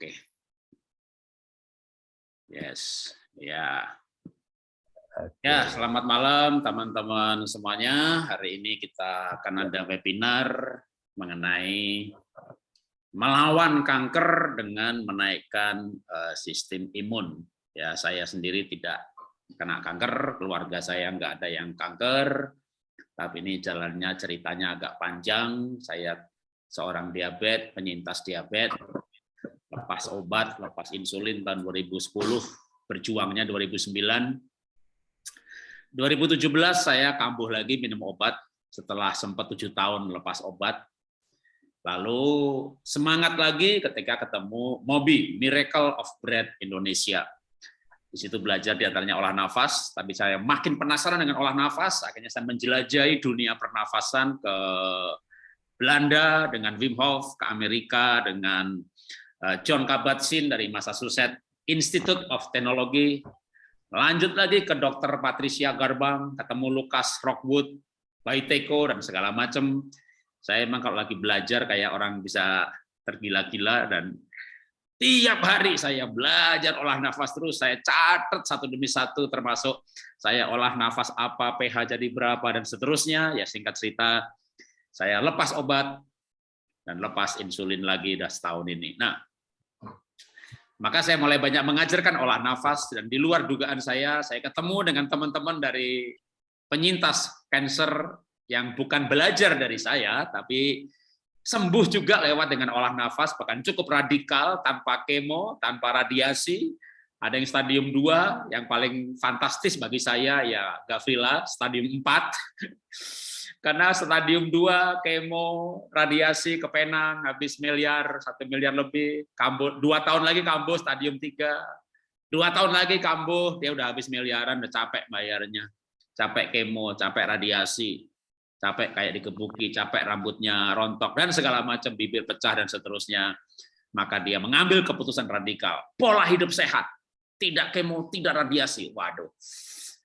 Oke. Yes, ya. Ya, selamat malam teman-teman semuanya. Hari ini kita akan ada webinar mengenai melawan kanker dengan menaikkan uh, sistem imun. Ya, saya sendiri tidak kena kanker, keluarga saya nggak ada yang kanker, tapi ini jalannya ceritanya agak panjang. Saya seorang diabetes, penyintas diabetes, lepas obat, lepas insulin tahun 2010, berjuangnya 2009. 2017 saya kambuh lagi minum obat setelah sempat tujuh tahun lepas obat. Lalu semangat lagi ketika ketemu Mobi, Miracle of Bread Indonesia. Di situ belajar di antaranya olah nafas, tapi saya makin penasaran dengan olah nafas, akhirnya saya menjelajahi dunia pernafasan ke Belanda dengan Wim Hof, ke Amerika dengan John Kabat-Zinn dari Massachusetts Institute of Technology, lanjut lagi ke Dr. Patricia Garbang, ketemu Lukas Rockwood, Baiteko, dan segala macam. Saya emang kalau lagi belajar kayak orang bisa tergila-gila dan Tiap hari saya belajar olah nafas terus, saya catat satu demi satu, termasuk saya olah nafas apa, pH jadi berapa, dan seterusnya. Ya singkat cerita, saya lepas obat, dan lepas insulin lagi dah setahun ini. Nah, maka saya mulai banyak mengajarkan olah nafas, dan di luar dugaan saya, saya ketemu dengan teman-teman dari penyintas cancer yang bukan belajar dari saya, tapi sembuh juga lewat dengan olah nafas, bahkan cukup radikal, tanpa kemo, tanpa radiasi. Ada yang stadium 2, yang paling fantastis bagi saya ya Gavrila, stadium 4. Karena stadium 2, kemo, radiasi ke Penang, habis miliar, satu miliar lebih, kambuh, dua tahun lagi kambuh, stadium 3. Dua tahun lagi kambuh, dia udah habis miliaran, udah capek bayarnya. Capek kemo, capek radiasi capek kayak dikebuki, capek rambutnya rontok, dan segala macam, bibir pecah, dan seterusnya. Maka dia mengambil keputusan radikal. Pola hidup sehat, tidak kemo, tidak radiasi. Waduh,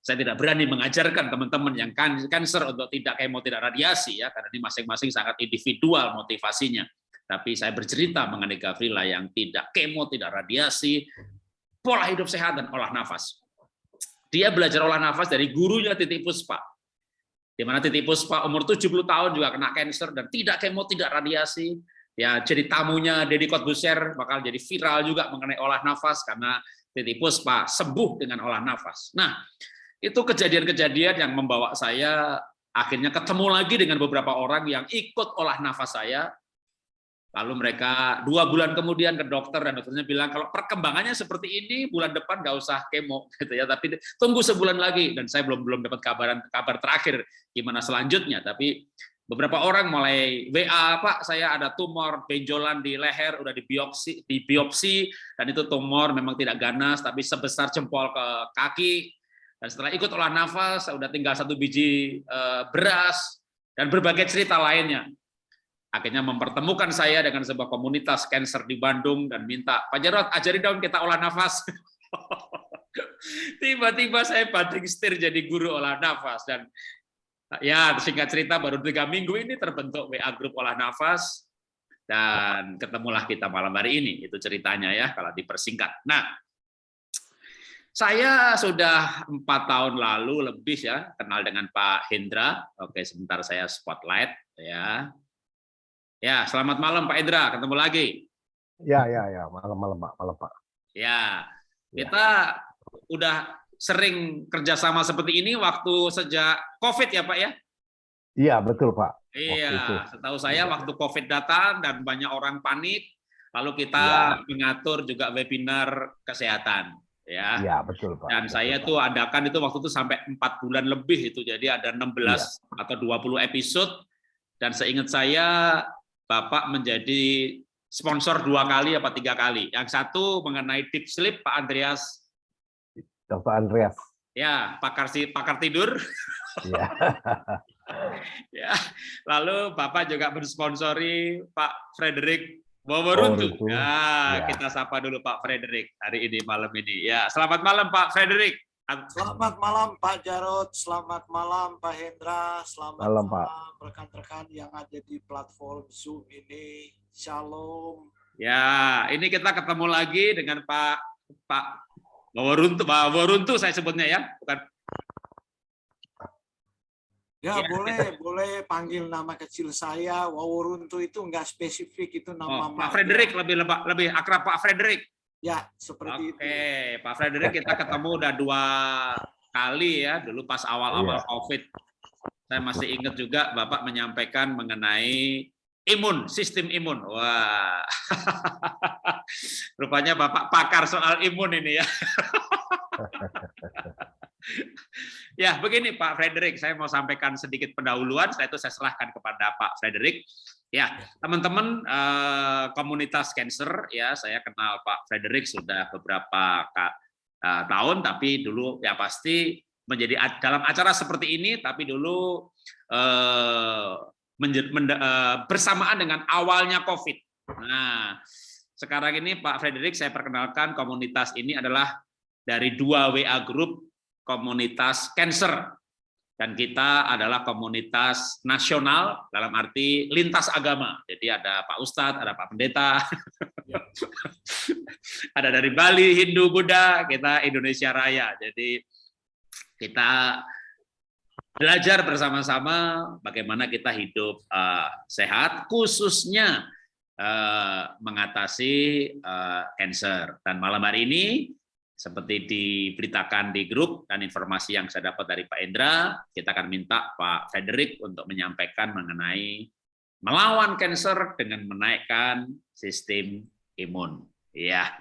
saya tidak berani mengajarkan teman-teman yang kanker untuk tidak kemo, tidak radiasi, ya karena ini masing-masing sangat individual motivasinya. Tapi saya bercerita mengenai Gavrila yang tidak kemo, tidak radiasi, pola hidup sehat, dan olah nafas. Dia belajar olah nafas dari gurunya Titi Puspa, di mana Titi Puspa umur 70 tahun juga kena cancer dan tidak kemo, tidak radiasi. Ya, jadi tamunya Deddy Kotbuser bakal jadi viral juga mengenai olah nafas karena Titi Puspa sembuh dengan olah nafas. Nah, itu kejadian-kejadian yang membawa saya akhirnya ketemu lagi dengan beberapa orang yang ikut olah nafas saya. Lalu mereka dua bulan kemudian ke dokter dan dokternya bilang kalau perkembangannya seperti ini bulan depan nggak usah kemo gitu ya, tapi tunggu sebulan lagi. Dan saya belum belum dapat kabaran kabar terakhir gimana selanjutnya. Tapi beberapa orang mulai WA Pak saya ada tumor benjolan di leher udah dibiopsi di biopsi dan itu tumor memang tidak ganas tapi sebesar jempol ke kaki dan setelah ikut olah nafas saya udah tinggal satu biji eh, beras dan berbagai cerita lainnya. Akhirnya mempertemukan saya dengan sebuah komunitas cancer di Bandung dan minta Pak Jarod ajari dong kita olah nafas. Tiba-tiba saya banting setir jadi guru olah nafas dan ya singkat cerita baru tiga minggu ini terbentuk WA grup olah nafas dan ketemulah kita malam hari ini. Itu ceritanya ya kalau dipersingkat. Nah saya sudah empat tahun lalu lebih ya kenal dengan Pak Hendra oke sebentar saya spotlight ya Ya, selamat malam Pak Indra, ketemu lagi. Ya, ya, ya, malam-malam Pak, malam Pak. Ya, ya, kita udah sering kerjasama seperti ini waktu sejak COVID ya Pak ya? Iya, betul Pak. Iya, setahu saya ya. waktu COVID datang dan banyak orang panik, lalu kita ya. mengatur juga webinar kesehatan. Ya, ya betul Pak. Dan betul, saya Pak. tuh adakan itu waktu itu sampai empat bulan lebih itu, jadi ada 16 ya. atau 20 episode, dan seingat saya Bapak menjadi sponsor dua kali apa tiga kali. Yang satu mengenai deep sleep Pak Andreas. Dr. Andreas. Ya, pakar si pakar tidur. Ya. ya. Lalu Bapak juga mensponsori Pak Frederick Wawaruntu. Oh, ya, ya, kita sapa dulu Pak Frederick hari ini malam ini. Ya, selamat malam Pak Frederick. Selamat malam Pak Jarod, selamat malam Pak Hendra, selamat malam rekan-rekan yang ada di platform Zoom ini. Shalom. Ya, ini kita ketemu lagi dengan Pak Pak Waworuntu, Pak Waworuntu saya sebutnya ya, bukan Ya, Ya. boleh, boleh panggil nama kecil saya. Waworuntu itu enggak spesifik, itu nama oh, Pak. Frederick lebih lebih lebih akrab Pak Frederick. Ya, seperti Oke, itu. Pak Frederick kita ketemu udah dua kali ya, dulu pas awal-awal Iya. COVID. Saya masih ingat juga Bapak menyampaikan mengenai imun, sistem imun. Wah, rupanya Bapak pakar soal imun ini ya. Ya, begini Pak Frederick, saya mau sampaikan sedikit pendahuluan, setelah itu saya serahkan kepada Pak Frederick. Ya, teman-teman eh, komunitas cancer ya, saya kenal Pak Frederick sudah beberapa eh, tahun, tapi dulu ya pasti menjadi dalam acara seperti ini, tapi dulu eh, eh, bersamaan dengan awalnya COVID. Nah, sekarang ini Pak Frederick saya perkenalkan komunitas ini adalah dari dua WA group komunitas cancer dan kita adalah komunitas nasional dalam arti lintas agama. Jadi ada Pak Ustadz, ada Pak Pendeta, ada dari Bali, Hindu, Buddha, kita Indonesia Raya. Jadi kita belajar bersama-sama bagaimana kita hidup eh, sehat, khususnya eh, mengatasi eh, cancer. Dan malam hari ini seperti diberitakan di grup dan informasi yang saya dapat dari Pak Indra, kita akan minta Pak Frederick untuk menyampaikan mengenai melawan kanker dengan menaikkan sistem imun. Ya,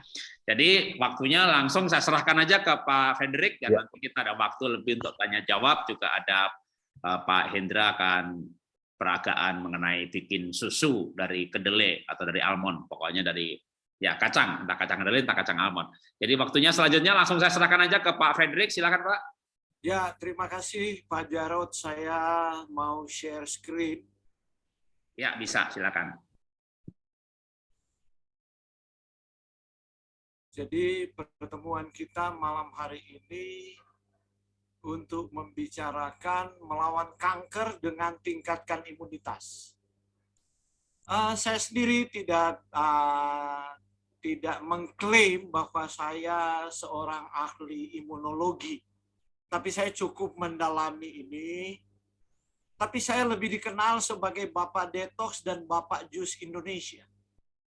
jadi waktunya langsung saya serahkan aja ke Pak Frederick dan Ya. nanti kita ada waktu lebih untuk tanya jawab juga ada eh, Pak Hendra akan peragaan mengenai bikin susu dari kedelai atau dari almond, pokoknya dari ya kacang, entah kacang kedelai, entah kacang almond. Jadi waktunya selanjutnya langsung saya serahkan aja ke Pak Frederick, silakan Pak. Ya, terima kasih Pak Jarod. Saya mau share screen. Ya bisa, silakan. Jadi pertemuan kita malam hari ini untuk membicarakan melawan kanker dengan tingkatkan imunitas. Eh, saya sendiri tidak eh, tidak mengklaim bahwa saya seorang ahli imunologi, tapi saya cukup mendalami ini. Tapi saya lebih dikenal sebagai Bapak Detox dan Bapak Jus Indonesia.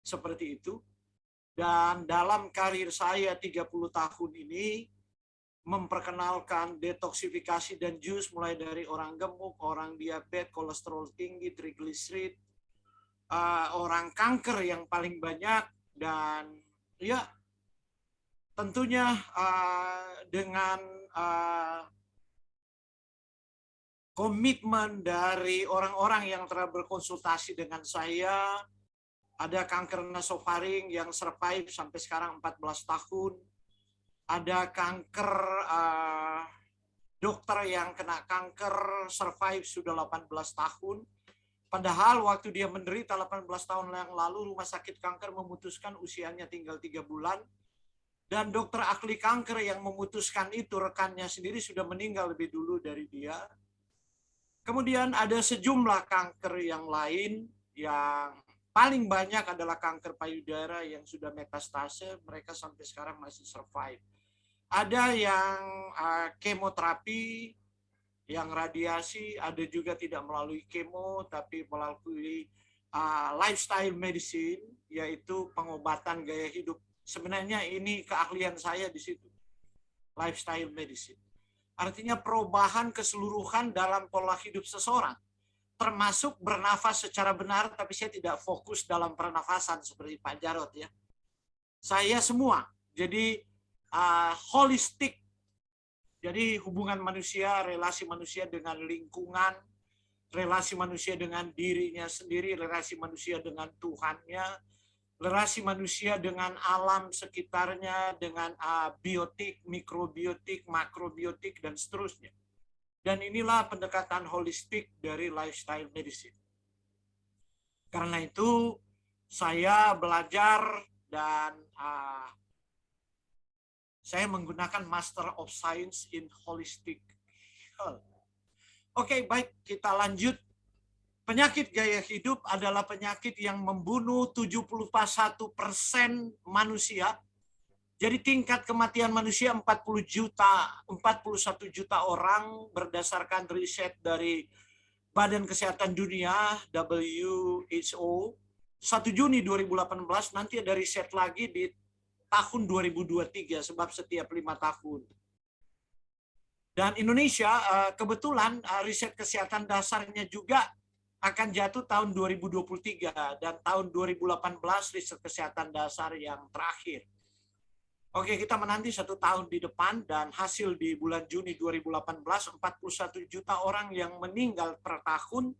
Seperti itu. Dan dalam karir saya 30 tahun ini, memperkenalkan detoksifikasi dan jus mulai dari orang gemuk, orang diabetes, kolesterol tinggi, trigliserid, uh, orang kanker yang paling banyak, dan ya tentunya uh, dengan uh, komitmen dari orang-orang yang telah berkonsultasi dengan saya, ada kanker nasofaring yang survive sampai sekarang 14 tahun. Ada kanker uh, dokter yang kena kanker survive sudah 18 tahun. Padahal waktu dia menderita 18 tahun yang lalu rumah sakit kanker memutuskan usianya tinggal tiga bulan. Dan dokter ahli kanker yang memutuskan itu rekannya sendiri sudah meninggal lebih dulu dari dia. Kemudian ada sejumlah kanker yang lain yang paling banyak adalah kanker payudara yang sudah metastase, mereka sampai sekarang masih survive. Ada yang uh, kemoterapi, yang radiasi, ada juga tidak melalui kemo, tapi melalui uh, lifestyle medicine, yaitu pengobatan gaya hidup. Sebenarnya ini keahlian saya di situ, lifestyle medicine. Artinya perubahan keseluruhan dalam pola hidup seseorang termasuk bernafas secara benar, tapi saya tidak fokus dalam pernafasan seperti Pak Jarot ya. Saya semua, jadi uh, holistik, jadi hubungan manusia, relasi manusia dengan lingkungan, relasi manusia dengan dirinya sendiri, relasi manusia dengan Tuhannya, relasi manusia dengan alam sekitarnya, dengan uh, biotik, mikrobiotik, makrobiotik, dan seterusnya. Dan inilah pendekatan holistik dari lifestyle medicine. Karena itu saya belajar dan uh, saya menggunakan Master of Science in Holistic Health. Oke, baik kita lanjut. Penyakit gaya hidup adalah penyakit yang membunuh 71 persen manusia. Jadi tingkat kematian manusia 40 juta, 41 juta orang berdasarkan riset dari Badan Kesehatan Dunia WHO 1 Juni 2018 nanti ada riset lagi di tahun 2023 sebab setiap lima tahun. Dan Indonesia eh, kebetulan eh, riset kesehatan dasarnya juga akan jatuh tahun 2023 dan tahun 2018 riset kesehatan dasar yang terakhir. Oke, kita menanti satu tahun di depan dan hasil di bulan Juni 2018 41 juta orang yang meninggal per tahun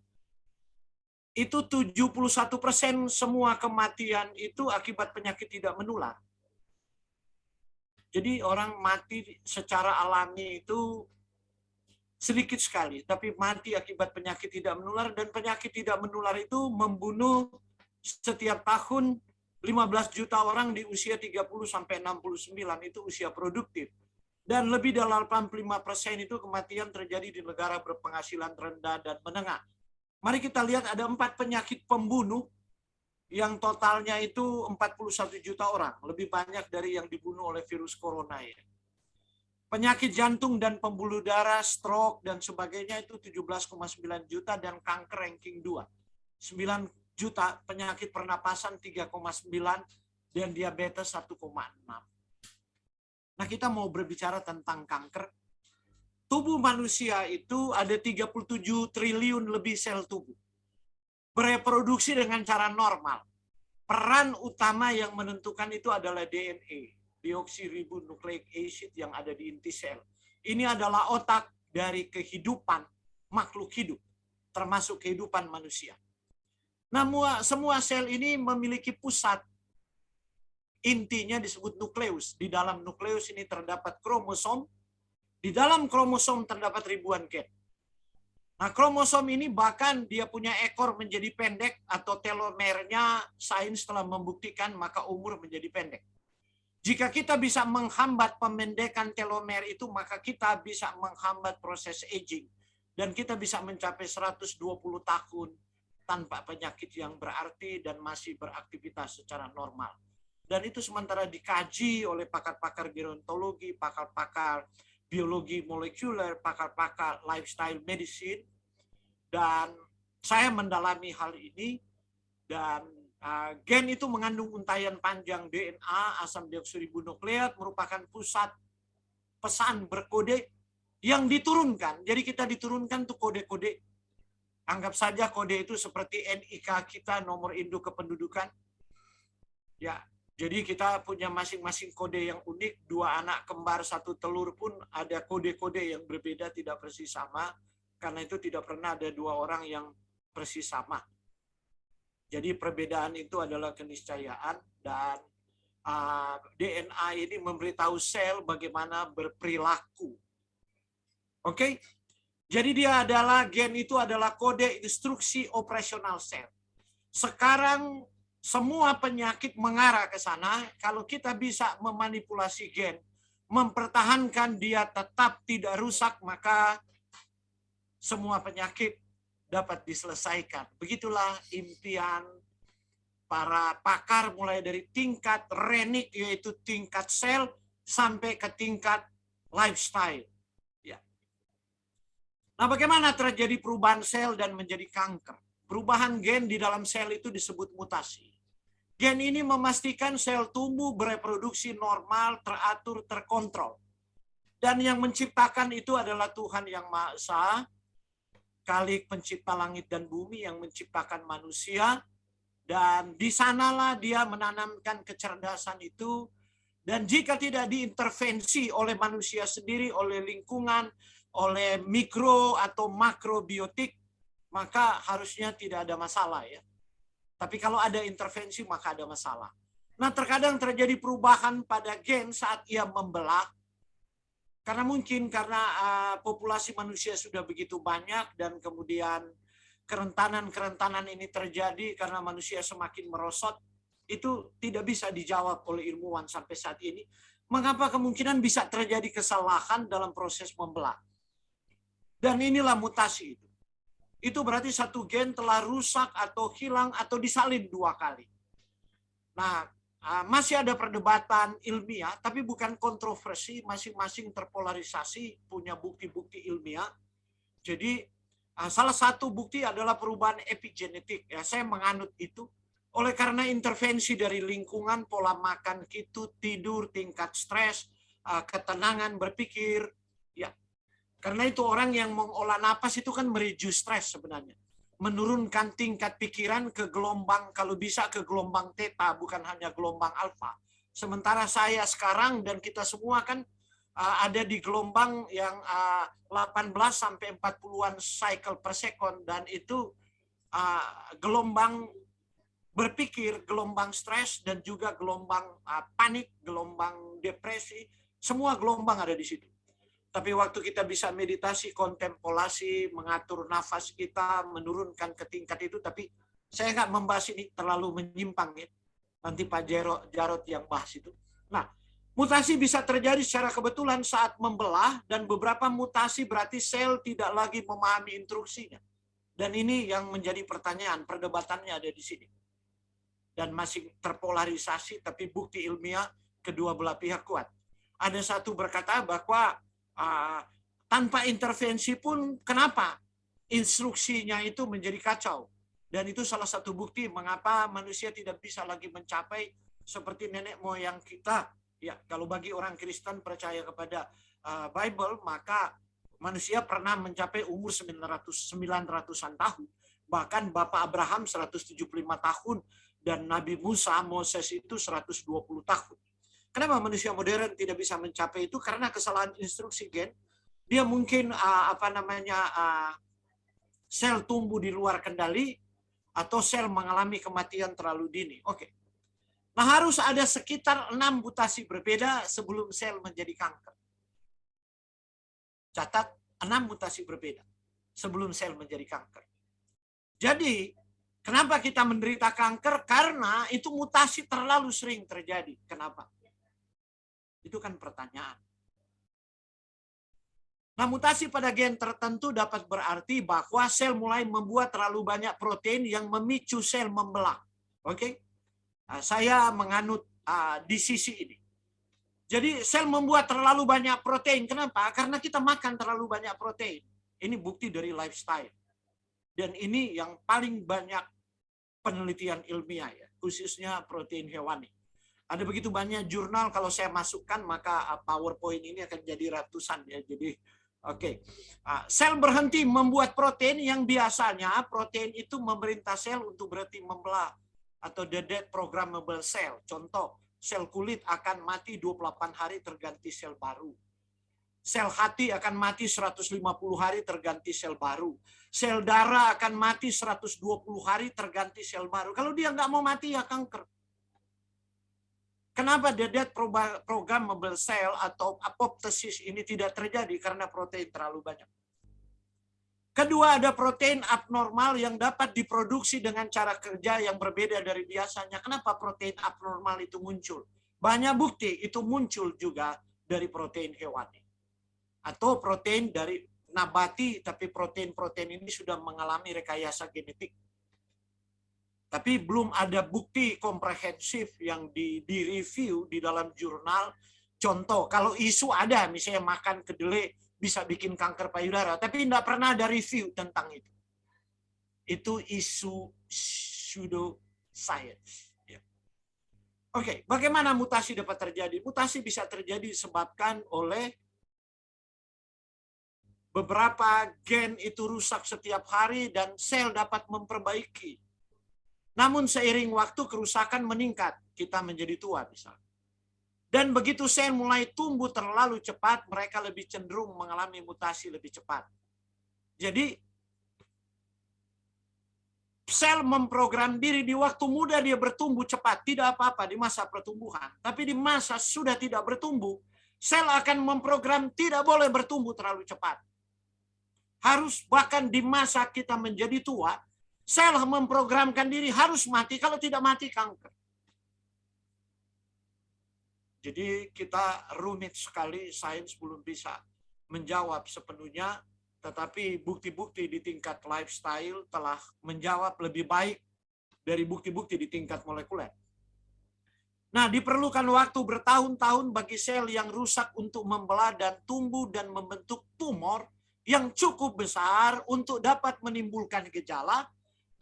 itu 71 persen semua kematian itu akibat penyakit tidak menular. Jadi orang mati secara alami itu sedikit sekali, tapi mati akibat penyakit tidak menular dan penyakit tidak menular itu membunuh setiap tahun 15 juta orang di usia 30 sampai 69 itu usia produktif. Dan lebih dari 85 persen itu kematian terjadi di negara berpenghasilan rendah dan menengah. Mari kita lihat ada empat penyakit pembunuh yang totalnya itu 41 juta orang. Lebih banyak dari yang dibunuh oleh virus corona ya penyakit jantung dan pembuluh darah, stroke, dan sebagainya itu 17,9 juta dan kanker ranking 2. 9 juta penyakit pernapasan 3,9 dan diabetes 1,6. Nah kita mau berbicara tentang kanker. Tubuh manusia itu ada 37 triliun lebih sel tubuh. Bereproduksi dengan cara normal. Peran utama yang menentukan itu adalah DNA deoksiribonukleik acid yang ada di inti sel. Ini adalah otak dari kehidupan makhluk hidup, termasuk kehidupan manusia. Namun semua sel ini memiliki pusat intinya disebut nukleus. Di dalam nukleus ini terdapat kromosom. Di dalam kromosom terdapat ribuan gen. Nah, kromosom ini bahkan dia punya ekor menjadi pendek atau telomernya sains telah membuktikan maka umur menjadi pendek. Jika kita bisa menghambat pemendekan telomer itu, maka kita bisa menghambat proses aging. Dan kita bisa mencapai 120 tahun tanpa penyakit yang berarti dan masih beraktivitas secara normal. Dan itu sementara dikaji oleh pakar-pakar gerontologi, pakar-pakar biologi molekuler, pakar-pakar lifestyle medicine. Dan saya mendalami hal ini dan Ah, gen itu mengandung untayan panjang DNA asam deoksiribonukleat merupakan pusat pesan berkode yang diturunkan. Jadi kita diturunkan tuh kode-kode. Anggap saja kode itu seperti NIK kita nomor induk kependudukan. Ya, jadi kita punya masing-masing kode yang unik. Dua anak kembar satu telur pun ada kode-kode yang berbeda tidak persis sama. Karena itu tidak pernah ada dua orang yang persis sama. Jadi perbedaan itu adalah keniscayaan dan uh, ah, DNA ini memberitahu sel bagaimana berperilaku. Oke? Okay? Jadi dia adalah gen itu adalah kode instruksi operasional sel. Sekarang semua penyakit mengarah ke sana kalau kita bisa memanipulasi gen, mempertahankan dia tetap tidak rusak maka semua penyakit dapat diselesaikan. Begitulah impian para pakar mulai dari tingkat renik yaitu tingkat sel sampai ke tingkat lifestyle. Ya. Nah, bagaimana terjadi perubahan sel dan menjadi kanker? Perubahan gen di dalam sel itu disebut mutasi. Gen ini memastikan sel tumbuh bereproduksi normal, teratur, terkontrol. Dan yang menciptakan itu adalah Tuhan yang Maha Esa, Kalik pencipta langit dan bumi yang menciptakan manusia. Dan di sanalah dia menanamkan kecerdasan itu. Dan jika tidak diintervensi oleh manusia sendiri oleh lingkungan oleh mikro atau makrobiotik maka harusnya tidak ada masalah ya tapi kalau ada intervensi maka ada masalah nah terkadang terjadi perubahan pada gen saat ia membelah karena mungkin karena uh, populasi manusia sudah begitu banyak dan kemudian kerentanan-kerentanan ini terjadi karena manusia semakin merosot, itu tidak bisa dijawab oleh ilmuwan sampai saat ini. Mengapa kemungkinan bisa terjadi kesalahan dalam proses membelah? Dan inilah mutasi itu. Itu berarti satu gen telah rusak atau hilang atau disalin dua kali. Nah, ah, masih ada perdebatan ilmiah, tapi bukan kontroversi, masing-masing terpolarisasi, punya bukti-bukti ilmiah. Jadi, ah, salah satu bukti adalah perubahan epigenetik. Ya, saya menganut itu. Oleh karena intervensi dari lingkungan, pola makan kita, tidur, tingkat stres, ah, ketenangan berpikir, ya. Karena itu orang yang mengolah napas itu kan mereduce stres sebenarnya menurunkan tingkat pikiran ke gelombang kalau bisa ke gelombang theta bukan hanya gelombang alfa. Sementara saya sekarang dan kita semua kan uh, ada di gelombang yang uh, 18 sampai 40-an cycle per second dan itu uh, gelombang berpikir, gelombang stres dan juga gelombang uh, panik, gelombang depresi, semua gelombang ada di situ. Tapi waktu kita bisa meditasi, kontemplasi, mengatur nafas kita, menurunkan ke tingkat itu, tapi saya nggak membahas ini terlalu menyimpang ya. Nanti Pak Jarot, Jarot yang bahas itu. Nah, mutasi bisa terjadi secara kebetulan saat membelah dan beberapa mutasi berarti sel tidak lagi memahami instruksinya. Dan ini yang menjadi pertanyaan, perdebatannya ada di sini. Dan masih terpolarisasi, tapi bukti ilmiah kedua belah pihak kuat. Ada satu berkata bahwa uh, tanpa intervensi pun kenapa? Instruksinya itu menjadi kacau. Dan itu salah satu bukti mengapa manusia tidak bisa lagi mencapai seperti nenek moyang kita. Ya kalau bagi orang Kristen percaya kepada uh, Bible maka manusia pernah mencapai umur 900 900-an tahun. Bahkan Bapak Abraham 175 tahun dan Nabi Musa Moses itu 120 tahun Kenapa manusia modern tidak bisa mencapai itu? Karena kesalahan instruksi gen. Dia mungkin uh, apa namanya uh, sel tumbuh di luar kendali atau sel mengalami kematian terlalu dini. Oke. Okay. Nah harus ada sekitar enam mutasi berbeda sebelum sel menjadi kanker. Catat enam mutasi berbeda sebelum sel menjadi kanker. Jadi kenapa kita menderita kanker? Karena itu mutasi terlalu sering terjadi. Kenapa? Itu kan pertanyaan. Nah, mutasi pada gen tertentu dapat berarti bahwa sel mulai membuat terlalu banyak protein yang memicu sel membelah. Oke? Okay? Nah, saya menganut uh, di sisi ini. Jadi sel membuat terlalu banyak protein. Kenapa? Karena kita makan terlalu banyak protein. Ini bukti dari lifestyle. Dan ini yang paling banyak penelitian ilmiah ya, khususnya protein hewani. Ada begitu banyak jurnal kalau saya masukkan maka uh, PowerPoint ini akan jadi ratusan ya. Jadi oke. Okay. Uh, sel berhenti membuat protein yang biasanya protein itu memerintah sel untuk berhenti membelah atau the dead programmable cell. Contoh, sel kulit akan mati 28 hari terganti sel baru. Sel hati akan mati 150 hari terganti sel baru. Sel darah akan mati 120 hari terganti sel baru. Kalau dia nggak mau mati ya kanker. Kenapa dead programmable cell atau apoptosis ini tidak terjadi? Karena protein terlalu banyak. Kedua, ada protein abnormal yang dapat diproduksi dengan cara kerja yang berbeda dari biasanya. Kenapa protein abnormal itu muncul? Banyak bukti itu muncul juga dari protein hewani. Atau protein dari nabati, tapi protein-protein ini sudah mengalami rekayasa genetik tapi belum ada bukti komprehensif yang di, di review di dalam jurnal. Contoh, kalau isu ada, misalnya makan kedelai bisa bikin kanker payudara, tapi tidak pernah ada review tentang itu. Itu isu pseudo science. Ya. Oke, bagaimana mutasi dapat terjadi? Mutasi bisa terjadi disebabkan oleh beberapa gen itu rusak setiap hari dan sel dapat memperbaiki namun seiring waktu kerusakan meningkat, kita menjadi tua misalnya. Dan begitu sel mulai tumbuh terlalu cepat, mereka lebih cenderung mengalami mutasi lebih cepat. Jadi sel memprogram diri di waktu muda dia bertumbuh cepat, tidak apa-apa di masa pertumbuhan. Tapi di masa sudah tidak bertumbuh, sel akan memprogram tidak boleh bertumbuh terlalu cepat. Harus bahkan di masa kita menjadi tua, Sel memprogramkan diri harus mati, kalau tidak mati kanker. Jadi kita rumit sekali, sains belum bisa menjawab sepenuhnya, tetapi bukti-bukti di tingkat lifestyle telah menjawab lebih baik dari bukti-bukti di tingkat molekuler. Nah, diperlukan waktu bertahun-tahun bagi sel yang rusak untuk membelah dan tumbuh dan membentuk tumor yang cukup besar untuk dapat menimbulkan gejala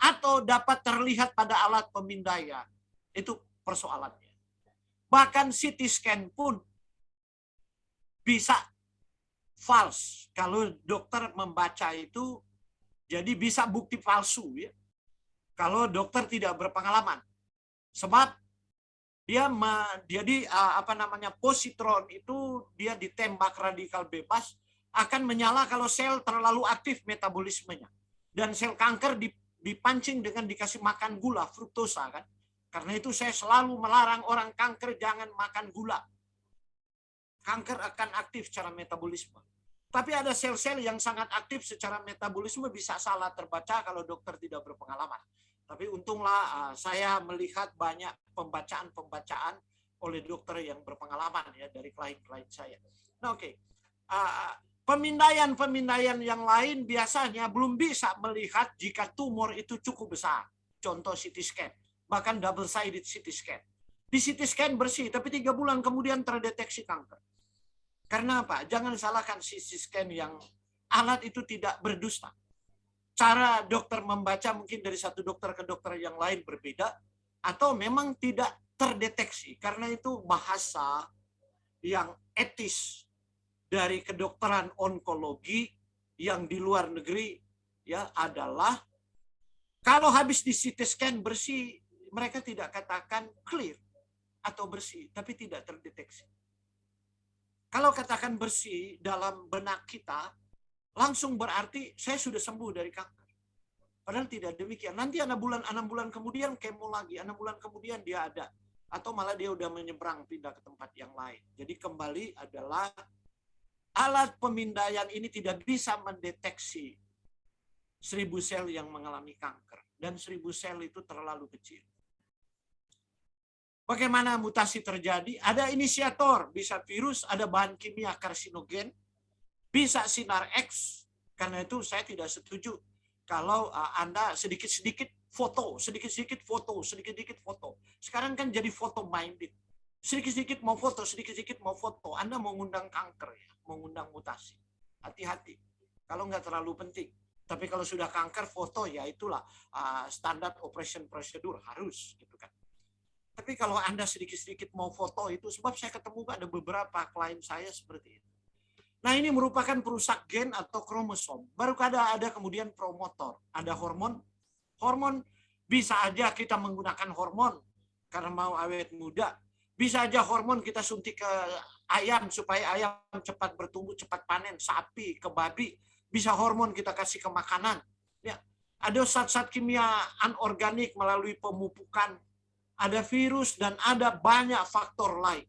atau dapat terlihat pada alat pemindaian. Itu persoalannya. Bahkan CT scan pun bisa false. Kalau dokter membaca itu, jadi bisa bukti palsu ya. Kalau dokter tidak berpengalaman. Sebab dia jadi apa namanya positron itu dia ditembak radikal bebas akan menyala kalau sel terlalu aktif metabolismenya dan sel kanker dipancing dengan dikasih makan gula fruktosa kan karena itu saya selalu melarang orang kanker jangan makan gula kanker akan aktif secara metabolisme tapi ada sel-sel yang sangat aktif secara metabolisme bisa salah terbaca kalau dokter tidak berpengalaman tapi untunglah uh, saya melihat banyak pembacaan-pembacaan oleh dokter yang berpengalaman ya dari klien-klien saya. Nah, oke. Okay. Uh, pemindaian-pemindaian yang lain biasanya belum bisa melihat jika tumor itu cukup besar. Contoh CT scan, bahkan double sided CT scan. Di CT scan bersih, tapi tiga bulan kemudian terdeteksi kanker. Karena apa? Jangan salahkan CT scan yang alat itu tidak berdusta cara dokter membaca mungkin dari satu dokter ke dokter yang lain berbeda atau memang tidak terdeteksi karena itu bahasa yang etis dari kedokteran onkologi yang di luar negeri ya adalah kalau habis di CT scan bersih mereka tidak katakan clear atau bersih tapi tidak terdeteksi. Kalau katakan bersih dalam benak kita langsung berarti saya sudah sembuh dari kanker. Padahal tidak demikian. Nanti enam bulan enam bulan kemudian kemo lagi, enam bulan kemudian dia ada atau malah dia udah menyeberang pindah ke tempat yang lain. Jadi kembali adalah alat pemindaian ini tidak bisa mendeteksi seribu sel yang mengalami kanker dan seribu sel itu terlalu kecil. Bagaimana mutasi terjadi? Ada inisiator, bisa virus, ada bahan kimia karsinogen, bisa sinar X. Karena itu saya tidak setuju kalau uh, Anda sedikit-sedikit foto, sedikit-sedikit foto, sedikit-sedikit foto. Sekarang kan jadi foto minded. Sedikit-sedikit mau foto, sedikit-sedikit mau foto. Anda mengundang kanker ya, mengundang mutasi. Hati-hati. Kalau nggak terlalu penting. Tapi kalau sudah kanker foto ya itulah uh, standar operation prosedur harus gitu kan. Tapi kalau Anda sedikit-sedikit mau foto itu sebab saya ketemu ada beberapa klien saya seperti itu. Nah ini merupakan perusak gen atau kromosom. Baru ada ada kemudian promotor, ada hormon. Hormon bisa aja kita menggunakan hormon karena mau awet muda. Bisa aja hormon kita suntik ke ayam supaya ayam cepat bertumbuh, cepat panen, sapi, ke babi. Bisa hormon kita kasih ke makanan. Ya, ada zat-zat kimia anorganik melalui pemupukan, ada virus dan ada banyak faktor lain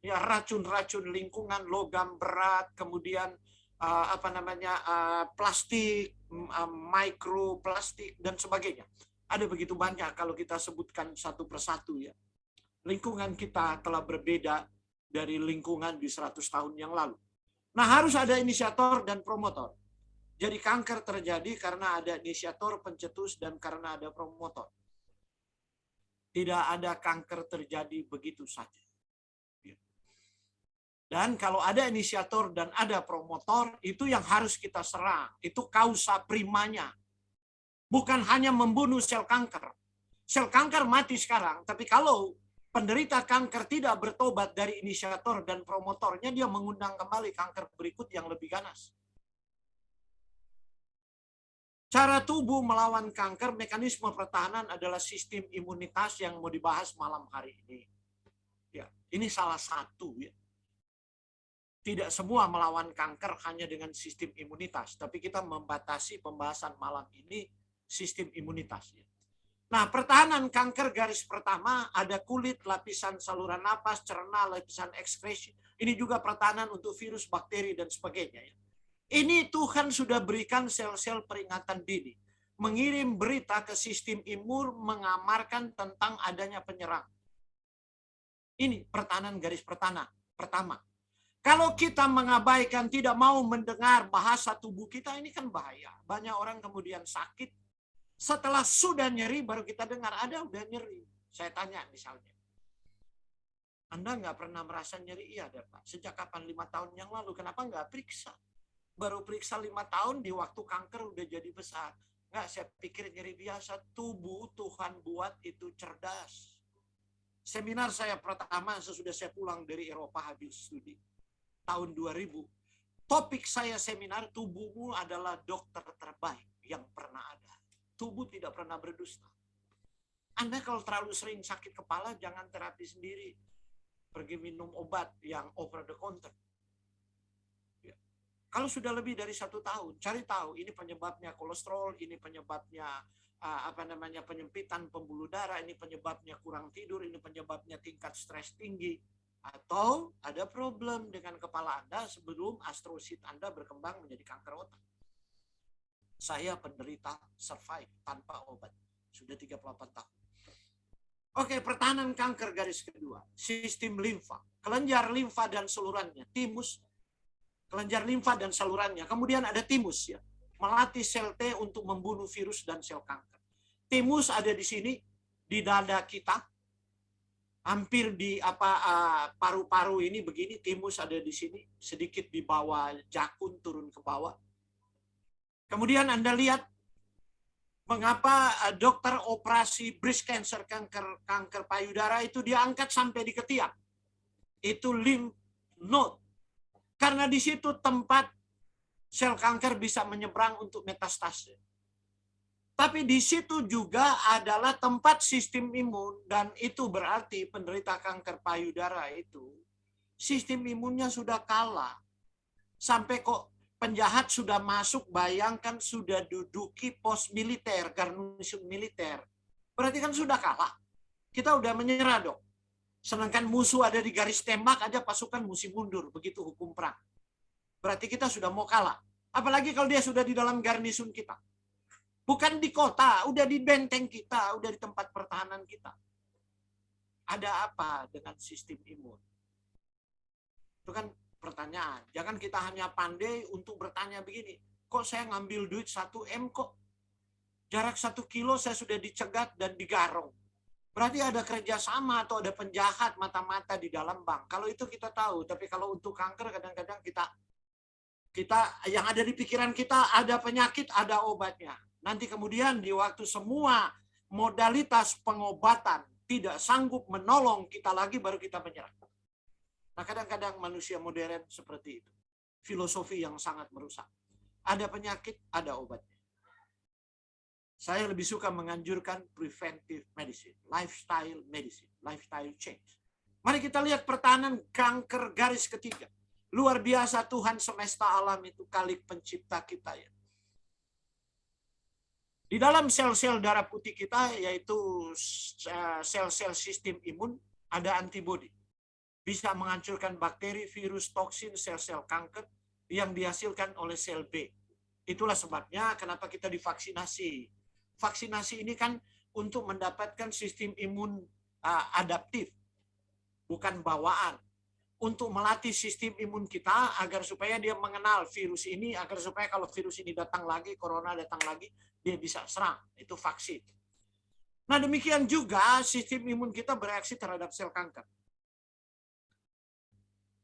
ya racun-racun lingkungan, logam berat, kemudian uh, apa namanya uh, plastik, uh, mikroplastik dan sebagainya. Ada begitu banyak kalau kita sebutkan satu persatu ya. Lingkungan kita telah berbeda dari lingkungan di 100 tahun yang lalu. Nah, harus ada inisiator dan promotor. Jadi kanker terjadi karena ada inisiator, pencetus, dan karena ada promotor. Tidak ada kanker terjadi begitu saja. Dan kalau ada inisiator dan ada promotor, itu yang harus kita serang. Itu kausa primanya. Bukan hanya membunuh sel kanker. Sel kanker mati sekarang, tapi kalau penderita kanker tidak bertobat dari inisiator dan promotornya, dia mengundang kembali kanker berikut yang lebih ganas. Cara tubuh melawan kanker, mekanisme pertahanan adalah sistem imunitas yang mau dibahas malam hari ini. Ya, ini salah satu ya tidak semua melawan kanker hanya dengan sistem imunitas, tapi kita membatasi pembahasan malam ini sistem imunitas. Nah, pertahanan kanker garis pertama ada kulit, lapisan saluran napas, cerna, lapisan ekskresi. Ini juga pertahanan untuk virus, bakteri, dan sebagainya. Ini Tuhan sudah berikan sel-sel peringatan dini. Mengirim berita ke sistem imun mengamarkan tentang adanya penyerang. Ini pertahanan garis pertama. pertama Kalau kita mengabaikan, tidak mau mendengar bahasa tubuh kita, ini kan bahaya. Banyak orang kemudian sakit. Setelah sudah nyeri, baru kita dengar, ada udah nyeri. Saya tanya misalnya. Anda nggak pernah merasa nyeri? Iya, ada Pak. Sejak kapan? Lima tahun yang lalu. Kenapa nggak periksa? Baru periksa lima tahun, di waktu kanker udah jadi besar. Nggak, saya pikir nyeri biasa. Tubuh Tuhan buat itu cerdas. Seminar saya pertama sesudah saya pulang dari Eropa habis studi tahun 2000, topik saya seminar tubuhmu adalah dokter terbaik yang pernah ada. Tubuh tidak pernah berdusta. Anda kalau terlalu sering sakit kepala, jangan terapi sendiri. Pergi minum obat yang over the counter. Ya. Kalau sudah lebih dari satu tahun, cari tahu ini penyebabnya kolesterol, ini penyebabnya uh, apa namanya penyempitan pembuluh darah, ini penyebabnya kurang tidur, ini penyebabnya tingkat stres tinggi atau ada problem dengan kepala Anda sebelum astrosit Anda berkembang menjadi kanker otak. Saya penderita survive tanpa obat. Sudah 38 tahun. Oke, pertahanan kanker garis kedua. Sistem limfa. Kelenjar limfa dan salurannya. Timus. Kelenjar limfa dan salurannya. Kemudian ada timus ya. Melatih sel T untuk membunuh virus dan sel kanker. Timus ada di sini. Di dada kita hampir di apa paru-paru uh, ini begini timus ada di sini sedikit di bawah jakun turun ke bawah kemudian anda lihat mengapa uh, dokter operasi breast cancer kanker kanker payudara itu diangkat sampai di ketiak. Itu lymph node. Karena di situ tempat sel kanker bisa menyeberang untuk metastase. Tapi di situ juga adalah tempat sistem imun dan itu berarti penderita kanker payudara itu sistem imunnya sudah kalah. Sampai kok penjahat sudah masuk, bayangkan sudah duduki pos militer, garnisun militer. Berarti kan sudah kalah. Kita udah menyerah dong. Sedangkan musuh ada di garis tembak aja pasukan mesti mundur. Begitu hukum perang. Berarti kita sudah mau kalah. Apalagi kalau dia sudah di dalam garnisun kita. Bukan di kota, udah di benteng kita, udah di tempat pertahanan kita. Ada apa dengan sistem imun? Itu kan pertanyaan. Jangan kita hanya pandai untuk bertanya begini. Kok saya ngambil duit 1 M kok? Jarak satu kilo saya sudah dicegat dan digarong. Berarti ada kerjasama atau ada penjahat mata-mata di dalam bank. Kalau itu kita tahu, tapi kalau untuk kanker kadang-kadang kita kita yang ada di pikiran kita ada penyakit, ada obatnya. Nanti kemudian di waktu semua modalitas pengobatan tidak sanggup menolong kita lagi, baru kita menyerah. Nah kadang-kadang manusia modern seperti itu. Filosofi yang sangat merusak. Ada penyakit, ada obatnya. Saya lebih suka menganjurkan preventive medicine, lifestyle medicine, lifestyle change. Mari kita lihat pertahanan kanker garis ketiga. Luar biasa Tuhan semesta alam itu kalik pencipta kita ya. Di dalam sel-sel darah putih kita, yaitu eh, sel-sel sistem imun, ada antibodi. Bisa menghancurkan bakteri, virus, toksin, sel-sel kanker yang dihasilkan oleh sel B. Itulah sebabnya kenapa kita divaksinasi. Vaksinasi ini kan untuk mendapatkan sistem imun eh, adaptif, bukan bawaan untuk melatih sistem imun kita agar supaya dia mengenal virus ini, agar supaya kalau virus ini datang lagi, corona datang lagi, dia bisa serang. Itu vaksin. Nah demikian juga sistem imun kita bereaksi terhadap sel kanker.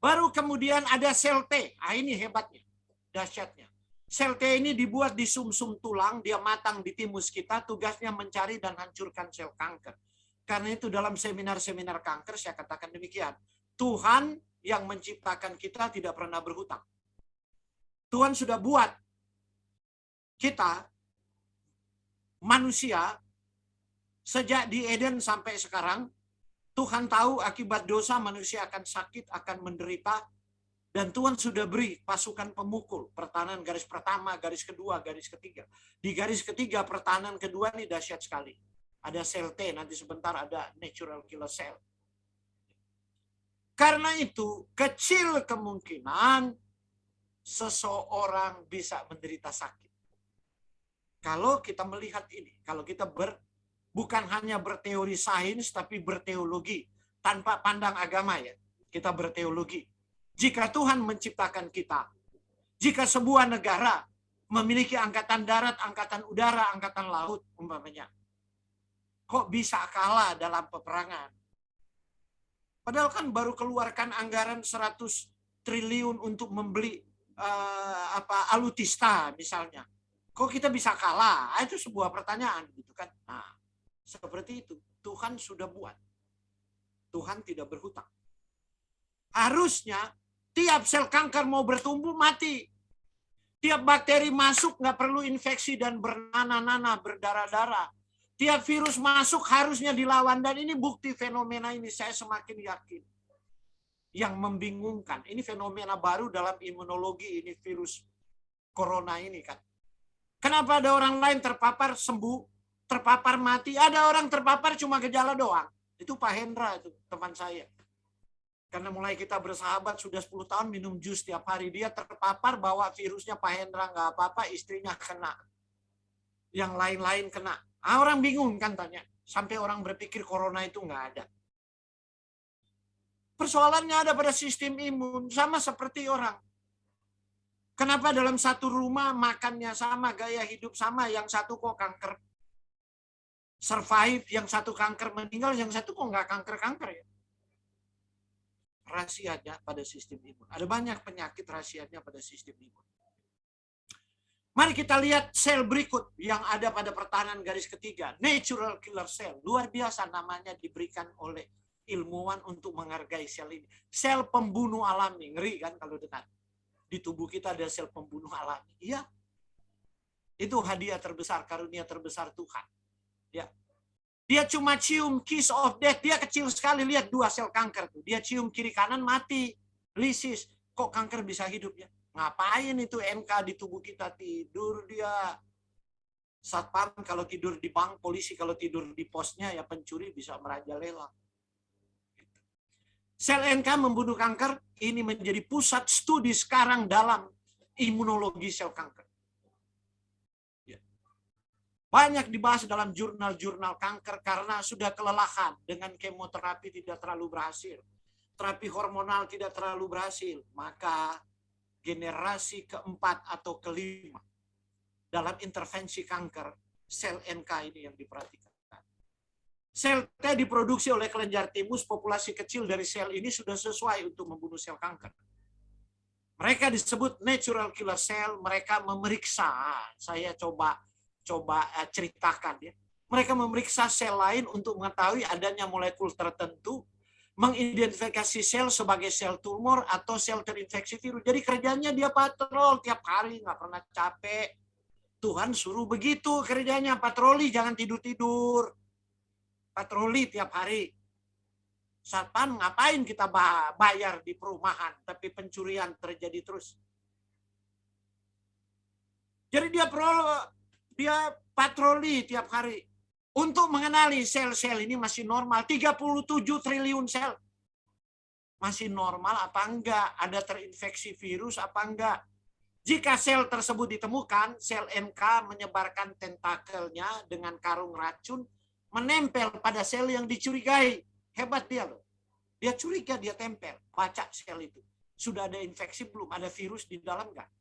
Baru kemudian ada sel T. Ah ini hebatnya, dahsyatnya. Sel T ini dibuat di sumsum -sum tulang, dia matang di timus kita, tugasnya mencari dan hancurkan sel kanker. Karena itu dalam seminar-seminar kanker saya katakan demikian Tuhan yang menciptakan kita tidak pernah berhutang. Tuhan sudah buat kita manusia sejak di Eden sampai sekarang Tuhan tahu akibat dosa manusia akan sakit, akan menderita dan Tuhan sudah beri pasukan pemukul, pertahanan garis pertama, garis kedua, garis ketiga. Di garis ketiga pertahanan kedua ini dahsyat sekali. Ada sel T, nanti sebentar ada natural killer cell karena itu, kecil kemungkinan seseorang bisa menderita sakit. Kalau kita melihat ini, kalau kita ber, bukan hanya berteori sains, tapi berteologi. Tanpa pandang agama ya, kita berteologi. Jika Tuhan menciptakan kita, jika sebuah negara memiliki angkatan darat, angkatan udara, angkatan laut umpamanya, kok bisa kalah dalam peperangan? Padahal kan baru keluarkan anggaran 100 triliun untuk membeli uh, apa alutista misalnya. Kok kita bisa kalah? Ah, itu sebuah pertanyaan gitu kan. Nah, seperti itu. Tuhan sudah buat. Tuhan tidak berhutang. Harusnya tiap sel kanker mau bertumbuh mati. Tiap bakteri masuk nggak perlu infeksi dan bernanah-nanah, berdarah-darah. Tiap virus masuk harusnya dilawan. Dan ini bukti fenomena ini saya semakin yakin. Yang membingungkan. Ini fenomena baru dalam imunologi ini virus corona ini kan. Kenapa ada orang lain terpapar sembuh, terpapar mati, ada orang terpapar cuma gejala doang. Itu Pak Hendra itu teman saya. Karena mulai kita bersahabat sudah 10 tahun minum jus tiap hari. Dia terpapar bahwa virusnya Pak Hendra nggak apa-apa, istrinya kena. Yang lain-lain kena. Ah, orang bingung kan tanya. Sampai orang berpikir corona itu nggak ada. Persoalannya ada pada sistem imun. Sama seperti orang. Kenapa dalam satu rumah makannya sama, gaya hidup sama, yang satu kok kanker survive, yang satu kanker meninggal, yang satu kok nggak kanker-kanker ya? Rahasianya pada sistem imun. Ada banyak penyakit rahasianya pada sistem imun. Mari kita lihat sel berikut yang ada pada pertahanan garis ketiga. Natural killer cell. Luar biasa namanya diberikan oleh ilmuwan untuk menghargai sel ini. Sel pembunuh alami. Ngeri kan kalau dekat. Di tubuh kita ada sel pembunuh alami. Iya. Itu hadiah terbesar, karunia terbesar Tuhan. Ya. Dia cuma cium kiss of death. Dia kecil sekali. Lihat dua sel kanker. tuh. Dia cium kiri kanan mati. Lisis. Kok kanker bisa hidup ya? Ngapain itu MK di tubuh kita tidur dia. Satpam kalau tidur di bank, polisi kalau tidur di posnya ya pencuri bisa merajalela. Sel NK membunuh kanker ini menjadi pusat studi sekarang dalam imunologi sel kanker. Ya. Banyak dibahas dalam jurnal-jurnal kanker karena sudah kelelahan dengan kemoterapi tidak terlalu berhasil. Terapi hormonal tidak terlalu berhasil. Maka generasi keempat atau kelima dalam intervensi kanker sel NK ini yang diperhatikan. Sel T diproduksi oleh kelenjar timus, populasi kecil dari sel ini sudah sesuai untuk membunuh sel kanker. Mereka disebut natural killer cell, mereka memeriksa, saya coba coba eh, ceritakan ya. Mereka memeriksa sel lain untuk mengetahui adanya molekul tertentu mengidentifikasi sel sebagai sel tumor atau sel terinfeksi virus. Jadi kerjanya dia patrol tiap hari, nggak pernah capek. Tuhan suruh begitu kerjanya, patroli, jangan tidur-tidur. Patroli tiap hari. Satpam ngapain kita bayar di perumahan, tapi pencurian terjadi terus. Jadi dia pro, dia patroli tiap hari untuk mengenali sel-sel ini masih normal. 37 triliun sel. Masih normal apa enggak? Ada terinfeksi virus apa enggak? Jika sel tersebut ditemukan, sel NK menyebarkan tentakelnya dengan karung racun, menempel pada sel yang dicurigai. Hebat dia loh. Dia curiga, dia tempel. Baca sel itu. Sudah ada infeksi belum? Ada virus di dalam enggak?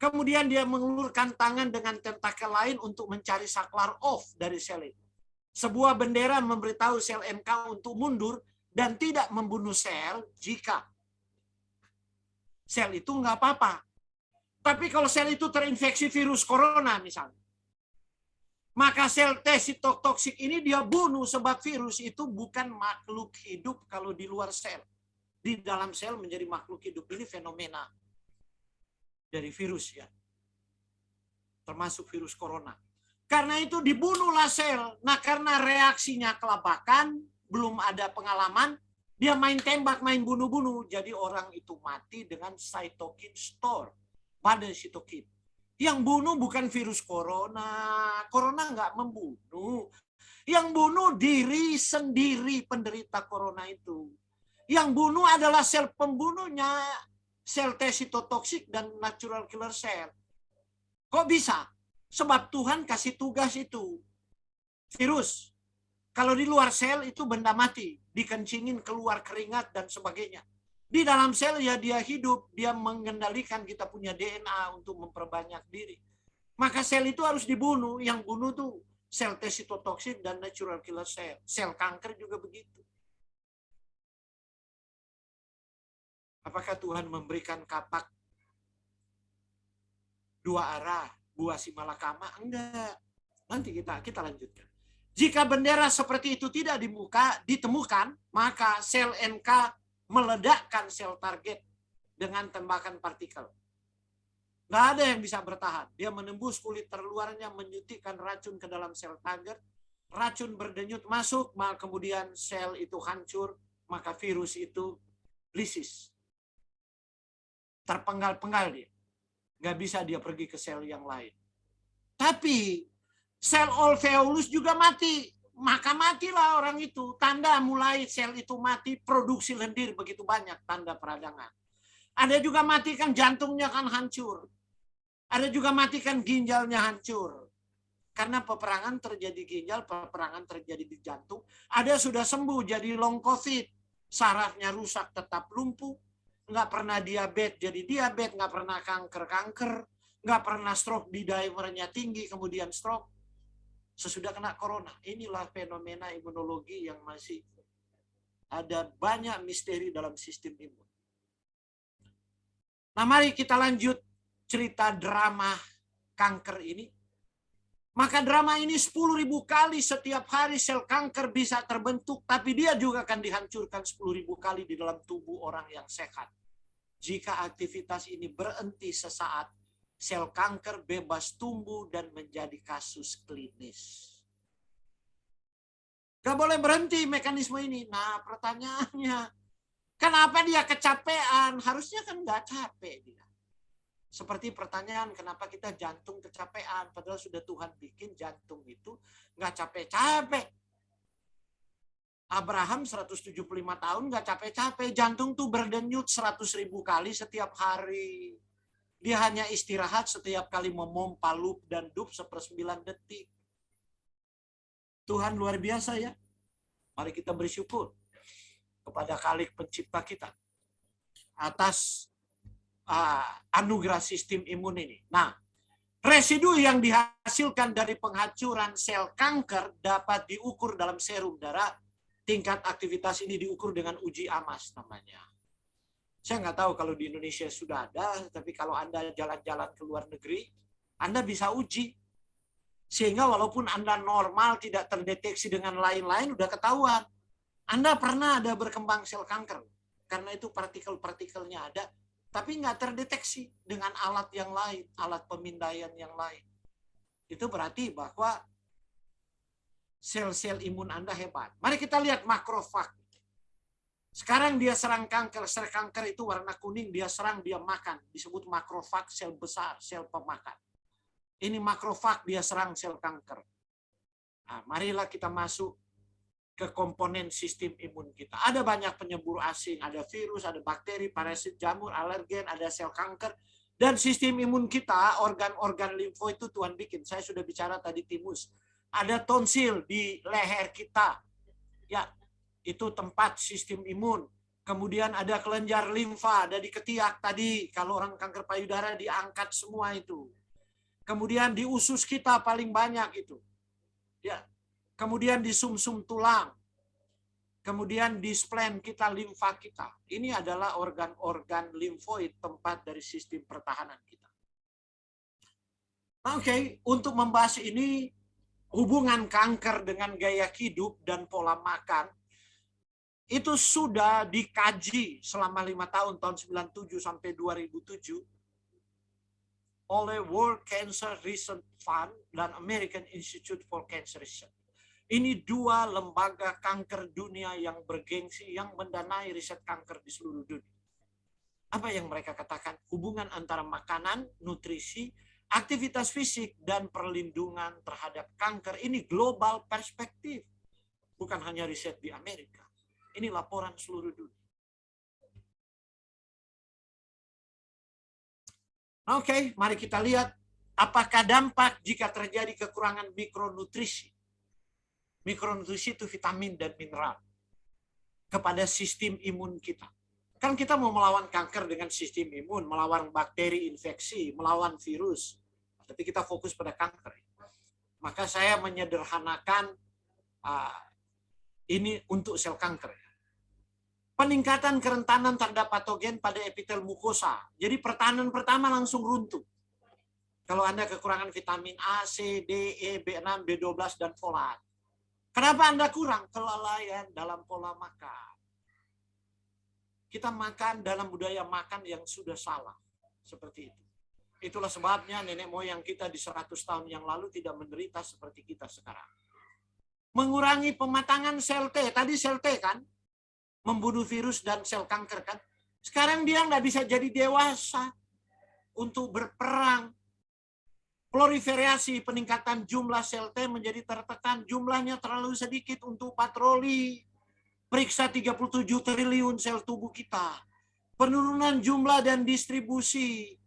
Kemudian dia mengulurkan tangan dengan tentakel lain untuk mencari saklar off dari sel itu. Sebuah bendera memberitahu sel MK untuk mundur dan tidak membunuh sel jika sel itu nggak apa-apa. Tapi kalau sel itu terinfeksi virus corona misalnya, maka sel T sitotoksik ini dia bunuh sebab virus itu bukan makhluk hidup kalau di luar sel. Di dalam sel menjadi makhluk hidup. Ini fenomena dari virus ya. Termasuk virus corona. Karena itu dibunuhlah sel. Nah karena reaksinya kelabakan, belum ada pengalaman, dia main tembak, main bunuh-bunuh. Jadi orang itu mati dengan cytokine store pada sitokin. Yang bunuh bukan virus corona. Corona nggak membunuh. Yang bunuh diri sendiri penderita corona itu. Yang bunuh adalah sel pembunuhnya, sel T sitotoksik dan natural killer cell. Kok bisa? Sebab Tuhan kasih tugas itu. Virus. Kalau di luar sel itu benda mati. Dikencingin keluar keringat dan sebagainya. Di dalam sel ya dia hidup, dia mengendalikan kita punya DNA untuk memperbanyak diri. Maka sel itu harus dibunuh. Yang bunuh tuh sel T dan natural killer cell. Sel kanker juga begitu. Apakah Tuhan memberikan kapak dua arah buah si malakama? Enggak. Nanti kita kita lanjutkan. Jika bendera seperti itu tidak dimuka, ditemukan, maka sel NK meledakkan sel target dengan tembakan partikel. Nggak ada yang bisa bertahan. Dia menembus kulit terluarnya, menyuntikkan racun ke dalam sel target. Racun berdenyut masuk, maka kemudian sel itu hancur, maka virus itu lisis. Terpenggal-penggal dia. Nggak bisa dia pergi ke sel yang lain. Tapi sel alveolus juga mati maka matilah orang itu. Tanda mulai sel itu mati, produksi lendir begitu banyak tanda peradangan. Ada juga matikan jantungnya kan hancur. Ada juga matikan ginjalnya hancur. Karena peperangan terjadi ginjal, peperangan terjadi di jantung. Ada sudah sembuh jadi long covid. Sarafnya rusak tetap lumpuh. Nggak pernah diabetes jadi diabetes. Nggak pernah kanker-kanker. Nggak pernah stroke di divernya tinggi kemudian stroke sesudah kena corona. Inilah fenomena imunologi yang masih ada banyak misteri dalam sistem imun. Nah, mari kita lanjut cerita drama kanker ini. Maka drama ini 10.000 kali setiap hari sel kanker bisa terbentuk, tapi dia juga akan dihancurkan 10.000 kali di dalam tubuh orang yang sehat. Jika aktivitas ini berhenti sesaat, sel kanker bebas tumbuh dan menjadi kasus klinis. Gak boleh berhenti mekanisme ini. Nah pertanyaannya, kenapa dia kecapean? Harusnya kan nggak capek dia. Seperti pertanyaan, kenapa kita jantung kecapean? Padahal sudah Tuhan bikin jantung itu nggak capek-capek. Abraham 175 tahun nggak capek-capek. Jantung tuh berdenyut 100 ribu kali setiap hari. Dia hanya istirahat setiap kali memompa loop dan dup sepersembilan detik. Tuhan luar biasa ya. Mari kita bersyukur kepada Kalik pencipta kita atas uh, anugerah sistem imun ini. Nah, residu yang dihasilkan dari penghancuran sel kanker dapat diukur dalam serum darah. Tingkat aktivitas ini diukur dengan uji amas namanya. Saya nggak tahu kalau di Indonesia sudah ada, tapi kalau Anda jalan-jalan ke luar negeri, Anda bisa uji. Sehingga walaupun Anda normal, tidak terdeteksi dengan lain-lain, udah ketahuan. Anda pernah ada berkembang sel kanker. Karena itu partikel-partikelnya ada, tapi nggak terdeteksi dengan alat yang lain, alat pemindaian yang lain. Itu berarti bahwa sel-sel imun Anda hebat. Mari kita lihat makrofag. Sekarang dia serang kanker, sel kanker itu warna kuning, dia serang, dia makan. Disebut makrofag, sel besar, sel pemakan. Ini makrofag, dia serang sel kanker. Nah, marilah kita masuk ke komponen sistem imun kita. Ada banyak penyembur asing, ada virus, ada bakteri, parasit, jamur, alergen, ada sel kanker. Dan sistem imun kita, organ-organ limfo itu Tuhan bikin. Saya sudah bicara tadi timus. Ada tonsil di leher kita. Ya, itu tempat sistem imun. Kemudian ada kelenjar limfa, ada di ketiak tadi. Kalau orang kanker payudara diangkat semua itu. Kemudian di usus kita paling banyak itu. Ya. Kemudian di sumsum -sum tulang. Kemudian di spleen kita, limfa kita. Ini adalah organ-organ limfoid, tempat dari sistem pertahanan kita. Oke, okay. untuk membahas ini, hubungan kanker dengan gaya hidup dan pola makan, itu sudah dikaji selama lima tahun tahun 97 sampai 2007 oleh World Cancer Research Fund dan American Institute for Cancer Research. Ini dua lembaga kanker dunia yang bergengsi yang mendanai riset kanker di seluruh dunia. Apa yang mereka katakan? Hubungan antara makanan, nutrisi, aktivitas fisik, dan perlindungan terhadap kanker. Ini global perspektif. Bukan hanya riset di Amerika. Ini laporan seluruh dunia. Oke, okay, mari kita lihat apakah dampak jika terjadi kekurangan mikronutrisi. Mikronutrisi itu vitamin dan mineral kepada sistem imun kita. Kan kita mau melawan kanker dengan sistem imun, melawan bakteri infeksi, melawan virus. Tapi kita fokus pada kanker. Maka saya menyederhanakan uh, ini untuk sel kanker. Peningkatan kerentanan terhadap patogen pada epitel mukosa. Jadi pertahanan pertama langsung runtuh. Kalau Anda kekurangan vitamin A, C, D, E, B6, B12, dan folat. Kenapa Anda kurang? Kelalaian dalam pola makan kita makan dalam budaya makan yang sudah salah. Seperti itu. Itulah sebabnya nenek moyang kita di 100 tahun yang lalu tidak menderita seperti kita sekarang. Mengurangi pematangan sel T. Tadi sel T kan? Membunuh virus dan sel kanker kan? Sekarang dia nggak bisa jadi dewasa untuk berperang. Proliferasi peningkatan jumlah sel T menjadi tertekan. Jumlahnya terlalu sedikit untuk patroli Periksa 37 triliun sel tubuh kita. Penurunan jumlah dan distribusi.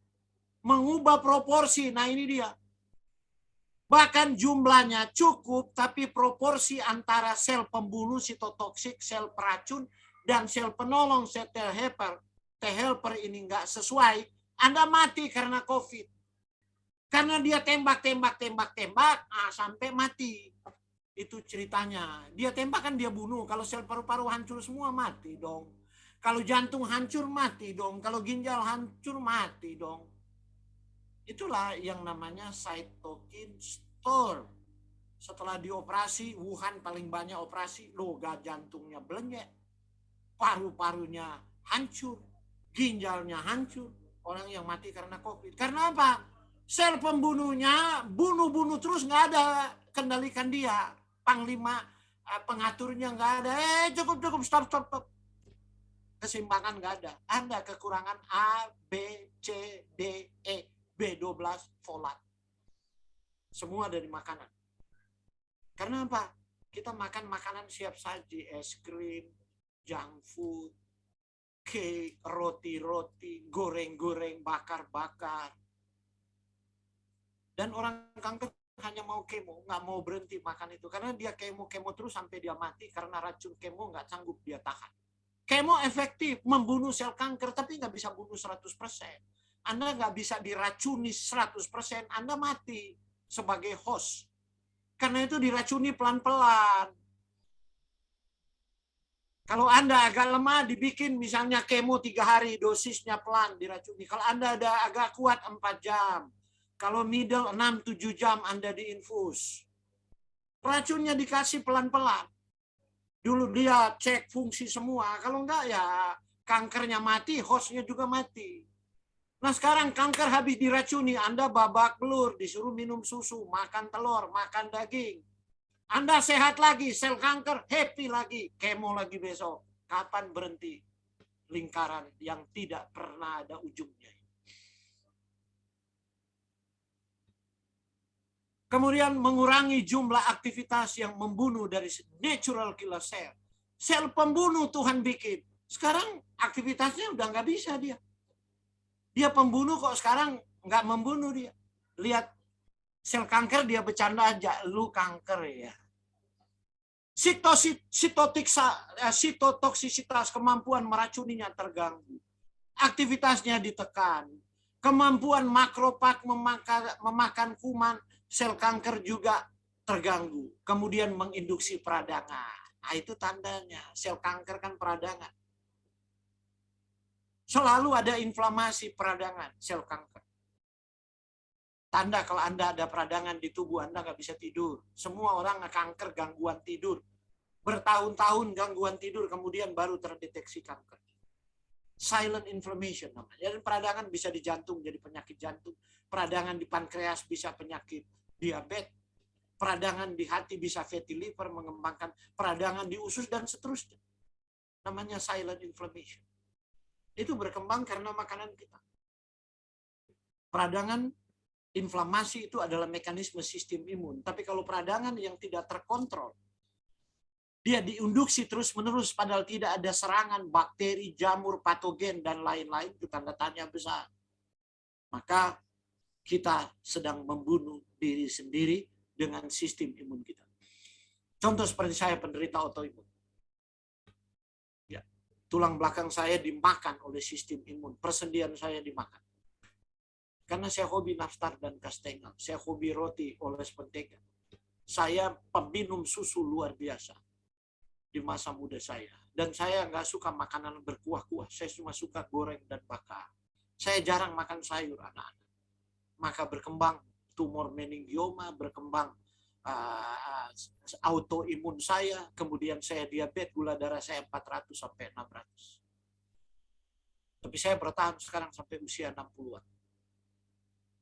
Mengubah proporsi. Nah ini dia. Bahkan jumlahnya cukup, tapi proporsi antara sel pembunuh sitotoksik, sel peracun, dan sel penolong, sel T helper, T helper ini nggak sesuai, Anda mati karena COVID. Karena dia tembak, tembak, tembak, tembak, ah, sampai mati. Itu ceritanya. Dia tembak kan dia bunuh. Kalau sel paru-paru hancur semua mati dong. Kalau jantung hancur mati dong. Kalau ginjal hancur mati dong. Itulah yang namanya cytokine storm. Setelah dioperasi, Wuhan paling banyak operasi, loga jantungnya belenyek, paru-parunya hancur, ginjalnya hancur, orang yang mati karena COVID. Karena apa? Sel pembunuhnya bunuh-bunuh terus nggak ada kendalikan dia panglima eh, pengaturnya nggak ada. Eh cukup cukup stop stop stop. Kesimpangan nggak ada. Anda kekurangan A, B, C, D, E, B12 folat. Semua dari makanan. Karena apa? Kita makan makanan siap saji, es krim, junk food, cake, roti-roti, goreng-goreng, bakar-bakar. Dan orang kanker hanya mau kemo, nggak mau berhenti makan itu. Karena dia kemo-kemo terus sampai dia mati karena racun kemo nggak sanggup dia tahan. Kemo efektif membunuh sel kanker, tapi nggak bisa bunuh 100%. Anda nggak bisa diracuni 100%, Anda mati sebagai host. Karena itu diracuni pelan-pelan. Kalau Anda agak lemah, dibikin misalnya kemo tiga hari, dosisnya pelan diracuni. Kalau Anda ada agak kuat 4 jam, kalau middle 6-7 jam Anda diinfus. Racunnya dikasih pelan-pelan. Dulu dia cek fungsi semua. Kalau enggak ya kankernya mati, hostnya juga mati. Nah sekarang kanker habis diracuni, Anda babak belur, disuruh minum susu, makan telur, makan daging. Anda sehat lagi, sel kanker happy lagi, kemo lagi besok. Kapan berhenti? Lingkaran yang tidak pernah ada ujungnya. Kemudian mengurangi jumlah aktivitas yang membunuh dari natural killer cell. Sel pembunuh Tuhan bikin. Sekarang aktivitasnya udah nggak bisa dia. Dia pembunuh kok sekarang nggak membunuh dia. Lihat sel kanker dia bercanda aja, lu kanker ya. Eh, sitotoksisitas kemampuan meracuninya terganggu. Aktivitasnya ditekan. Kemampuan makropak memakan, memakan kuman sel kanker juga terganggu. Kemudian menginduksi peradangan. Nah, itu tandanya. Sel kanker kan peradangan. Selalu ada inflamasi peradangan sel kanker. Tanda kalau Anda ada peradangan di tubuh Anda nggak bisa tidur. Semua orang kanker gangguan tidur. Bertahun-tahun gangguan tidur kemudian baru terdeteksi kanker. Silent inflammation namanya. Dan peradangan bisa di jantung jadi penyakit jantung. Peradangan di pankreas bisa penyakit diabetes, peradangan di hati bisa fatty liver, mengembangkan peradangan di usus, dan seterusnya. Namanya silent inflammation. Itu berkembang karena makanan kita. Peradangan inflamasi itu adalah mekanisme sistem imun. Tapi kalau peradangan yang tidak terkontrol, dia diinduksi terus-menerus padahal tidak ada serangan bakteri, jamur, patogen, dan lain-lain, itu tanda tanya besar. Maka kita sedang membunuh diri sendiri dengan sistem imun kita. Contoh seperti saya penderita autoimun. Ya. tulang belakang saya dimakan oleh sistem imun, persendian saya dimakan. Karena saya hobi nastar dan kastengel, saya hobi roti oles mentega. Saya peminum susu luar biasa di masa muda saya. Dan saya nggak suka makanan berkuah-kuah, saya cuma suka goreng dan bakar. Saya jarang makan sayur anak-anak. Maka berkembang tumor meningioma, berkembang uh, autoimun saya, kemudian saya diabetes, gula darah saya 400 sampai 600. Tapi saya bertahan sekarang sampai usia 60-an.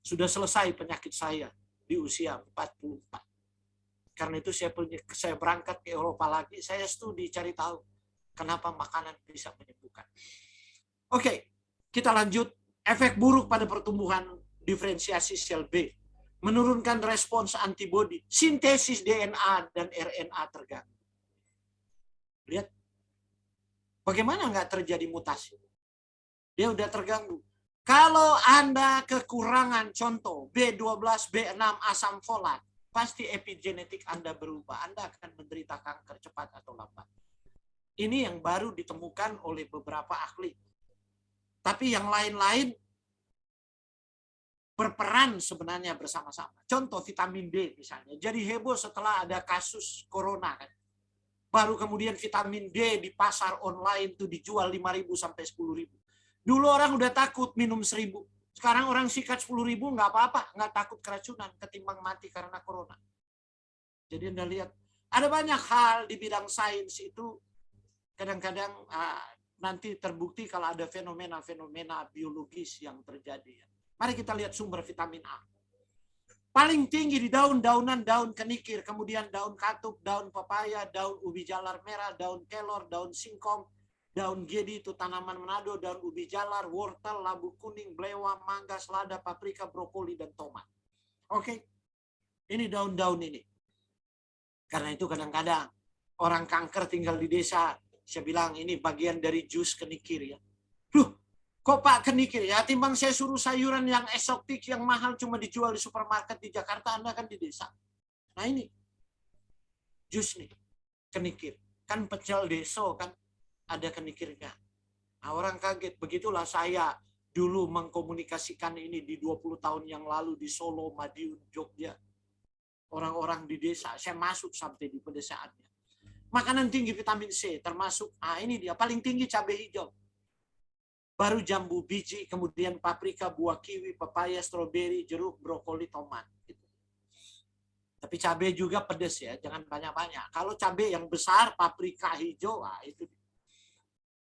Sudah selesai penyakit saya di usia 44. Karena itu saya punya, saya berangkat ke Eropa lagi, saya studi cari tahu kenapa makanan bisa menyembuhkan. Oke, kita lanjut. Efek buruk pada pertumbuhan diferensiasi sel B menurunkan respons antibodi, sintesis DNA dan RNA terganggu. Lihat, bagaimana nggak terjadi mutasi? Dia udah terganggu. Kalau Anda kekurangan contoh B12, B6, asam folat, pasti epigenetik Anda berubah. Anda akan menderita kanker cepat atau lambat. Ini yang baru ditemukan oleh beberapa ahli. Tapi yang lain-lain berperan sebenarnya bersama-sama. Contoh vitamin D misalnya. Jadi heboh setelah ada kasus corona kan. Baru kemudian vitamin D di pasar online tuh dijual 5.000 sampai 10.000. Dulu orang udah takut minum 1.000. Sekarang orang sikat 10.000 nggak apa-apa, nggak takut keracunan ketimbang mati karena corona. Jadi Anda lihat ada banyak hal di bidang sains itu kadang-kadang uh, nanti terbukti kalau ada fenomena-fenomena biologis yang terjadi. Mari kita lihat sumber vitamin A. Paling tinggi di daun-daunan daun kenikir, kemudian daun katuk, daun pepaya, daun ubi jalar merah, daun kelor, daun singkong, daun gedi itu tanaman Manado, daun ubi jalar, wortel, labu kuning, belewang, mangga, selada, paprika, brokoli, dan tomat. Oke, ini daun-daun ini. Karena itu kadang-kadang orang kanker tinggal di desa, saya bilang ini bagian dari jus kenikir ya. Kok Pak kenikir ya, timbang saya suruh sayuran yang eksotik, yang mahal cuma dijual di supermarket di Jakarta, Anda kan di desa. Nah ini, jus nih, kenikir. Kan pecel deso kan, ada kenikirnya. Nah, orang kaget, begitulah saya dulu mengkomunikasikan ini di 20 tahun yang lalu di Solo, Madiun, Jogja. Orang-orang di desa, saya masuk sampai di pedesaannya. Makanan tinggi vitamin C, termasuk, ah ini dia, paling tinggi cabai hijau baru jambu biji, kemudian paprika, buah kiwi, pepaya, stroberi, jeruk, brokoli, tomat. Gitu. Tapi cabai juga pedas ya, jangan banyak-banyak. Kalau cabai yang besar, paprika hijau, ah, itu.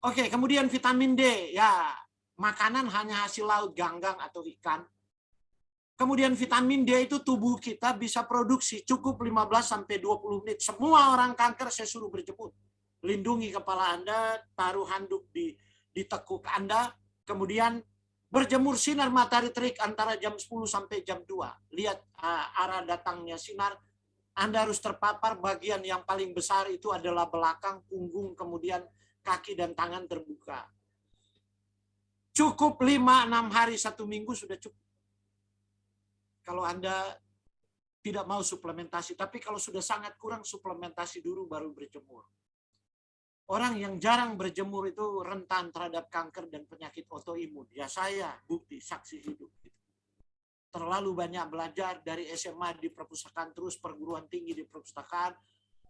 Oke, kemudian vitamin D, ya makanan hanya hasil laut, ganggang atau ikan. Kemudian vitamin D itu tubuh kita bisa produksi cukup 15 sampai 20 menit. Semua orang kanker saya suruh berjemur. Lindungi kepala Anda, taruh handuk di di tekuk Anda, kemudian berjemur sinar matahari terik antara jam 10 sampai jam 2. Lihat uh, arah datangnya sinar, Anda harus terpapar bagian yang paling besar itu adalah belakang, punggung, kemudian kaki dan tangan terbuka. Cukup 5-6 hari satu minggu sudah cukup. Kalau Anda tidak mau suplementasi, tapi kalau sudah sangat kurang suplementasi dulu baru berjemur. Orang yang jarang berjemur itu rentan terhadap kanker dan penyakit autoimun. Ya saya bukti saksi hidup. Terlalu banyak belajar dari SMA di perpustakaan terus perguruan tinggi di perpustakaan.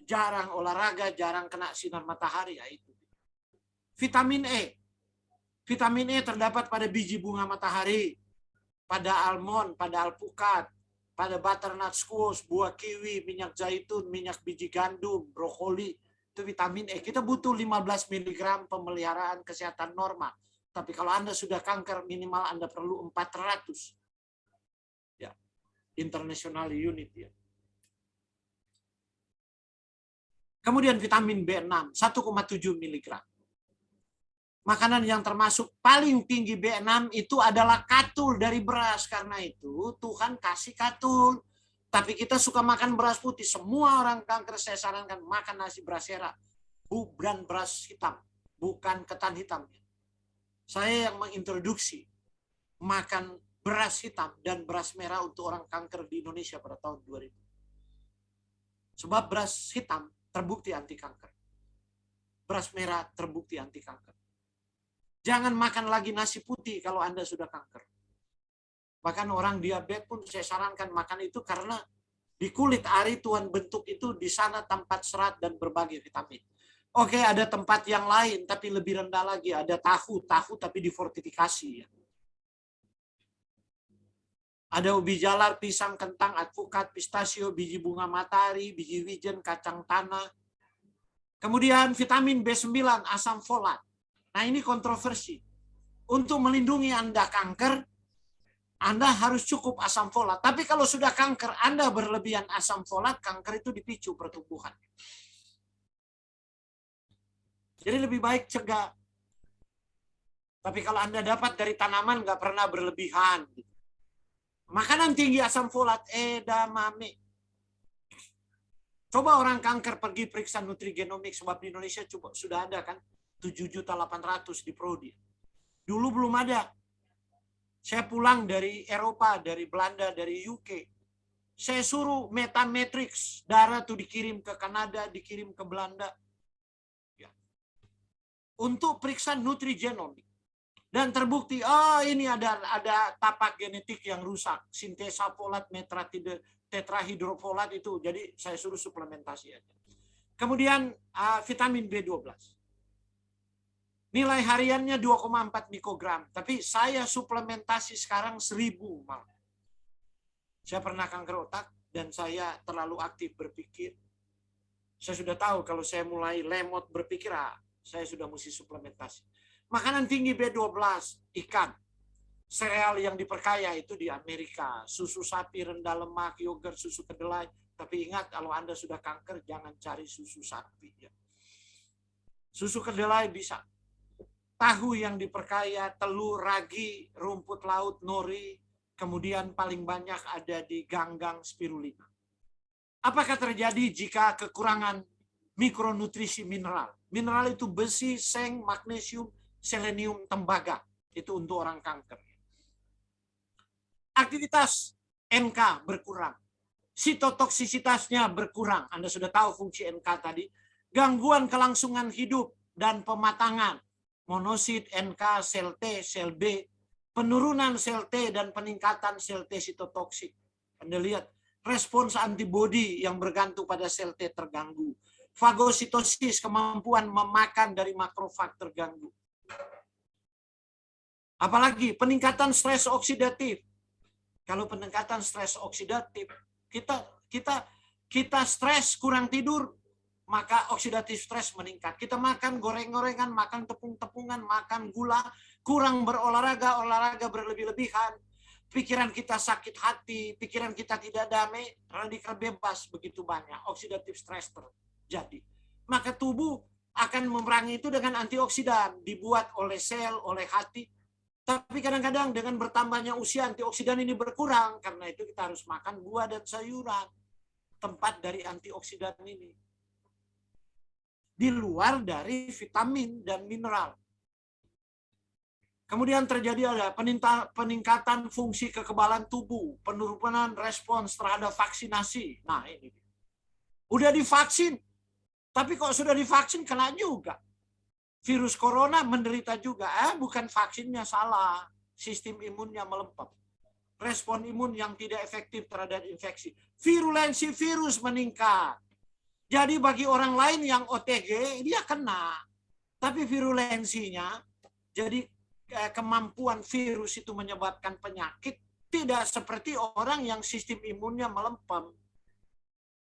Jarang olahraga, jarang kena sinar matahari. Ya itu. Vitamin E. Vitamin E terdapat pada biji bunga matahari, pada almond, pada alpukat, pada butternut squash, buah kiwi, minyak zaitun, minyak biji gandum, brokoli, itu vitamin E. Kita butuh 15 mg pemeliharaan kesehatan normal. Tapi kalau Anda sudah kanker, minimal Anda perlu 400. Ya, international unit ya. Kemudian vitamin B6, 1,7 mg. Makanan yang termasuk paling tinggi B6 itu adalah katul dari beras. Karena itu Tuhan kasih katul. Tapi kita suka makan beras putih. Semua orang kanker saya sarankan makan nasi beras merah. Bukan beras hitam. Bukan ketan hitam. Saya yang mengintroduksi makan beras hitam dan beras merah untuk orang kanker di Indonesia pada tahun 2000. Sebab beras hitam terbukti anti kanker. Beras merah terbukti anti kanker. Jangan makan lagi nasi putih kalau Anda sudah kanker. Bahkan orang diabetes pun saya sarankan makan itu karena di kulit ari Tuhan bentuk itu di sana tempat serat dan berbagai vitamin. Oke, ada tempat yang lain tapi lebih rendah lagi, ada tahu, tahu tapi difortifikasi ya. Ada ubi jalar, pisang, kentang, advokat, pistachio, biji bunga matahari, biji wijen, kacang tanah. Kemudian vitamin B9, asam folat. Nah ini kontroversi. Untuk melindungi Anda kanker, Anda harus cukup asam folat. Tapi kalau sudah kanker, Anda berlebihan asam folat, kanker itu dipicu pertumbuhan. Jadi lebih baik cegah. Tapi kalau Anda dapat dari tanaman, nggak pernah berlebihan. Makanan tinggi asam folat, edamame. Coba orang kanker pergi periksa nutrigenomik, sebab di Indonesia coba sudah ada kan 7.800 di Prodi. Dulu belum ada. Saya pulang dari Eropa, dari Belanda, dari UK. Saya suruh metametrix darah tuh dikirim ke Kanada, dikirim ke Belanda. Ya. Untuk periksa nutrigenomik. Dan terbukti, oh ini ada ada tapak genetik yang rusak. Sintesa folat metratide tetrahidrofolat itu. Jadi saya suruh suplementasi aja. Kemudian uh, vitamin B12. Nilai hariannya 2,4 mikrogram. Tapi saya suplementasi sekarang 1000 malah. Saya pernah kanker otak dan saya terlalu aktif berpikir. Saya sudah tahu kalau saya mulai lemot berpikir, ah, saya sudah mesti suplementasi Makanan tinggi B12, ikan. Sereal yang diperkaya itu di Amerika. Susu sapi rendah lemak, yogurt, susu kedelai. Tapi ingat kalau Anda sudah kanker, jangan cari susu sapi. Ya. Susu kedelai bisa. Tahu yang diperkaya, telur, ragi, rumput laut, nori, kemudian paling banyak ada di ganggang spirulina. Apakah terjadi jika kekurangan mikronutrisi mineral? Mineral itu besi, seng, magnesium, selenium tembaga. Itu untuk orang kanker. Aktivitas NK berkurang. Sitotoksisitasnya berkurang. Anda sudah tahu fungsi NK tadi. Gangguan kelangsungan hidup dan pematangan. Monosit, NK, sel T, sel B. Penurunan sel T dan peningkatan sel T sitotoksik. Anda lihat respons antibodi yang bergantung pada sel T terganggu. Fagositosis, kemampuan memakan dari makrofag terganggu. Apalagi peningkatan stres oksidatif. Kalau peningkatan stres oksidatif, kita kita kita stres kurang tidur, maka oksidatif stres meningkat. Kita makan goreng-gorengan, makan tepung-tepungan, makan gula, kurang berolahraga, olahraga berlebih-lebihan, pikiran kita sakit hati, pikiran kita tidak damai, radikal bebas begitu banyak, oksidatif stres terjadi. Maka tubuh akan memerangi itu dengan antioksidan, dibuat oleh sel, oleh hati, tapi kadang-kadang dengan bertambahnya usia antioksidan ini berkurang. Karena itu kita harus makan buah dan sayuran. Tempat dari antioksidan ini. Di luar dari vitamin dan mineral. Kemudian terjadi ada peningkatan fungsi kekebalan tubuh, penurunan respons terhadap vaksinasi. Nah ini. Udah divaksin, tapi kok sudah divaksin kena juga virus corona menderita juga. Eh, bukan vaksinnya salah, sistem imunnya melempem. Respon imun yang tidak efektif terhadap infeksi. Virulensi virus meningkat. Jadi bagi orang lain yang OTG, dia kena. Tapi virulensinya, jadi eh, kemampuan virus itu menyebabkan penyakit, tidak seperti orang yang sistem imunnya melempem.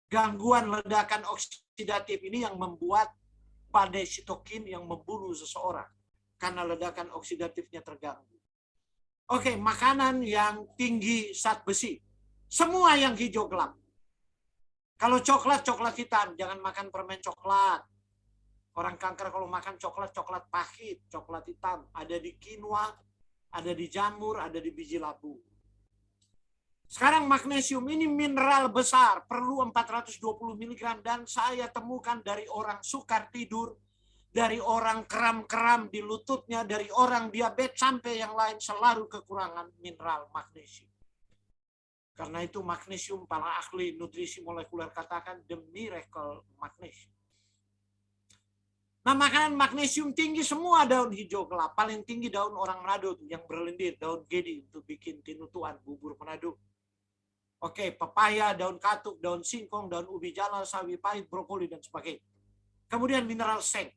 Gangguan ledakan oksidatif ini yang membuat pada sitokin yang membunuh seseorang karena ledakan oksidatifnya terganggu. Oke, makanan yang tinggi zat besi. Semua yang hijau gelap. Kalau coklat, coklat hitam. Jangan makan permen coklat. Orang kanker kalau makan coklat, coklat pahit, coklat hitam. Ada di quinoa, ada di jamur, ada di biji labu. Sekarang magnesium ini mineral besar, perlu 420 mg dan saya temukan dari orang sukar tidur, dari orang kram-kram di lututnya, dari orang diabetes sampai yang lain selalu kekurangan mineral magnesium. Karena itu magnesium para ahli nutrisi molekuler katakan the miracle magnesium. Nah, makanan magnesium tinggi semua daun hijau kelapa, paling tinggi daun orang Manado yang berlendir, daun gedi untuk bikin tinutuan bubur Manado. Oke, pepaya, daun katuk, daun singkong, daun ubi jalan, sawi pahit, brokoli dan sebagainya. Kemudian mineral seng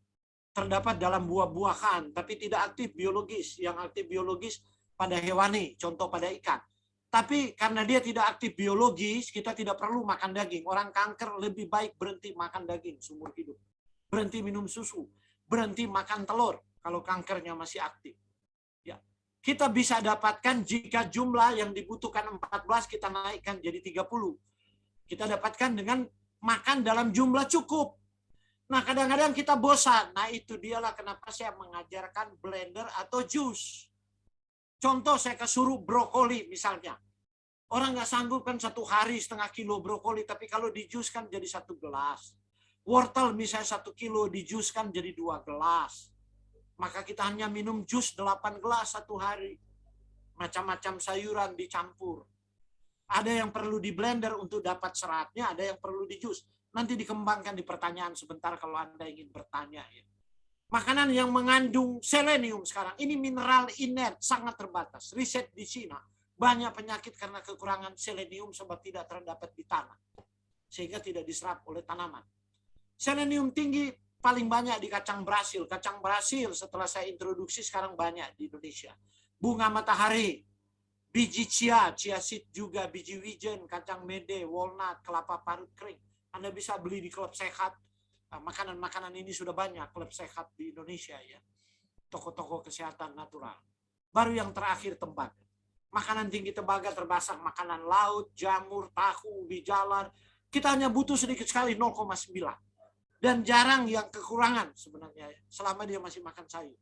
terdapat dalam buah-buahan tapi tidak aktif biologis. Yang aktif biologis pada hewani, contoh pada ikan. Tapi karena dia tidak aktif biologis, kita tidak perlu makan daging. Orang kanker lebih baik berhenti makan daging seumur hidup berhenti minum susu, berhenti makan telur kalau kankernya masih aktif. Ya. Kita bisa dapatkan jika jumlah yang dibutuhkan 14 kita naikkan jadi 30. Kita dapatkan dengan makan dalam jumlah cukup. Nah, kadang-kadang kita bosan. Nah, itu dialah kenapa saya mengajarkan blender atau jus. Contoh saya kesuruh brokoli misalnya. Orang nggak sanggup kan satu hari setengah kilo brokoli, tapi kalau di jus kan jadi satu gelas Wortel misalnya satu kilo dijuskan jadi dua gelas. Maka kita hanya minum jus delapan gelas satu hari. Macam-macam sayuran dicampur. Ada yang perlu di blender untuk dapat seratnya, ada yang perlu di jus. Nanti dikembangkan di pertanyaan sebentar kalau Anda ingin bertanya. Ya. Makanan yang mengandung selenium sekarang, ini mineral inert, sangat terbatas. Riset di Cina, banyak penyakit karena kekurangan selenium sebab tidak terdapat di tanah. Sehingga tidak diserap oleh tanaman. Selenium tinggi paling banyak di kacang Brasil. Kacang Brasil setelah saya introduksi sekarang banyak di Indonesia. Bunga matahari, biji chia, chia seed juga, biji wijen, kacang mede, walnut, kelapa parut kering. Anda bisa beli di klub sehat. Nah, makanan-makanan ini sudah banyak klub sehat di Indonesia ya. Toko-toko kesehatan natural. Baru yang terakhir tembaga. Makanan tinggi tembaga terbasar makanan laut, jamur, tahu, ubi jalar. Kita hanya butuh sedikit sekali 0,9 dan jarang yang kekurangan sebenarnya selama dia masih makan sayur.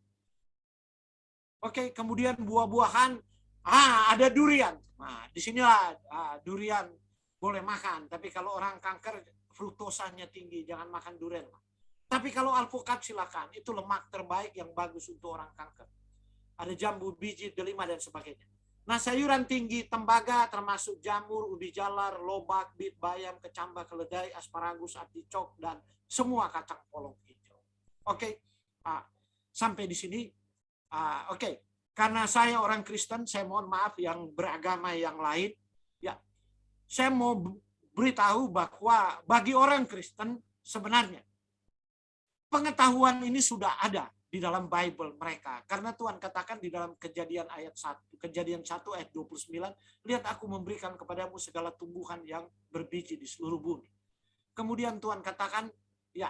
Oke, kemudian buah-buahan, ah ada durian. Nah, di sinilah ah, durian boleh makan, tapi kalau orang kanker fruktosanya tinggi, jangan makan durian. Tapi kalau alpukat silakan, itu lemak terbaik yang bagus untuk orang kanker. Ada jambu, biji, delima dan sebagainya. Nah, sayuran tinggi tembaga termasuk jamur, ubi jalar, lobak, bit, bayam, kecambah, keledai, asparagus, articok, dan semua kacang polong hijau. Oke, okay? uh, sampai di sini. Uh, Oke, okay. karena saya orang Kristen, saya mohon maaf yang beragama yang lain. Ya, saya mau beritahu bahwa bagi orang Kristen sebenarnya pengetahuan ini sudah ada di dalam Bible mereka. Karena Tuhan katakan di dalam kejadian ayat 1, kejadian 1 ayat 29, lihat aku memberikan kepadamu segala tumbuhan yang berbiji di seluruh bumi. Kemudian Tuhan katakan, ya,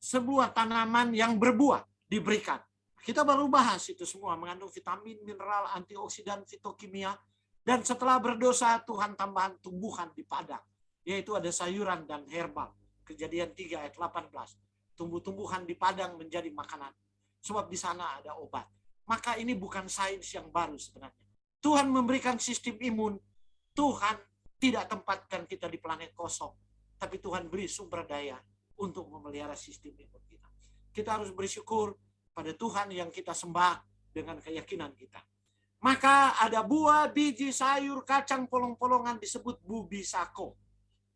sebuah tanaman yang berbuah diberikan. Kita baru bahas itu semua, mengandung vitamin, mineral, antioksidan, fitokimia, dan setelah berdosa Tuhan tambahan tumbuhan di padang, yaitu ada sayuran dan herbal. Kejadian 3 ayat 18 tumbuh-tumbuhan di padang menjadi makanan. Sebab di sana ada obat. Maka ini bukan sains yang baru sebenarnya. Tuhan memberikan sistem imun. Tuhan tidak tempatkan kita di planet kosong. Tapi Tuhan beri sumber daya untuk memelihara sistem imun kita. Kita harus bersyukur pada Tuhan yang kita sembah dengan keyakinan kita. Maka ada buah, biji, sayur, kacang, polong-polongan disebut bubisako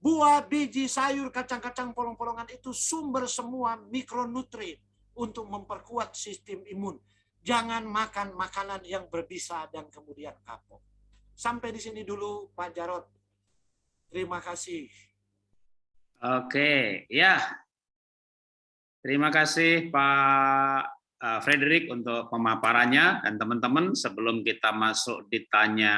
Buah, biji, sayur, kacang-kacang, polong-polongan itu sumber semua mikronutrien untuk memperkuat sistem imun. Jangan makan makanan yang berbisa dan kemudian kapok. Sampai di sini dulu Pak Jarot. Terima kasih. Oke, ya. Terima kasih Pak Frederick untuk pemaparannya dan teman-teman sebelum kita masuk ditanya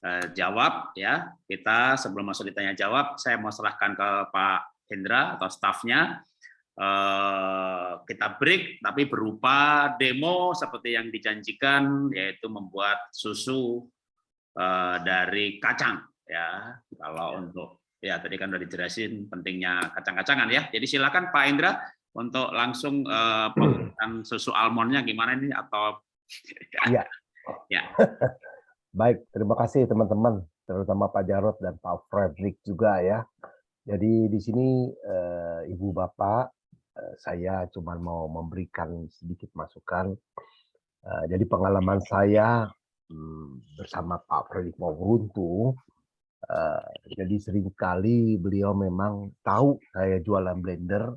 Eh, jawab ya. Kita sebelum masuk ditanya jawab, saya mau serahkan ke Pak Hendra atau stafnya. Eh, kita break, tapi berupa demo seperti yang dijanjikan, yaitu membuat susu eh, dari kacang ya. Kalau untuk ya tadi kan udah dijelasin pentingnya kacang-kacangan ya. Jadi silakan Pak Hendra untuk langsung uh, susu almondnya gimana ini atau ya. ya. Baik, terima kasih teman-teman, terutama Pak Jarot dan Pak Frederick juga ya. Jadi di sini eh, Ibu Bapak, eh, saya cuma mau memberikan sedikit masukan. Eh, jadi pengalaman saya hmm, bersama Pak Frederick Mawuruntu, eh, jadi sering kali beliau memang tahu saya jualan blender,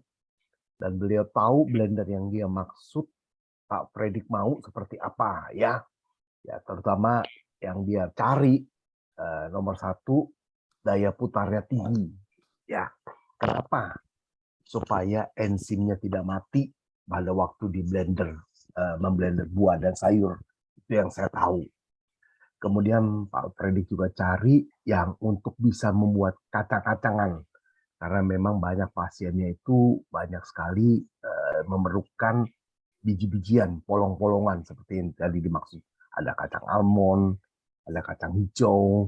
dan beliau tahu blender yang dia maksud Pak Predik mau seperti apa ya. Ya terutama yang dia cari eh, nomor satu daya putarnya tinggi. Ya kenapa? Supaya enzimnya tidak mati pada waktu di blender eh, memblender buah dan sayur itu yang saya tahu. Kemudian Pak Predik juga cari yang untuk bisa membuat kacang-kacangan karena memang banyak pasiennya itu banyak sekali uh, memerlukan biji-bijian, polong-polongan seperti yang tadi dimaksud. Ada kacang almond, ada kacang hijau,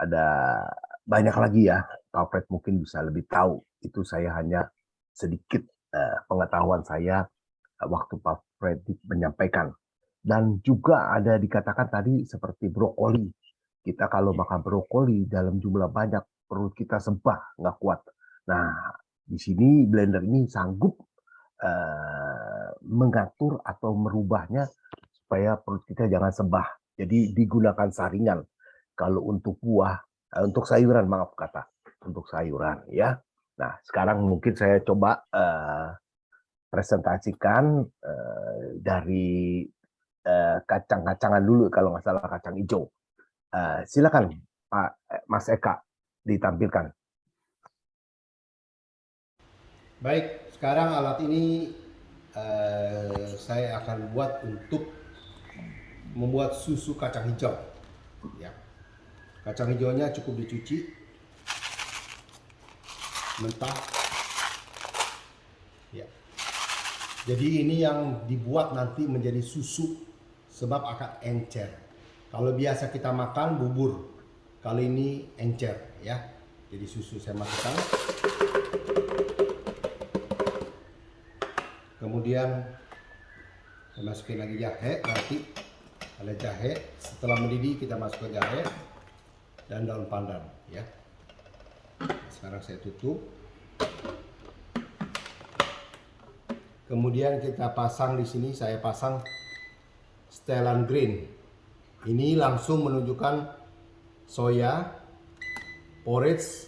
ada banyak lagi ya. Pak Fred mungkin bisa lebih tahu. Itu saya hanya sedikit uh, pengetahuan saya uh, waktu Pak Fred menyampaikan. Dan juga ada dikatakan tadi seperti brokoli. Kita kalau makan brokoli dalam jumlah banyak perut kita sembah, nggak kuat Nah, di sini blender ini sanggup uh, mengatur atau merubahnya supaya perut kita jangan sembah. Jadi digunakan saringan. Kalau untuk buah, uh, untuk sayuran maaf kata, untuk sayuran ya. Nah, sekarang mungkin saya coba uh, presentasikan uh, dari uh, kacang-kacangan dulu kalau nggak salah kacang hijau. Uh, silakan Pak Mas Eka ditampilkan. Baik, sekarang alat ini uh, saya akan buat untuk membuat susu kacang hijau. Ya, kacang hijaunya cukup dicuci, mentah. Ya, jadi ini yang dibuat nanti menjadi susu sebab akan encer. Kalau biasa kita makan bubur, kali ini encer ya. Jadi susu saya masukkan. Kemudian saya masukin lagi jahe nanti ada jahe. Setelah mendidih kita masukkan jahe dan daun pandan ya. Sekarang saya tutup. Kemudian kita pasang di sini saya pasang setelan green. Ini langsung menunjukkan soya porridge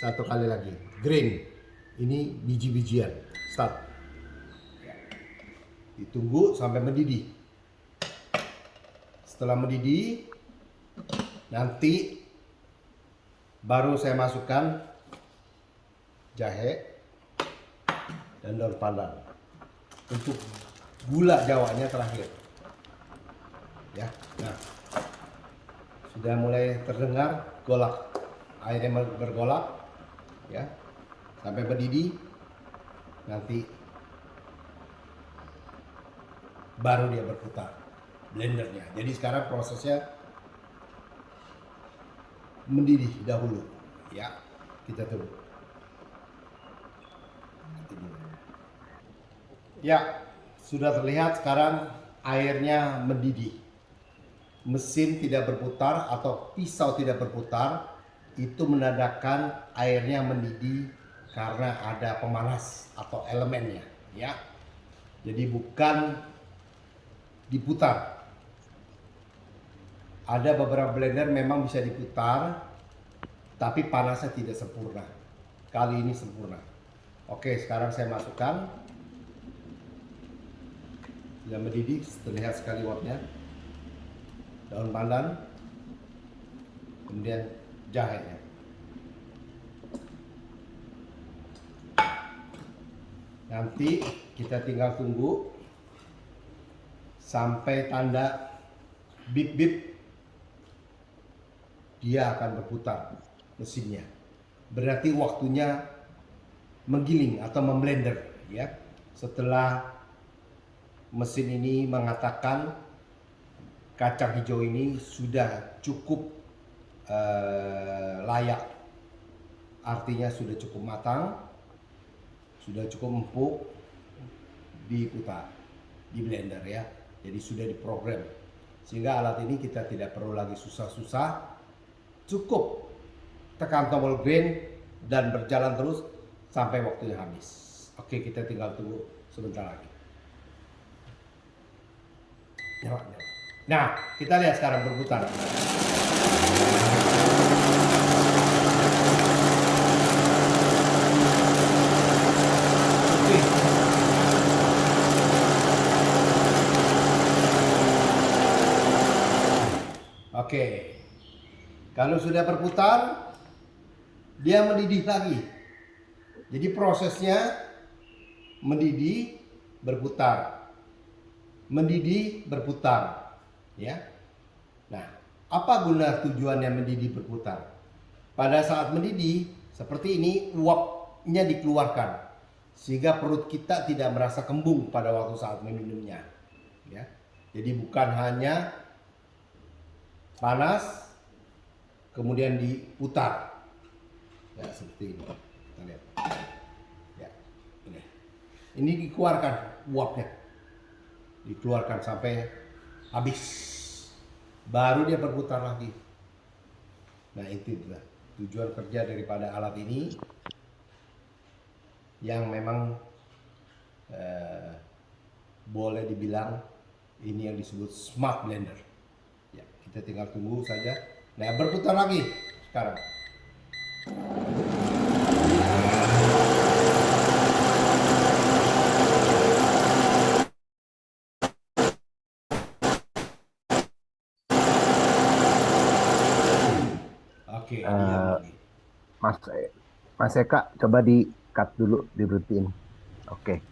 satu kali lagi. Green. Ini biji-bijian. Start ditunggu sampai mendidih. Setelah mendidih nanti baru saya masukkan jahe dan daun pandan untuk gula jawanya terakhir. Ya nah. Sudah mulai terdengar golak airnya bergolak ya. Sampai mendidih nanti baru dia berputar blendernya. Jadi sekarang prosesnya mendidih dahulu. Ya, kita tunggu. Ya, sudah terlihat sekarang airnya mendidih. Mesin tidak berputar atau pisau tidak berputar, itu menandakan airnya mendidih karena ada pemanas atau elemennya, ya. Jadi bukan diputar. Ada beberapa blender memang bisa diputar, tapi panasnya tidak sempurna. Kali ini sempurna. Oke, sekarang saya masukkan. Sudah mendidih, terlihat sekali uapnya. Daun pandan, kemudian jahenya. Nanti kita tinggal tunggu sampai tanda bip bip dia akan berputar mesinnya. Berarti waktunya menggiling atau memblender ya. Setelah mesin ini mengatakan kacang hijau ini sudah cukup uh, layak. Artinya sudah cukup matang sudah cukup empuk diputar di blender ya jadi sudah diprogram. Sehingga alat ini kita tidak perlu lagi susah-susah. Cukup tekan tombol green dan berjalan terus sampai waktunya habis. Oke, kita tinggal tunggu sebentar lagi. Nah, kita lihat sekarang berputar. Oke. Oke. Kalau sudah berputar, dia mendidih lagi. Jadi prosesnya mendidih, berputar. Mendidih, berputar. Ya. Nah, apa guna tujuannya mendidih berputar? Pada saat mendidih, seperti ini uapnya dikeluarkan sehingga perut kita tidak merasa kembung pada waktu saat meminumnya. Ya. Jadi bukan hanya panas kemudian diputar. Ya, seperti ini. Kita lihat. Ya, ini. Ini dikeluarkan uapnya. Dikeluarkan sampai habis. Baru dia berputar lagi. Nah, itu itulah tujuan kerja daripada alat ini yang memang eh, boleh dibilang ini yang disebut smart blender. Kita tinggal tunggu saja. Nah, berputar lagi sekarang. Oke, lagi. Mas Mas Eka coba di cut dulu diberhentiin. Oke.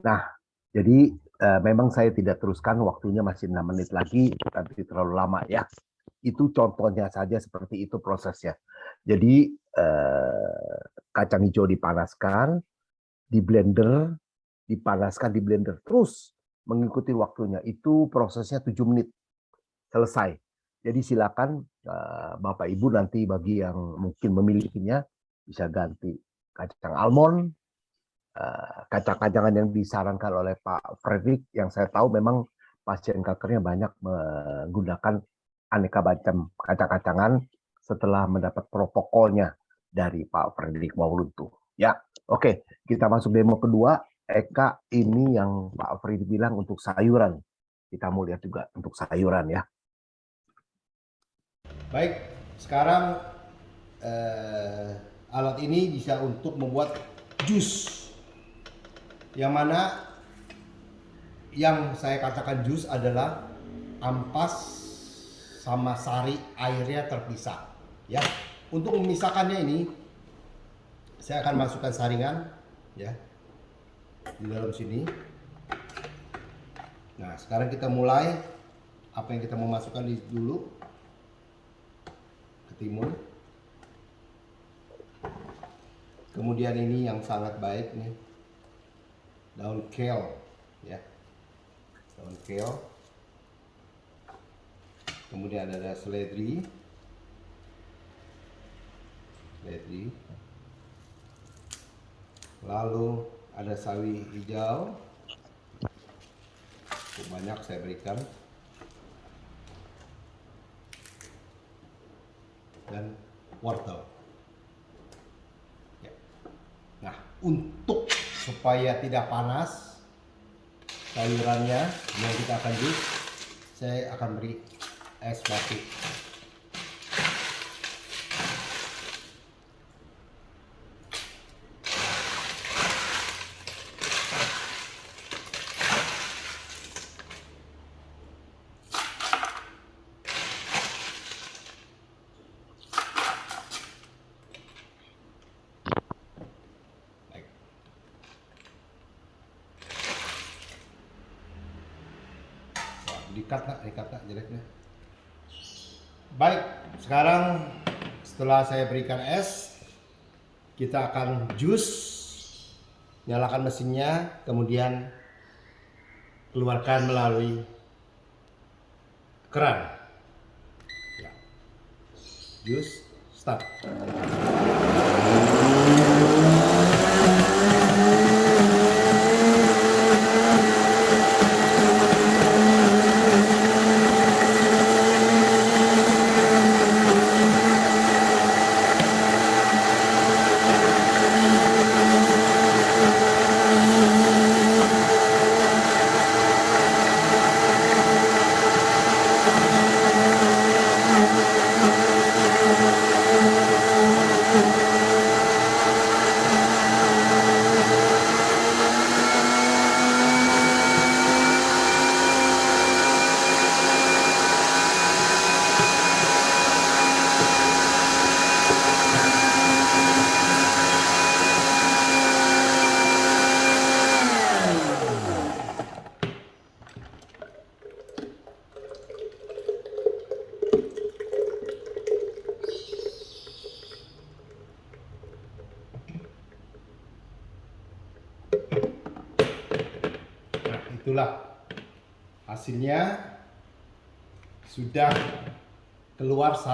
Nah, jadi eh, memang saya tidak teruskan waktunya masih 6 menit lagi tapi terlalu lama ya. Itu contohnya saja seperti itu prosesnya. Jadi eh, kacang hijau dipanaskan, di blender, dipanaskan di blender terus mengikuti waktunya. Itu prosesnya 7 menit selesai. Jadi silakan eh, Bapak Ibu nanti bagi yang mungkin memilikinya bisa ganti kacang almond, kacang-kacangan yang disarankan oleh Pak Fredrik yang saya tahu memang pasien kankernya banyak menggunakan aneka macam kacang-kacangan setelah mendapat protokolnya dari Pak Fredrik Mauluntu. Ya, oke, kita masuk demo kedua. Eka ini yang Pak Fredrik bilang untuk sayuran. Kita mau lihat juga untuk sayuran ya. Baik, sekarang eh, alat ini bisa untuk membuat jus. Yang mana yang saya katakan jus adalah ampas sama sari airnya terpisah. Ya, untuk memisahkannya ini saya akan masukkan saringan ya di dalam sini. Nah, sekarang kita mulai apa yang kita mau masukkan di dulu timun. Kemudian ini yang sangat baik nih. Daun kale ya. Daun kale. Kemudian ada seledri. Seledri. Lalu ada sawi hijau. Cukup banyak saya berikan. dan wortel. Ya. Nah, untuk supaya tidak panas sayurannya yang kita akan jus, saya akan beri es batu. Baik. Wah, dikat nak, dikat nak jeleknya. Baik, sekarang setelah saya berikan es, kita akan jus. Nyalakan mesinnya, kemudian keluarkan melalui keran. Ya. Jus, start.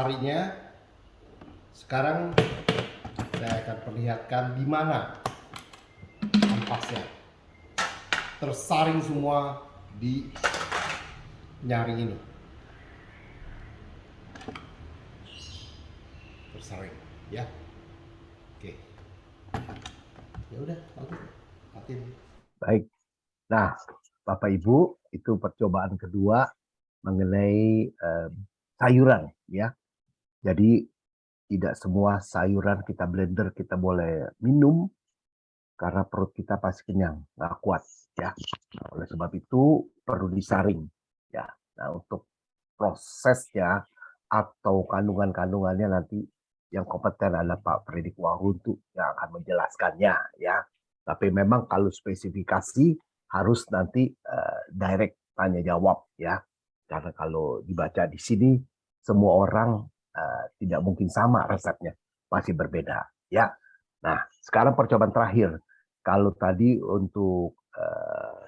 Sarinya sekarang saya akan perlihatkan di mana ampasnya. Tersaring semua di nyaring ini. Tersaring ya. Oke. Ya udah lanjut matiin Baik. Nah, Bapak Ibu, itu percobaan kedua mengenai eh, sayuran ya. Jadi tidak semua sayuran kita blender kita boleh minum karena perut kita pasti kenyang, nggak kuat ya. Nah, oleh sebab itu perlu disaring ya. Nah, untuk prosesnya atau kandungan-kandungannya nanti yang kompeten adalah Pak Fredik Wahuntu yang akan menjelaskannya ya. Tapi memang kalau spesifikasi harus nanti uh, direct tanya jawab ya. Karena kalau dibaca di sini semua orang uh, tidak mungkin sama resepnya, pasti berbeda ya. Nah, sekarang percobaan terakhir. Kalau tadi untuk uh,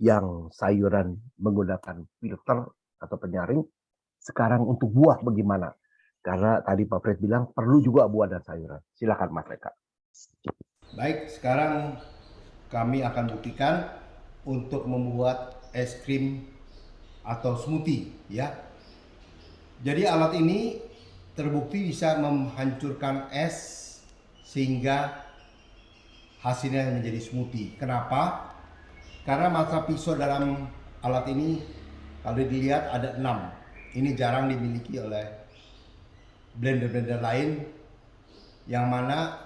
yang sayuran menggunakan filter atau penyaring, sekarang untuk buah bagaimana? Karena tadi Pak Fred bilang perlu juga buah dan sayuran. Silakan Mas Eka. Baik, sekarang kami akan buktikan untuk membuat es krim atau smoothie ya. Jadi alat ini terbukti bisa menghancurkan es sehingga hasilnya menjadi smoothie. Kenapa? Karena mata pisau dalam alat ini kalau dilihat ada 6. Ini jarang dimiliki oleh blender-blender lain yang mana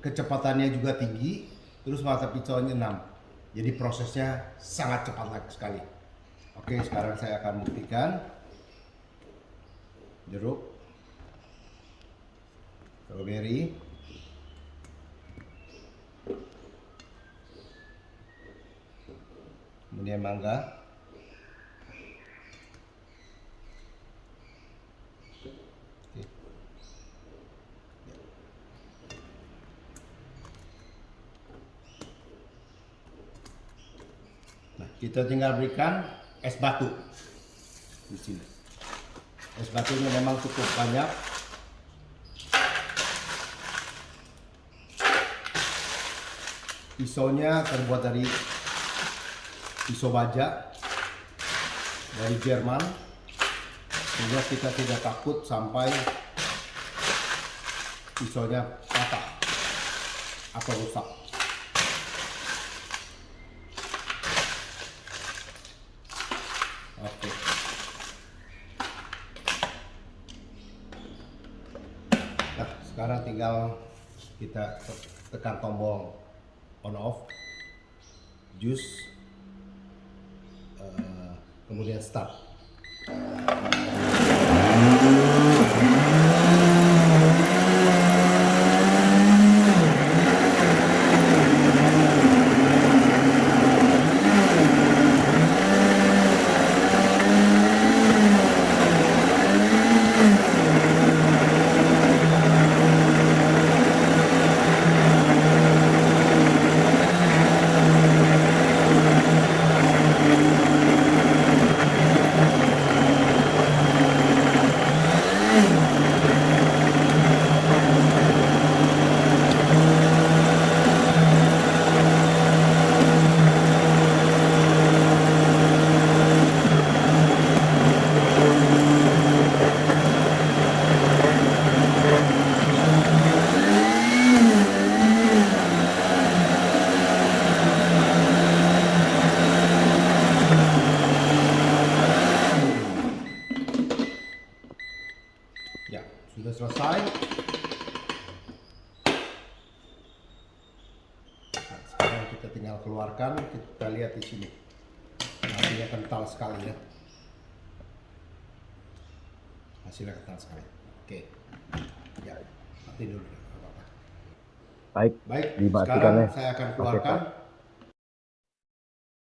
kecepatannya juga tinggi, terus mata pisaunya 6. Jadi prosesnya sangat cepat sekali. Oke, sekarang saya akan buktikan jeruk, strawberry, kemudian mangga, kita tinggal berikan es batu di sini. Es batunya memang cukup banyak. Pisaunya terbuat dari pisau baja dari Jerman. Sehingga kita tidak takut sampai pisaunya patah atau rusak. sekarang tinggal kita tekan tombol on off juice uh, kemudian start keluarkan kita lihat di sini hasilnya kental sekali ya hasilnya kental sekali oke ya mati dulu apa -apa. Baik baik sekarang ya. saya akan keluarkan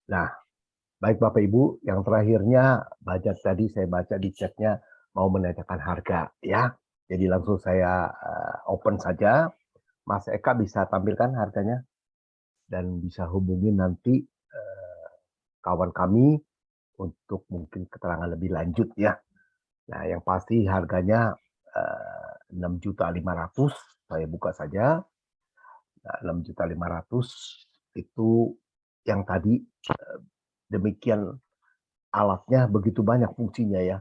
nah baik bapak ibu yang terakhirnya baca tadi saya baca di chatnya mau menanyakan harga ya jadi langsung saya uh, open saja Mas Eka bisa tampilkan harganya dan bisa hubungi nanti uh, kawan kami untuk mungkin keterangan lebih lanjut ya. Nah, yang pasti harganya eh, enam juta lima ratus. Saya buka saja. Nah, enam juta lima ratus itu yang tadi eh, demikian alatnya begitu banyak fungsinya ya.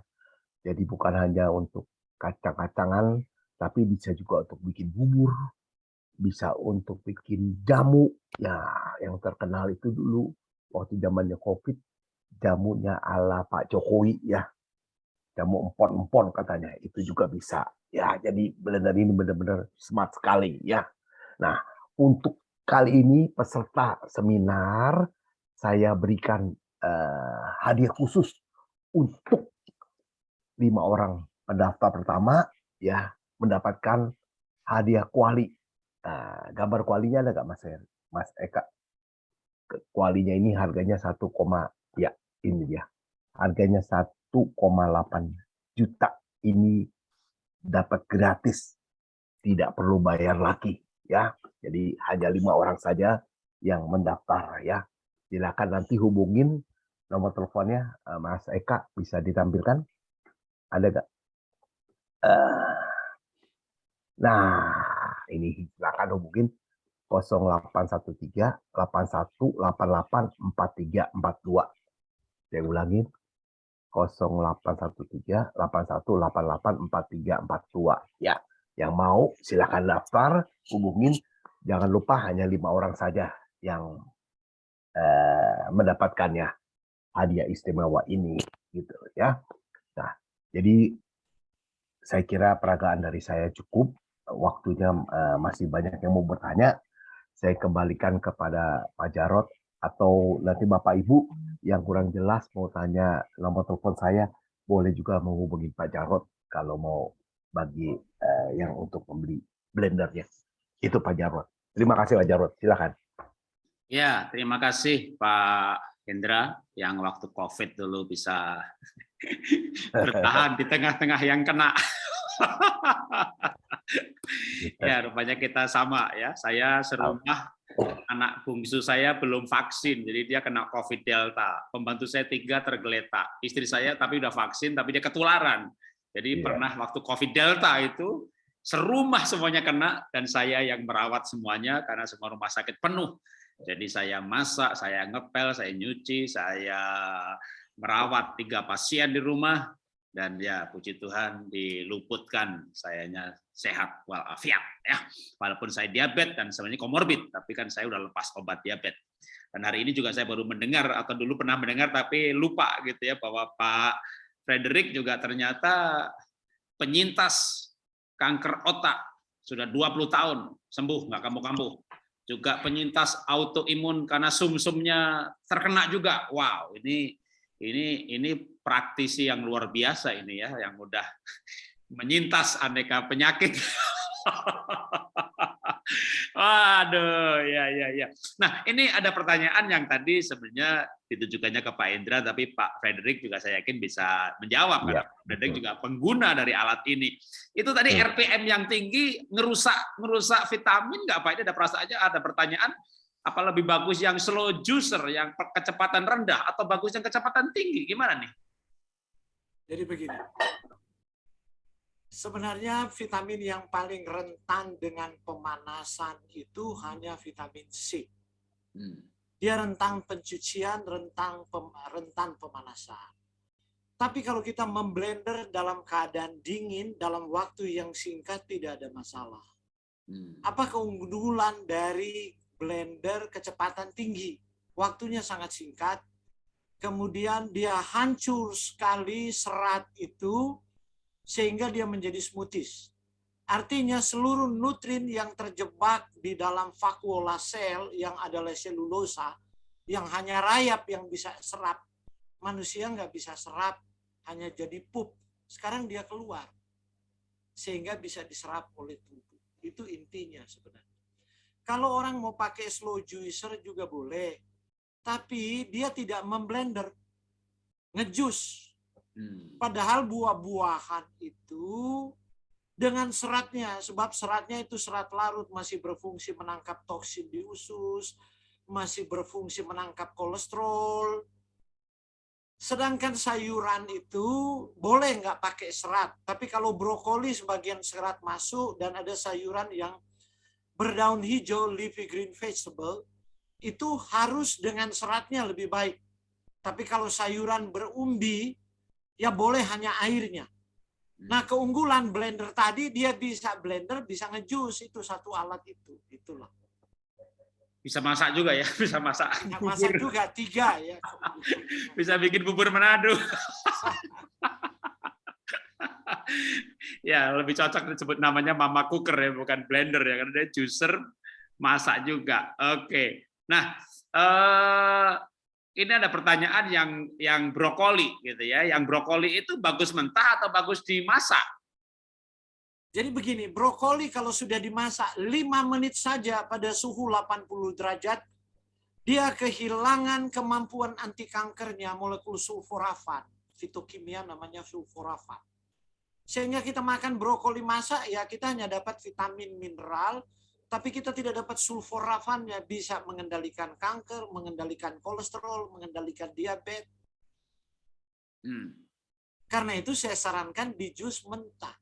Jadi bukan hanya untuk kacang-kacangan, tapi bisa juga untuk bikin bubur, bisa untuk bikin jamu. Ya, yang terkenal itu dulu waktu zamannya Covid, jamunya ala Pak Jokowi ya. Jamu empon-empon katanya, itu juga bisa. Ya, jadi blender ini benar-benar smart sekali ya. Nah, untuk kali ini peserta seminar saya berikan uh, hadiah khusus untuk lima orang pendaftar pertama ya mendapatkan hadiah kuali Nah, gambar kualinya ada nggak Mas Mas Eka? Kualinya ini harganya 1, ya ini dia. Harganya 1,8 juta. Ini dapat gratis. Tidak perlu bayar lagi ya. Jadi hanya lima orang saja yang mendaftar ya. Silakan nanti hubungin nomor teleponnya eh, Mas Eka bisa ditampilkan. Ada nggak? Uh, nah, ini silakan hubungin 0813 8188 4342. Saya ulangin 0813 8188 4342 ya. Yang mau silakan daftar, hubungin. Jangan lupa hanya lima orang saja yang eh, mendapatkannya hadiah istimewa ini gitu ya. Nah, jadi saya kira peragaan dari saya cukup waktunya uh, masih banyak yang mau bertanya, saya kembalikan kepada Pak Jarot atau nanti Bapak Ibu yang kurang jelas mau tanya nomor telepon saya, boleh juga menghubungi Pak Jarot kalau mau bagi uh, yang untuk membeli blendernya. Itu Pak Jarot. Terima kasih Pak Jarot. Silakan. Ya, terima kasih Pak Hendra yang waktu COVID dulu bisa bertahan di tengah-tengah yang kena. ya, rupanya kita sama ya. Saya serumah anak bungsu saya belum vaksin, jadi dia kena COVID Delta. Pembantu saya tiga tergeletak. Istri saya tapi udah vaksin, tapi dia ketularan. Jadi yeah. pernah waktu COVID Delta itu serumah semuanya kena dan saya yang merawat semuanya karena semua rumah sakit penuh. Jadi saya masak, saya ngepel, saya nyuci, saya merawat tiga pasien di rumah dan ya puji Tuhan diluputkan sayanya sehat walafiat ya walaupun saya diabetes dan sebenarnya komorbid tapi kan saya udah lepas obat diabetes dan hari ini juga saya baru mendengar atau dulu pernah mendengar tapi lupa gitu ya bahwa Pak Frederick juga ternyata penyintas kanker otak. Sudah 20 tahun sembuh nggak kambuh-kambuh. Juga penyintas autoimun karena sumsumnya terkena juga. Wow ini ini ini praktisi yang luar biasa ini ya yang mudah menyintas aneka penyakit. Waduh, ya ya ya. Nah, ini ada pertanyaan yang tadi sebenarnya ditujukannya ke Pak Indra, tapi Pak Frederick juga saya yakin bisa menjawab ya, karena Frederick juga pengguna dari alat ini. Itu tadi ya. RPM yang tinggi ngerusak ngerusak vitamin nggak Pak? Ini ada perasaan aja ada pertanyaan apa lebih bagus yang slow juicer yang kecepatan rendah atau bagus yang kecepatan tinggi gimana nih jadi begini sebenarnya vitamin yang paling rentan dengan pemanasan itu hanya vitamin C hmm. dia rentang pencucian rentang pem, rentan pemanasan tapi kalau kita memblender dalam keadaan dingin dalam waktu yang singkat tidak ada masalah hmm. apa keunggulan dari blender kecepatan tinggi. Waktunya sangat singkat. Kemudian dia hancur sekali serat itu sehingga dia menjadi smoothies. Artinya seluruh nutrin yang terjebak di dalam vakuola sel yang adalah selulosa yang hanya rayap yang bisa serap. Manusia nggak bisa serap, hanya jadi pup. Sekarang dia keluar. Sehingga bisa diserap oleh tubuh. Itu intinya sebenarnya. Kalau orang mau pakai slow juicer juga boleh. Tapi dia tidak memblender. Ngejus. Hmm. Padahal buah-buahan itu dengan seratnya. Sebab seratnya itu serat larut masih berfungsi menangkap toksin di usus. Masih berfungsi menangkap kolesterol. Sedangkan sayuran itu boleh nggak pakai serat, tapi kalau brokoli sebagian serat masuk dan ada sayuran yang berdaun hijau, leafy green vegetable, itu harus dengan seratnya lebih baik. Tapi kalau sayuran berumbi, ya boleh hanya airnya. Nah keunggulan blender tadi dia bisa blender, bisa ngejus itu satu alat itu, itulah. Bisa masak juga ya, bisa masak. Ya, masak bubur. juga tiga ya. Bisa bikin bubur Manado. ya, lebih cocok disebut namanya mama cooker ya, bukan blender ya, karena dia juicer masak juga. Oke. Nah, eh, ini ada pertanyaan yang yang brokoli gitu ya. Yang brokoli itu bagus mentah atau bagus dimasak? Jadi begini, brokoli kalau sudah dimasak 5 menit saja pada suhu 80 derajat, dia kehilangan kemampuan anti kankernya molekul sulforafan. Fitokimia namanya sulforafan. Sehingga kita makan brokoli masak, ya kita hanya dapat vitamin mineral, tapi kita tidak dapat sulforafannya, bisa mengendalikan kanker, mengendalikan kolesterol, mengendalikan diabetes. Hmm. Karena itu saya sarankan di jus mentah.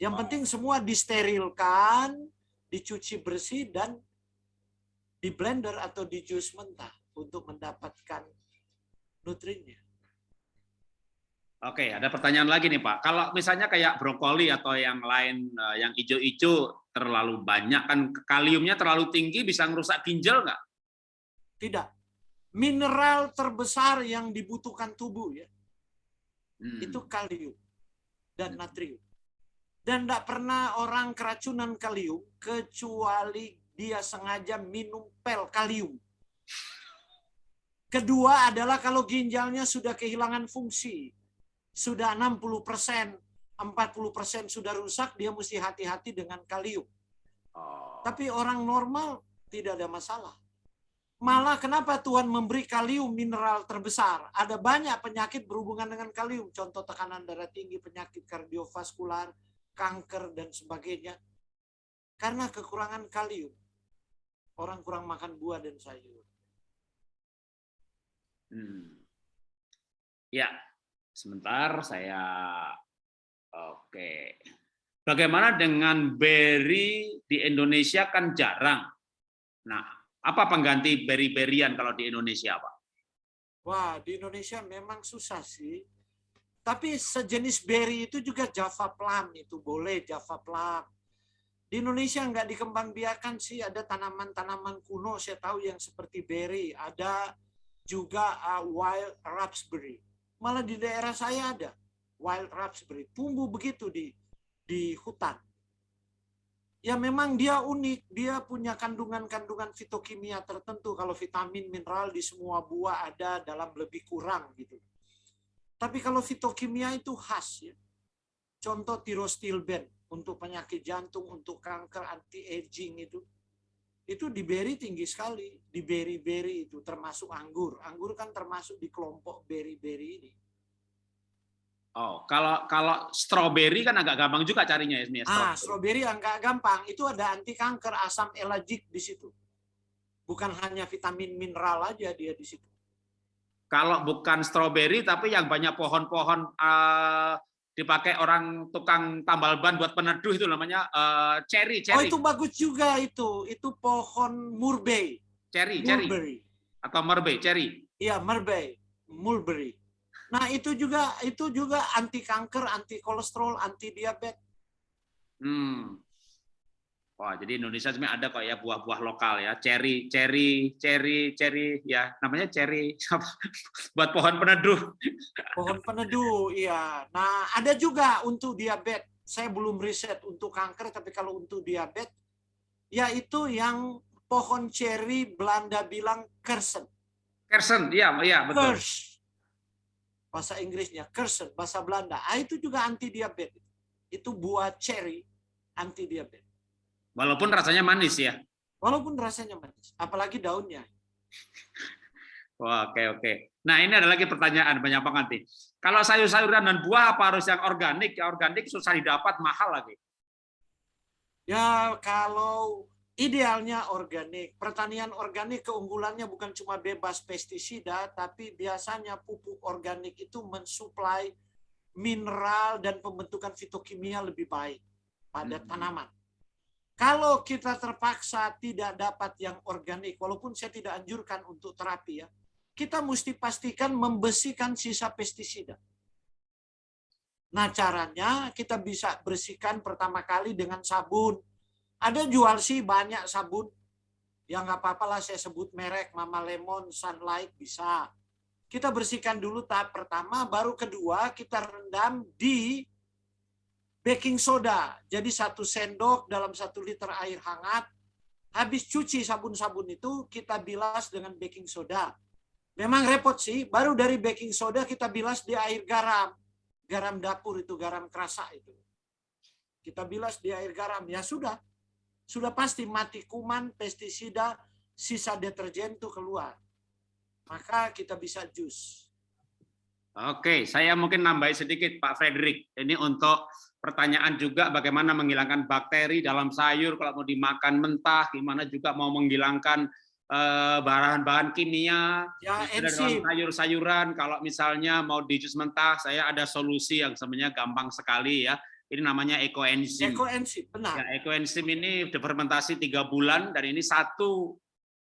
Yang penting semua disterilkan, dicuci bersih, dan di blender atau di jus mentah untuk mendapatkan nutrinya. Oke, ada pertanyaan lagi nih Pak. Kalau misalnya kayak brokoli atau yang lain eh, yang hijau-hijau terlalu banyak kan kaliumnya terlalu tinggi bisa merusak ginjal nggak? Tidak. Mineral terbesar yang dibutuhkan tubuh ya, Hmm. itu kalium dan natrium. Dan tidak pernah orang keracunan kalium kecuali dia sengaja minum pel kalium. Kedua adalah kalau ginjalnya sudah kehilangan fungsi. Sudah 60%, 40% sudah rusak, dia mesti hati-hati dengan kalium. Oh. Tapi orang normal tidak ada masalah. Malah kenapa Tuhan memberi kalium mineral terbesar? Ada banyak penyakit berhubungan dengan kalium. Contoh tekanan darah tinggi, penyakit kardiovaskular, kanker, dan sebagainya. Karena kekurangan kalium. Orang kurang makan buah dan sayur. Hmm. Ya, sebentar saya oke. Bagaimana dengan berry di Indonesia kan jarang. Nah, apa pengganti berry-berryan kalau di Indonesia, Pak? Wah, di Indonesia memang susah sih. Tapi sejenis berry itu juga Java plum itu boleh Java plum. Di Indonesia nggak dikembangbiakan sih ada tanaman-tanaman kuno saya tahu yang seperti berry, ada juga uh, wild raspberry. Malah di daerah saya ada wild raspberry, tumbuh begitu di di hutan. Ya memang dia unik, dia punya kandungan-kandungan fitokimia tertentu. Kalau vitamin, mineral di semua buah ada dalam lebih kurang gitu. Tapi kalau fitokimia itu khas ya. Contoh tirostilben untuk penyakit jantung, untuk kanker, anti aging itu. Itu di beri tinggi sekali, di beri-beri itu termasuk anggur. Anggur kan termasuk di kelompok beri-beri ini. Oh, kalau kalau strawberry kan agak gampang juga carinya ya, Mia, Ah, strawberry. nggak gampang, itu ada anti kanker asam elagic di situ. Bukan hanya vitamin mineral aja dia di situ. Kalau bukan strawberry tapi yang banyak pohon-pohon eh, dipakai orang tukang tambal ban buat peneduh itu namanya eh, cherry, Oh cherry, itu bagus juga itu, itu pohon murbei, cherry, cherry mulberry. atau merbe, cherry. Iya, murbei, mulberry. Nah, itu juga itu juga anti kanker, anti kolesterol, anti diabetes. Hmm. Wah, jadi Indonesia sebenarnya ada kok ya buah-buah lokal ya, cherry, cherry, cherry, cherry, ya namanya cherry buat pohon peneduh. Pohon peneduh, iya. Nah, ada juga untuk diabetes. Saya belum riset untuk kanker, tapi kalau untuk diabetes, yaitu yang pohon cherry Belanda bilang kersen. Kersen, iya, iya betul. Kers. Bahasa Inggrisnya kersen, bahasa Belanda. Ah, itu juga anti diabetes. Itu buah cherry anti diabetes. Walaupun rasanya manis ya. Walaupun rasanya manis, apalagi daunnya. Wah, oke oke. Nah ini ada lagi pertanyaan banyak banget nih. Kalau sayur-sayuran dan buah apa harus yang organik? Ya organik susah didapat, mahal lagi. Ya kalau idealnya organik. Pertanian organik keunggulannya bukan cuma bebas pestisida, tapi biasanya pupuk organik itu mensuplai mineral dan pembentukan fitokimia lebih baik pada Hmm. tanaman. Kalau kita terpaksa tidak dapat yang organik, walaupun saya tidak anjurkan untuk terapi ya, kita mesti pastikan membersihkan sisa pestisida. Nah caranya kita bisa bersihkan pertama kali dengan sabun. Ada jual sih banyak sabun. Ya nggak apa-apa lah saya sebut merek Mama Lemon, Sunlight bisa. Kita bersihkan dulu tahap pertama, baru kedua kita rendam di baking soda. Jadi satu sendok dalam satu liter air hangat. Habis cuci sabun-sabun itu kita bilas dengan baking soda. Memang repot sih, baru dari baking soda kita bilas di air garam. Garam dapur itu, garam kerasa itu. Kita bilas di air garam, ya sudah. Sudah pasti mati kuman, pestisida, sisa deterjen itu keluar. Maka kita bisa jus. Oke, saya mungkin nambahi sedikit Pak Frederick. Ini untuk pertanyaan juga bagaimana menghilangkan bakteri dalam sayur kalau mau dimakan mentah, gimana juga mau menghilangkan eh, bahan-bahan kimia Ya, dalam sayur-sayuran. Kalau misalnya mau di jus mentah, saya ada solusi yang sebenarnya gampang sekali ya. Ini namanya ekoenzim. Ekoenzim, benar. Ya, ekoenzim ini difermentasi tiga bulan dan ini satu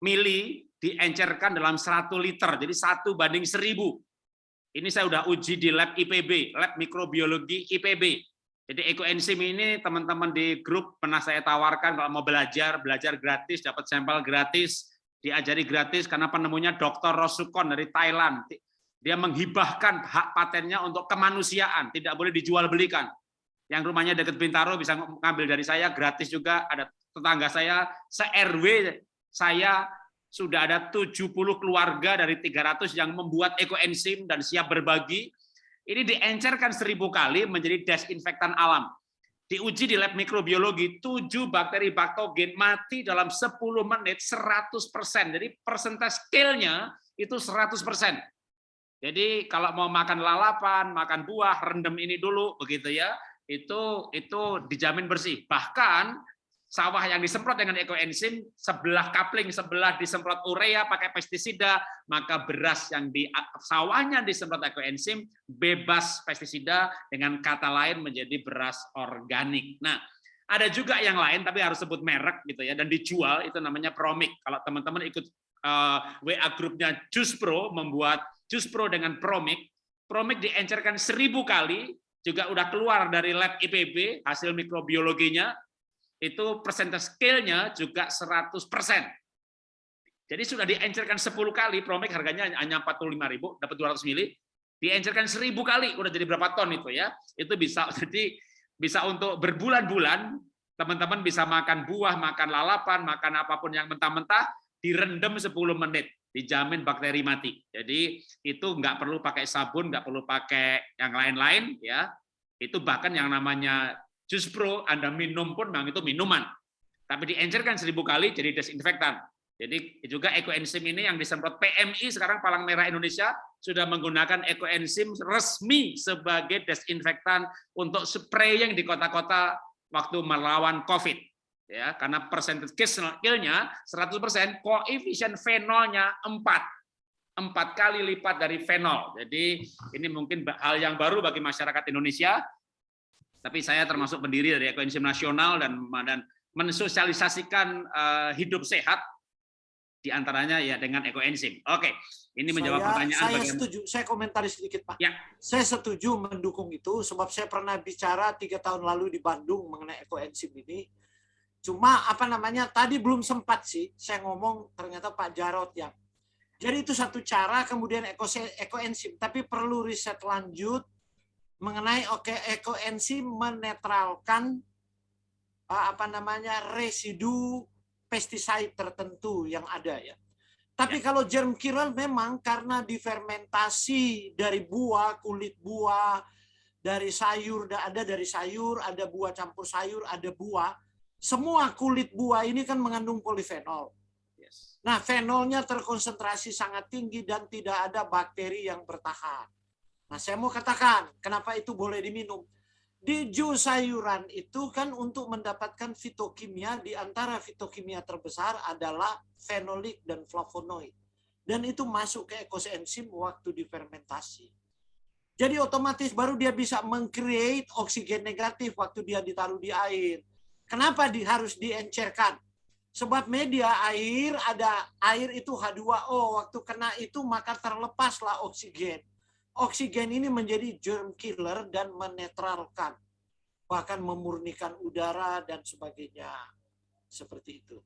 mili diencerkan dalam 100 liter, jadi satu banding seribu. Ini saya udah uji di lab IPB, lab mikrobiologi IPB. Jadi ekoenzim ini teman-teman di grup pernah saya tawarkan kalau mau belajar, belajar gratis, dapat sampel gratis, diajari gratis karena penemunya Dr. Rosukon dari Thailand. Dia menghibahkan hak patennya untuk kemanusiaan, tidak boleh dijual belikan yang rumahnya dekat Bintaro bisa ngambil dari saya gratis juga ada tetangga saya se-RW saya sudah ada 70 keluarga dari 300 yang membuat ekoenzim dan siap berbagi ini diencerkan seribu kali menjadi desinfektan alam. Diuji di lab mikrobiologi 7 bakteri baktogen mati dalam 10 menit 100% jadi persentase scale-nya itu 100% jadi kalau mau makan lalapan, makan buah, rendam ini dulu begitu ya itu itu dijamin bersih. Bahkan sawah yang disemprot dengan ekoenzim sebelah kapling sebelah disemprot urea pakai pestisida maka beras yang di sawahnya disemprot ekoenzim bebas pestisida dengan kata lain menjadi beras organik. Nah, ada juga yang lain tapi harus sebut merek gitu ya dan dijual itu namanya Promik. Kalau teman-teman ikut uh, WA grupnya Jus Pro membuat Jus Pro dengan Promik, Promik diencerkan seribu kali juga udah keluar dari lab IPB hasil mikrobiologinya itu persentase scale-nya juga 100%. Jadi sudah diencerkan 10 kali, Promik harganya hanya 45.000, dapat 200 mili, diencerkan 1000 kali, udah jadi berapa ton itu ya. Itu bisa jadi bisa untuk berbulan-bulan teman-teman bisa makan buah, makan lalapan, makan apa pun yang mentah-mentah direndam 10 menit, dijamin bakteri mati. Jadi itu nggak perlu pakai sabun, nggak perlu pakai yang lain-lain ya. Itu bahkan yang namanya Jus Pro Anda minum pun memang itu minuman. Tapi diencerkan seribu kali jadi desinfektan. Jadi juga ekoenzim ini yang disemprot PMI sekarang Palang Merah Indonesia sudah menggunakan ekoenzim resmi sebagai desinfektan untuk spraying di kota-kota waktu melawan COVID. Ya, karena percentage kill-nya 100%, koefisien fenolnya 4 empat kali lipat dari fenol. Jadi ini mungkin hal yang baru bagi masyarakat Indonesia. Tapi saya termasuk pendiri dari Ekoenzim Nasional dan dan mensosialisasikan uh, hidup sehat di antaranya ya dengan ekoenzim. Oke, ini menjawab saya, pertanyaan. Saya bagaimana... setuju. Saya komentari sedikit Pak. Ya. Saya setuju mendukung itu sebab saya pernah bicara tiga tahun lalu di Bandung mengenai ekoenzim ini. Cuma apa namanya tadi belum sempat sih saya ngomong ternyata Pak Jarot yang jadi itu satu cara kemudian ekoenzim tapi perlu riset lanjut mengenai oke ekoenzim menetralkan apa namanya residu pestisida tertentu yang ada ya. Tapi ya. kalau germ killer memang karena difermentasi dari buah, kulit buah, dari sayur, ada dari sayur, ada buah campur sayur, ada buah. Semua kulit buah ini kan mengandung polifenol. Yes. Nah, fenolnya terkonsentrasi sangat tinggi dan tidak ada bakteri yang bertahan. Nah, saya mau katakan, kenapa itu boleh diminum? di jus sayuran itu kan untuk mendapatkan fitokimia di antara fitokimia terbesar adalah fenolik dan flavonoid. Dan itu masuk ke ekosenzim waktu difermentasi. Jadi otomatis baru dia bisa mengcreate oksigen negatif waktu dia ditaruh di air. Kenapa di, harus diencerkan? Sebab media air ada air itu H2O. Waktu kena itu maka terlepaslah oksigen. Oksigen ini menjadi germ killer dan menetralkan. Bahkan memurnikan udara dan sebagainya. Seperti itu.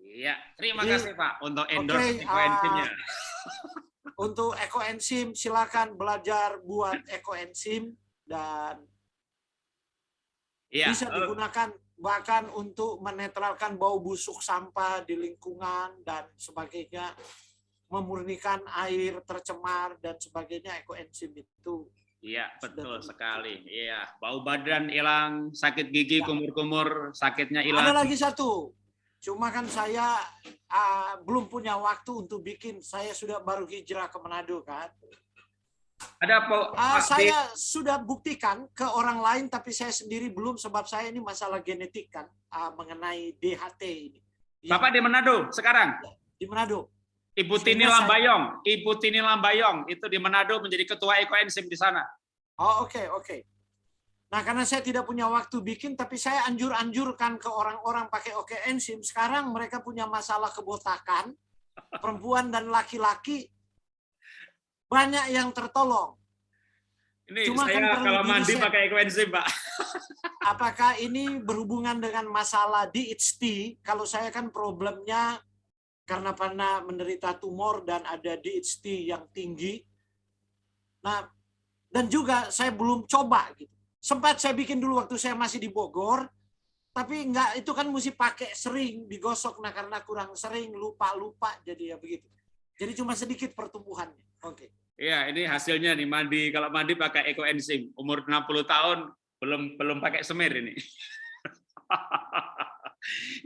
Iya, terima Jadi, kasih Pak untuk endorse oke, ekoenzimnya. ah, Untuk ekoenzim silakan belajar buat ekoenzim dan Iya, bisa eh, digunakan bahkan untuk menetralkan bau busuk sampah di lingkungan dan sebagainya memurnikan air tercemar dan sebagainya ekoenzim itu Iya, betul Sudah. sekali. Iya, bau badan hilang, sakit gigi, Ya. kumur-kumur, sakitnya ada hilang. lagi satu cuma kan saya ah, belum punya waktu untuk bikin saya sudah baru hijrah ke Manado kan Ada Pak, di- saya sudah buktikan ke orang lain tapi saya sendiri belum sebab saya ini masalah genetik kan ah, mengenai DHT ini Yang Bapak di Manado sekarang. di Manado Ibu Sehingga Tini saya- Lambayong, Ibu Tini Lambayong itu di Manado menjadi ketua ekoenzim di sana. Oh oke oke. Nah karena saya tidak punya waktu bikin, tapi saya anjur-anjurkan ke orang-orang pakai oke enzim. Sekarang mereka punya masalah kebotakan, perempuan dan laki-laki banyak yang tertolong. Ini Cuma kan saya perlu kalau mandi di-riset. pakai ekoenzim, Pak. Apakah ini berhubungan dengan masalah DHT? Kalau saya kan problemnya karena pernah menderita tumor dan ada DHT yang tinggi. Nah, dan juga saya belum coba gitu. Sempat saya bikin dulu waktu saya masih di Bogor, tapi enggak itu kan mesti pakai sering digosok. Nah, karena kurang sering lupa-lupa jadi ya begitu. Jadi cuma sedikit pertumbuhannya. Oke. Iya, ini hasilnya nih mandi. Kalau mandi pakai ekoenzim, umur 60 tahun belum belum pakai semir ini.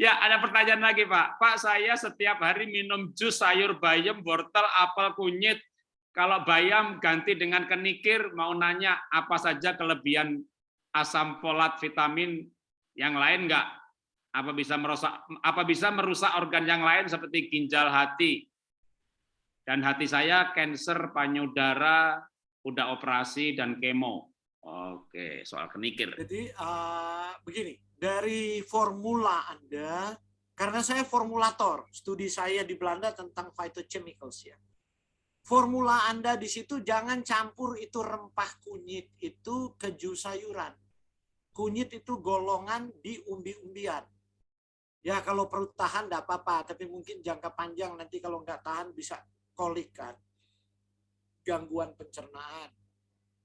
ya, ada pertanyaan lagi, Pak. Pak, saya setiap hari minum jus sayur bayam, wortel, apel, kunyit. Kalau bayam ganti dengan kenikir, mau nanya apa saja kelebihan asam folat vitamin yang lain enggak? Apa bisa merusak apa bisa merusak organ yang lain seperti ginjal hati, dan hati saya kanker payudara, udah operasi dan kemo. Oke, soal kenikir. Jadi eh, begini, dari formula Anda, karena saya formulator, studi saya di Belanda tentang phytochemicals ya. Formula Anda di situ jangan campur itu rempah kunyit itu ke jus sayuran. Kunyit itu golongan di umbi-umbian. Ya kalau perut tahan tidak apa-apa, tapi mungkin jangka panjang nanti kalau nggak tahan bisa kolik kan. Gangguan pencernaan.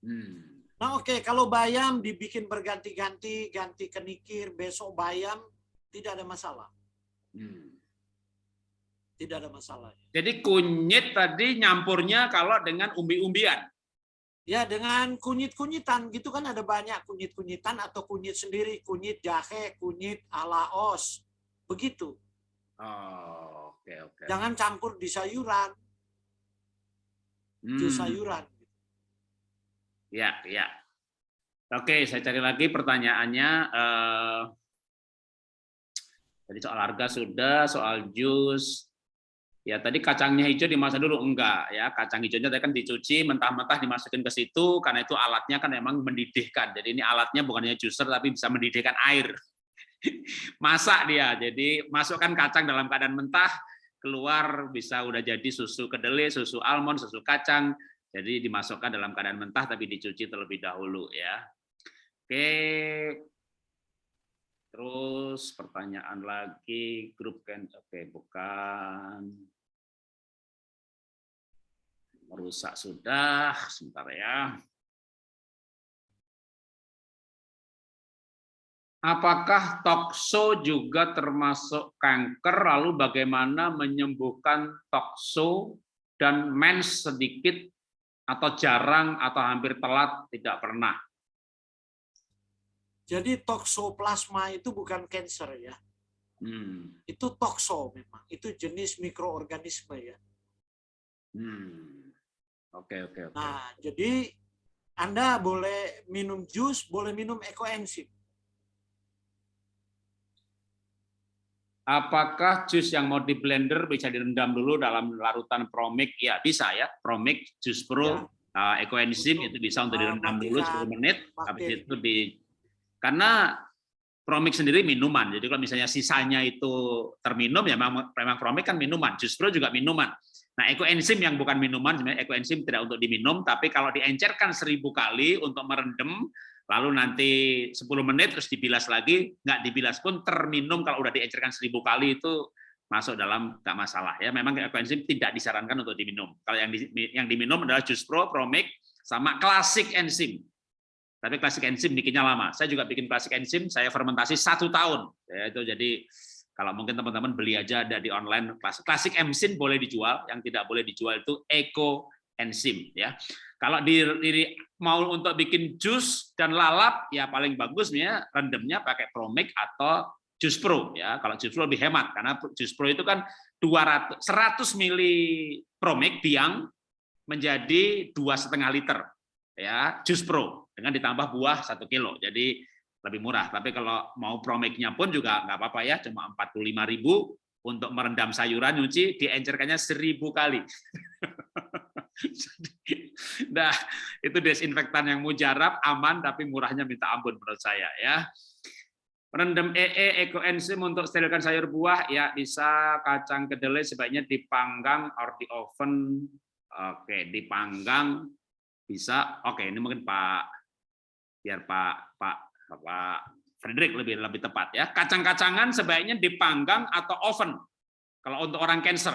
Hmm. Nah oke, kalau bayam dibikin berganti-ganti, ganti kenikir, besok bayam, tidak ada masalah. Hmm. Tidak ada masalah. Jadi kunyit tadi nyampurnya kalau dengan umbi-umbian. Ya dengan kunyit-kunyitan, gitu kan ada banyak kunyit-kunyitan atau kunyit sendiri, kunyit jahe, kunyit alaos, begitu. Oh, oke oke. Jangan campur di sayuran, Hmm. jus sayuran. Ya, ya. Oke, saya cari lagi pertanyaannya. Eh, tadi soal harga sudah, soal jus. Ya, tadi kacangnya hijau dimasak dulu enggak ya. Kacang hijaunya tadi kan dicuci, mentah-mentah dimasukin ke situ karena itu alatnya kan memang mendidihkan. Jadi ini alatnya bukan hanya juicer tapi bisa mendidihkan air. Masak dia. Jadi masukkan kacang dalam keadaan mentah, keluar bisa udah jadi susu kedelai, susu almond, susu kacang. Jadi dimasukkan dalam keadaan mentah tapi dicuci terlebih dahulu ya. Oke. Terus pertanyaan lagi grup kan oke bukan merusak sudah sebentar ya. Apakah tokso juga termasuk kanker? Lalu bagaimana menyembuhkan tokso dan mens sedikit atau jarang atau hampir telat tidak pernah? Jadi toksoplasma itu bukan cancer ya. Hmm. Itu tokso memang. Itu jenis mikroorganisme ya. Hmm. Oke oke oke. Nah, jadi Anda boleh minum jus, boleh minum ekoenzim. Apakah jus yang mau di blender bisa direndam dulu dalam larutan promik? Ya bisa ya, promik, jus pro, Ya. uh, ekoenzim itu bisa untuk uh, direndam dulu 10 matikan menit. Habis itu di karena promik sendiri minuman. Jadi kalau misalnya sisanya itu terminum ya memang, memang promik kan minuman. Jus pro juga minuman. Nah, ekoenzim yang bukan minuman sebenarnya ekoenzim tidak untuk diminum, tapi kalau diencerkan seribu kali untuk merendam, lalu nanti 10 menit terus dibilas lagi, nggak dibilas pun terminum kalau udah diencerkan seribu kali itu masuk dalam nggak masalah ya. Memang ekoenzim tidak disarankan untuk diminum. Kalau yang yang diminum adalah jus pro, promik, sama klasik enzim. Tapi klasik enzim bikinnya lama. Saya juga bikin klasik enzim, saya fermentasi satu tahun. Ya, itu jadi kalau mungkin teman-teman beli aja ada di online klasik klasik enzim boleh dijual, yang tidak boleh dijual itu eco enzim ya. Kalau di, di mau untuk bikin jus dan lalap ya paling bagus ya rendemnya pakai promik atau jus pro ya. Kalau jus pro lebih hemat karena jus pro itu kan 200 100 mili promik biang menjadi dua setengah liter ya jus pro dengan ditambah buah satu kilo. Jadi lebih murah. Tapi kalau mau promiknya pun juga nggak apa-apa ya, cuma 45.000 untuk merendam sayuran nyuci diencerkannya seribu kali. nah, itu desinfektan yang mujarab, aman tapi murahnya minta ampun menurut saya ya. Rendam EE ekoenzim untuk sterilkan sayur buah ya bisa kacang kedelai sebaiknya dipanggang or di oven. Oke, dipanggang bisa. Oke, ini mungkin Pak biar Pak Pak Pak Frederick lebih lebih tepat ya. Kacang-kacangan sebaiknya dipanggang atau oven. Kalau untuk orang cancer.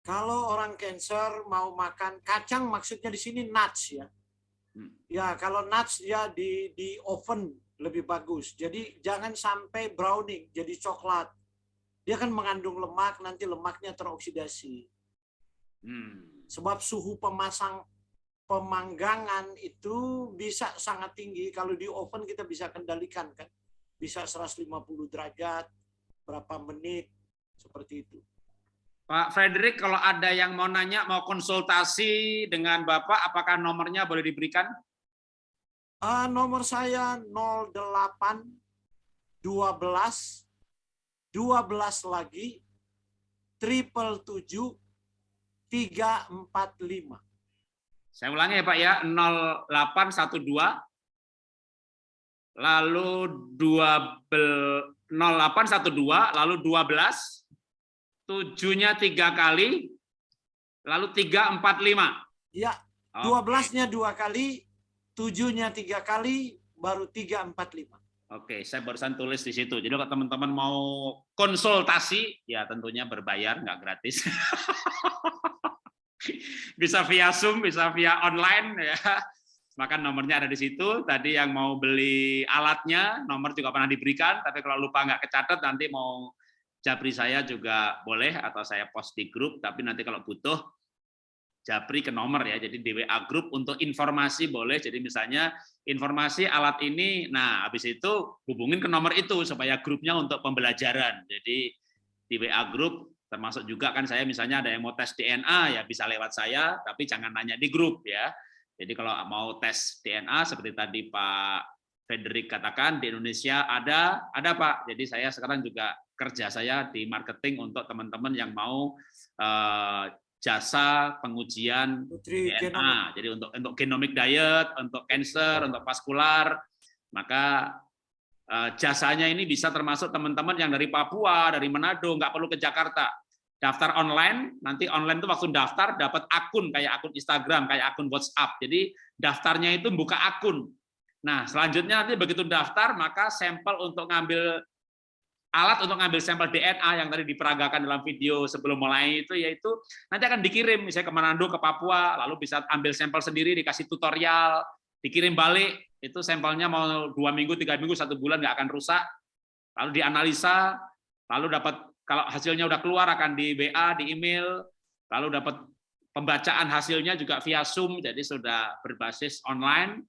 Kalau orang cancer mau makan kacang maksudnya di sini nuts ya. Hmm. Ya, kalau nuts ya di di oven lebih bagus. Jadi jangan sampai browning jadi coklat. Dia kan mengandung lemak, nanti lemaknya teroksidasi. Hmm. Sebab suhu pemasang pemanggangan itu bisa sangat tinggi. Kalau di oven kita bisa kendalikan kan. Bisa 150 derajat, berapa menit, seperti itu. Pak Frederick, kalau ada yang mau nanya, mau konsultasi dengan Bapak, apakah nomornya boleh diberikan? Ah, nomor saya 08 12 12 lagi triple 7 345. Saya ulangi ya Pak ya, 0812 lalu 2 0812 lalu 12 tujuhnya tiga kali lalu 345. Ya, Oke. 12-nya dua kali, 7-nya tiga kali, baru 345. Oke, saya barusan tulis di situ. Jadi kalau teman-teman mau konsultasi, ya tentunya berbayar, nggak gratis. bisa via Zoom, bisa via online ya. Maka nomornya ada di situ. Tadi yang mau beli alatnya, nomor juga pernah diberikan. Tapi kalau lupa nggak kecatat, nanti mau japri saya juga boleh atau saya post di grup. Tapi nanti kalau butuh japri ke nomor ya. Jadi di WA grup untuk informasi boleh. Jadi misalnya informasi alat ini, nah habis itu hubungin ke nomor itu supaya grupnya untuk pembelajaran. Jadi di WA grup termasuk juga kan saya misalnya ada yang mau tes DNA ya bisa lewat saya, tapi jangan nanya di grup ya. Jadi kalau mau tes DNA seperti tadi Pak Frederick katakan di Indonesia ada, ada Pak. Jadi saya sekarang juga kerja saya di marketing untuk teman-teman yang mau eh, jasa pengujian Putri DNA. Genomik. Jadi untuk untuk genomic diet, untuk cancer, untuk vaskular, maka eh, jasanya ini bisa termasuk teman-teman yang dari Papua, dari Manado, nggak perlu ke Jakarta. Daftar online, nanti online itu waktu daftar dapat akun kayak akun Instagram, kayak akun WhatsApp. Jadi daftarnya itu buka akun. Nah, selanjutnya nanti begitu daftar, maka sampel untuk ngambil alat untuk ngambil sampel DNA yang tadi diperagakan dalam video sebelum mulai itu yaitu nanti akan dikirim misalnya ke Manado ke Papua lalu bisa ambil sampel sendiri dikasih tutorial dikirim balik itu sampelnya mau dua minggu tiga minggu satu bulan nggak akan rusak. Lalu dianalisa lalu dapat kalau hasilnya udah keluar akan di WA di email lalu dapat pembacaan hasilnya juga via Zoom jadi sudah berbasis online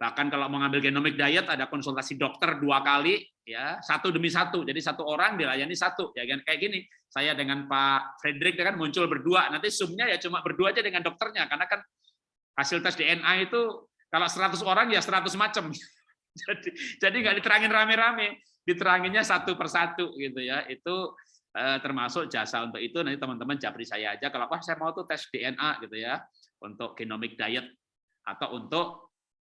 bahkan kalau mau ngambil genomic diet ada konsultasi dokter dua kali ya. Satu demi satu. Jadi satu orang dilayani satu. Ya kan? Kayak gini. Saya dengan Pak Frederick kan muncul berdua. Nanti zoomnya ya cuma berdua aja dengan dokternya. Karena kan hasil tes DNA itu kalau 100 orang ya 100 macam. jadi jadi nggak diterangin rame-rame, diteranginnya satu persatu gitu ya. Itu eh, termasuk jasa untuk itu. Nanti teman-teman japri saya aja. Kalau wah saya mau tuh tes DNA gitu ya untuk genomic diet atau untuk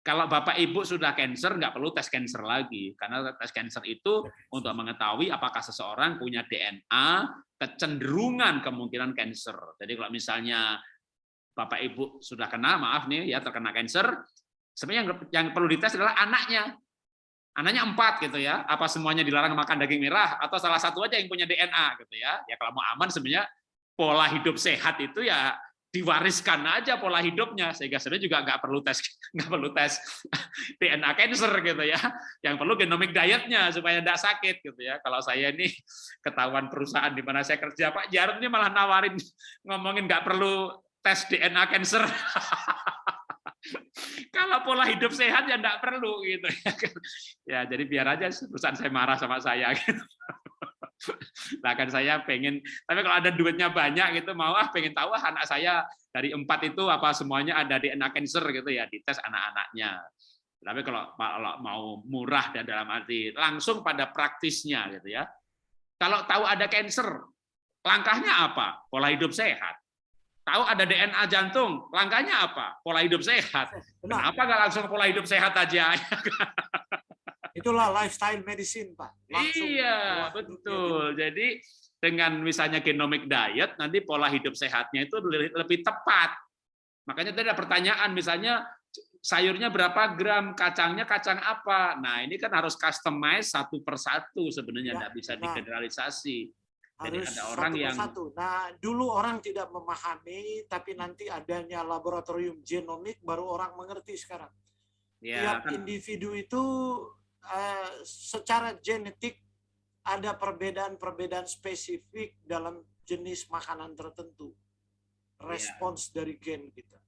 kalau Bapak Ibu sudah cancer, nggak perlu tes cancer lagi, karena tes cancer itu untuk mengetahui apakah seseorang punya DNA kecenderungan kemungkinan cancer. Jadi kalau misalnya Bapak Ibu sudah kena, maaf nih ya terkena cancer, sebenarnya yang, yang perlu dites adalah anaknya. Anaknya empat gitu ya, apa semuanya dilarang makan daging merah atau salah satu aja yang punya DNA gitu ya. Ya kalau mau aman sebenarnya pola hidup sehat itu ya diwariskan aja pola hidupnya sehingga sebenarnya juga nggak perlu tes nggak perlu tes DNA cancer gitu ya. Yang perlu genomic dietnya supaya tidak sakit gitu ya. Kalau saya ini ketahuan perusahaan di mana saya kerja Pak Jarod ini malah nawarin ngomongin nggak perlu tes DNA cancer. Kalau pola hidup sehat ya nggak perlu gitu ya. Jadi biar aja perusahaan saya marah sama saya gitu bahkan saya pengen tapi kalau ada duitnya banyak gitu mau ah pengen tahu ah anak saya dari empat itu apa semuanya ada DNA cancer gitu ya dites anak-anaknya. Tapi kalau, kalau mau murah dan dalam arti langsung pada praktisnya gitu ya. Kalau tahu ada cancer langkahnya apa? Pola hidup sehat. Tahu ada DNA jantung langkahnya apa? Pola hidup sehat. Kenapa nggak langsung pola hidup sehat aja Itulah lifestyle medicine, Pak. Langsung iya, betul. Jadi dengan misalnya genomic diet, nanti pola hidup sehatnya itu lebih tepat. Makanya tadi ada pertanyaan, misalnya sayurnya berapa gram, kacangnya kacang apa. Nah, ini kan harus customize satu persatu sebenarnya, tidak ya, bisa nah, digeneralisasi. Jadi harus ada orang satu yang satu. Nah, dulu orang tidak memahami, tapi nanti adanya laboratorium genomik baru orang mengerti sekarang. Ya, Tiap kan. individu itu Eh, secara genetik ada perbedaan-perbedaan spesifik dalam jenis makanan tertentu. Respons ya. dari gen kita.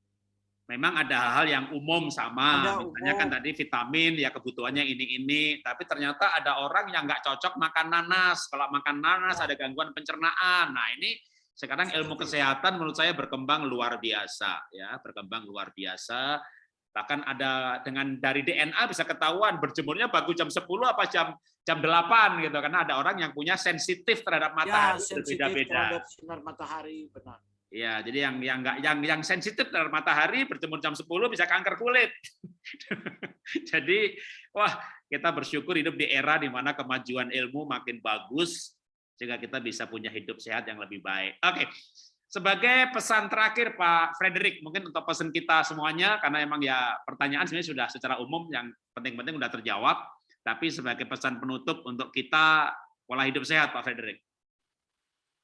Memang ada hal-hal yang umum sama, ada misalnya kan umum. kan tadi vitamin ya kebutuhannya ini ini, tapi ternyata ada orang yang nggak cocok makan nanas. Kalau makan nanas ya. ada gangguan pencernaan. Nah ini sekarang ilmu kesehatan menurut saya berkembang luar biasa ya, berkembang luar biasa Bahkan ada dengan dari DNA bisa ketahuan berjemurnya bagus jam 10 apa jam jam 8 gitu karena ada orang yang punya sensitif terhadap matahari ya, berbeda-beda. terhadap sinar matahari, benar. Ya, jadi yang yang enggak yang yang sensitif terhadap matahari berjemur jam 10 bisa kanker kulit. jadi wah, kita bersyukur hidup di era di mana kemajuan ilmu makin bagus sehingga kita bisa punya hidup sehat yang lebih baik. Oke. Sebagai pesan terakhir Pak Frederick, mungkin untuk pesan kita semuanya, karena emang ya pertanyaan sebenarnya sudah secara umum yang penting-penting sudah terjawab, tapi sebagai pesan penutup untuk kita pola hidup sehat Pak Frederick.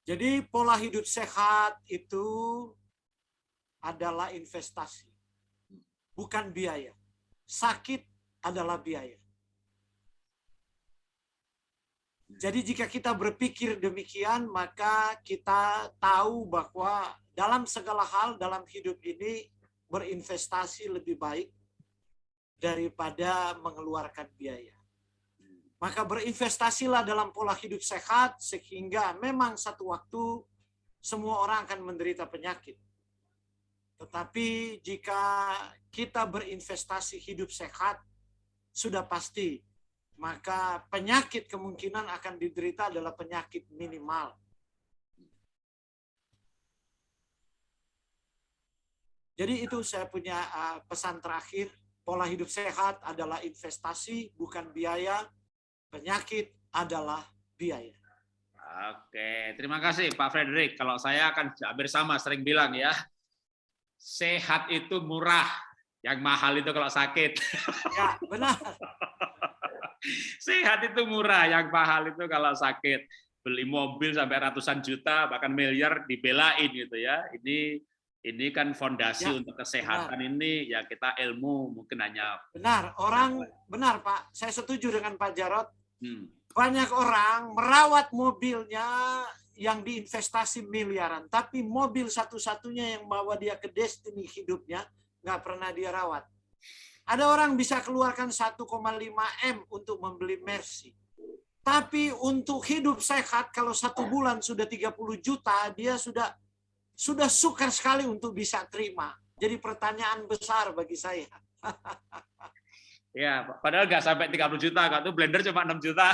Jadi pola hidup sehat itu adalah investasi, bukan biaya. Sakit adalah biaya. Jadi jika kita berpikir demikian, maka kita tahu bahwa dalam segala hal dalam hidup ini berinvestasi lebih baik daripada mengeluarkan biaya. Maka berinvestasilah dalam pola hidup sehat sehingga memang satu waktu semua orang akan menderita penyakit. Tetapi jika kita berinvestasi hidup sehat, sudah pasti maka penyakit kemungkinan akan diderita adalah penyakit minimal. Jadi itu saya punya uh, pesan terakhir, pola hidup sehat adalah investasi, bukan biaya. Penyakit adalah biaya. Oke, terima kasih Pak Frederick. Kalau saya akan hampir sama sering bilang ya, sehat itu murah, yang mahal itu kalau sakit. Ya, benar. Sehat itu murah, yang mahal itu kalau sakit. Beli mobil sampai ratusan juta, bahkan miliar dibelain gitu ya. Ini ini kan fondasi ya, untuk kesehatan benar. ini ya kita ilmu mungkin hanya benar orang benar Pak saya setuju dengan Pak Jarot hmm. banyak orang merawat mobilnya yang diinvestasi miliaran tapi mobil satu-satunya yang bawa dia ke destiny hidupnya nggak pernah dia rawat ada orang bisa keluarkan 1,5 M untuk membeli Mercy. Tapi untuk hidup sehat, kalau satu bulan sudah 30 juta, dia sudah sudah sukar sekali untuk bisa terima. jadi pertanyaan besar bagi saya. Ya, padahal nggak sampai 30 juta, kak tuh blender cuma 6 juta.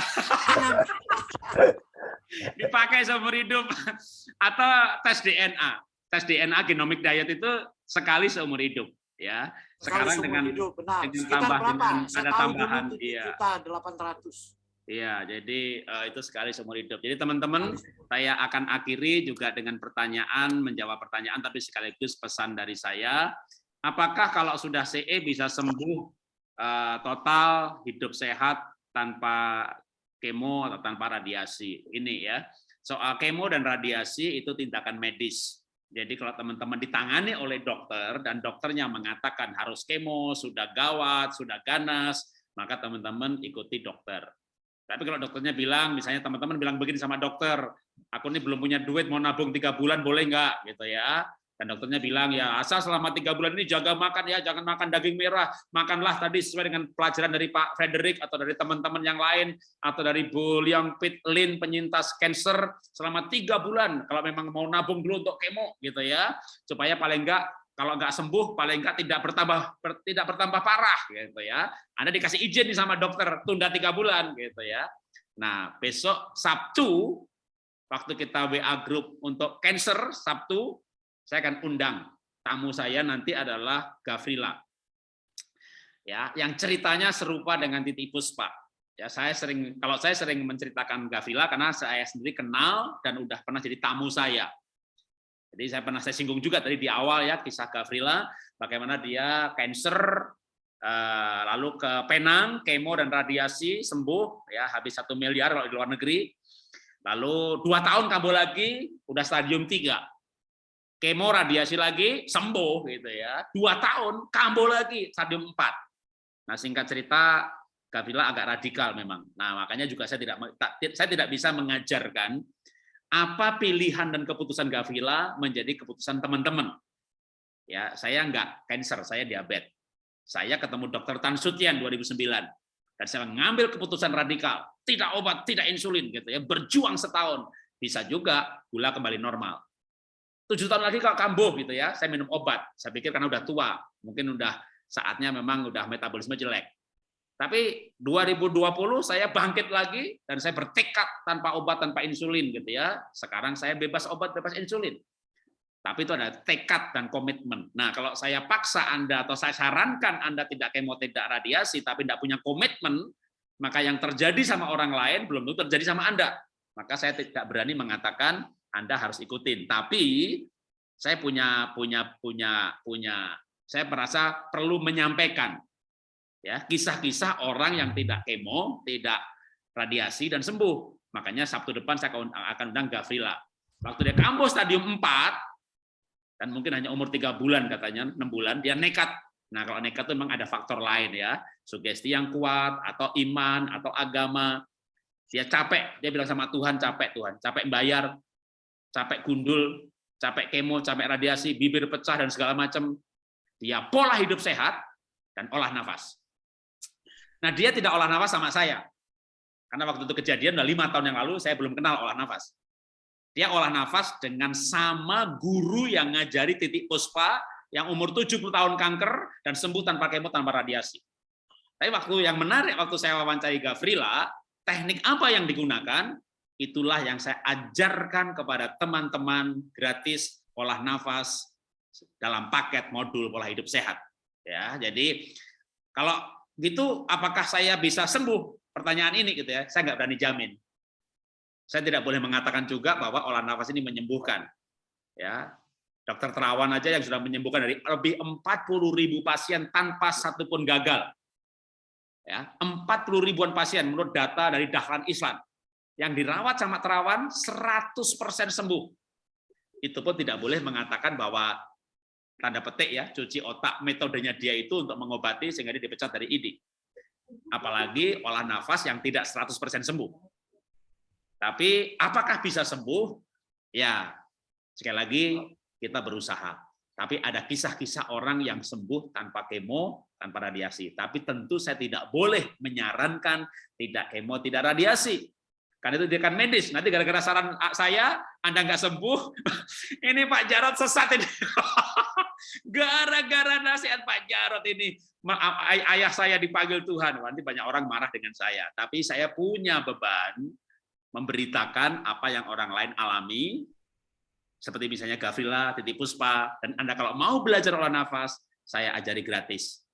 Dipakai seumur hidup. Atau tes DNA. Tes DNA genomic diet itu sekali seumur hidup. Ya, sekarang dengan hidup, benar. dengan tambah berapa? dengan ada tambahan, dulu 7 iya. juta 800. Iya, jadi eh, itu sekali seumur hidup. Jadi teman-teman, saya akan akhiri juga dengan pertanyaan, menjawab pertanyaan, tapi sekaligus pesan dari saya. Apakah kalau sudah CE bisa sembuh eh, total, hidup sehat tanpa kemo atau tanpa radiasi? Ini ya, soal kemo dan radiasi itu tindakan medis. Jadi kalau teman-teman ditangani oleh dokter dan dokternya mengatakan harus kemo, sudah gawat, sudah ganas, maka teman-teman ikuti dokter. Tapi kalau dokternya bilang, misalnya teman-teman bilang begini sama dokter, aku ini belum punya duit, mau nabung tiga bulan, boleh nggak? Gitu ya. Dan dokternya bilang, ya asal selama tiga bulan ini jaga makan ya, jangan makan daging merah, makanlah tadi sesuai dengan pelajaran dari Pak Frederick atau dari teman-teman yang lain, atau dari Bu Liang Pit Lin, penyintas cancer, selama tiga bulan, kalau memang mau nabung dulu untuk kemo, gitu ya, supaya paling enggak kalau nggak sembuh paling nggak tidak bertambah ber- tidak bertambah parah gitu ya. Anda dikasih izin nih sama dokter tunda tiga bulan gitu ya. Nah besok Sabtu waktu kita WA grup untuk cancer Sabtu saya akan undang. Tamu saya nanti adalah Gavrila. Ya yang ceritanya serupa dengan Titi Puspa. Ya saya sering kalau saya sering menceritakan Gavrila karena saya sendiri kenal dan udah pernah jadi tamu saya. Jadi saya pernah saya singgung juga tadi di awal ya kisah Gavrila bagaimana dia cancer eh, lalu ke Penang kemo dan radiasi sembuh ya habis satu miliar kalau di luar negeri. Lalu dua tahun kambuh lagi udah stadium 3 kemo radiasi lagi sembuh gitu ya dua tahun kambuh lagi stadium 4 nah singkat cerita Gavrila agak radikal memang nah makanya juga saya tidak saya tidak bisa mengajarkan apa pilihan dan keputusan Gavrila menjadi keputusan teman-teman. Ya, saya enggak cancer, saya diabetes. Saya ketemu dokter Tan Sutian 2009 dan saya mengambil keputusan radikal, tidak obat, tidak insulin gitu ya, berjuang setahun. Bisa juga gula kembali normal. Tujuh tahun lagi kalau kambuh gitu ya, saya minum obat. Saya pikir karena udah tua, mungkin udah saatnya memang udah metabolisme jelek. Tapi 2020 saya bangkit lagi dan saya bertekad tanpa obat, tanpa insulin gitu ya. Sekarang saya bebas obat, bebas insulin. Tapi itu ada tekad dan komitmen. Nah, kalau saya paksa Anda atau saya sarankan Anda tidak kemo, tidak radiasi, tapi tidak punya komitmen, maka yang terjadi sama orang lain belum tentu terjadi sama Anda. Maka saya tidak berani mengatakan Anda harus ikutin. Tapi saya punya punya punya punya saya merasa perlu menyampaikan ya kisah-kisah orang yang tidak kemo, tidak radiasi dan sembuh. Makanya Sabtu depan saya akan undang Gavrila. Waktu dia kambuh stadium 4 dan mungkin hanya umur tiga bulan katanya, enam bulan dia nekat. Nah, kalau nekat itu memang ada faktor lain ya, sugesti yang kuat atau iman atau agama. Dia capek, dia bilang sama Tuhan capek Tuhan, capek bayar, capek gundul, capek kemo, capek radiasi, bibir pecah dan segala macam. Dia pola hidup sehat dan olah nafas. Nah dia tidak olah nafas sama saya. Karena waktu itu kejadian udah lima tahun yang lalu, saya belum kenal olah nafas. Dia olah nafas dengan sama guru yang ngajari titik puspa, yang umur 70 tahun kanker, dan sembuh tanpa kemo, tanpa radiasi. Tapi waktu yang menarik, waktu saya wawancari Gavrila, teknik apa yang digunakan, itulah yang saya ajarkan kepada teman-teman gratis olah nafas dalam paket modul pola hidup sehat. Ya, jadi kalau gitu apakah saya bisa sembuh? Pertanyaan ini gitu ya, saya nggak berani jamin. Saya tidak boleh mengatakan juga bahwa olah nafas ini menyembuhkan. Ya, dokter terawan aja yang sudah menyembuhkan dari lebih 40 ribu pasien tanpa satupun gagal. Ya, 40 ribuan pasien menurut data dari Dahlan Islam yang dirawat sama terawan 100% sembuh. Itu pun tidak boleh mengatakan bahwa tanda petik ya, cuci otak metodenya dia itu untuk mengobati sehingga dia dipecat dari ID. Apalagi olah nafas yang tidak 100% sembuh. Tapi apakah bisa sembuh? Ya, sekali lagi kita berusaha. Tapi ada kisah-kisah orang yang sembuh tanpa kemo, tanpa radiasi. Tapi tentu saya tidak boleh menyarankan tidak kemo, tidak radiasi. Karena itu tindakan medis. Nanti gara-gara saran saya, Anda nggak sembuh, ini Pak Jarot sesat ini. Gara-gara nasihat Pak Jarot ini, ayah saya dipanggil Tuhan. Nanti banyak orang marah dengan saya. Tapi saya punya beban memberitakan apa yang orang lain alami, seperti misalnya Gavrila, Titi Puspa, dan Anda kalau mau belajar olah nafas, saya ajari gratis.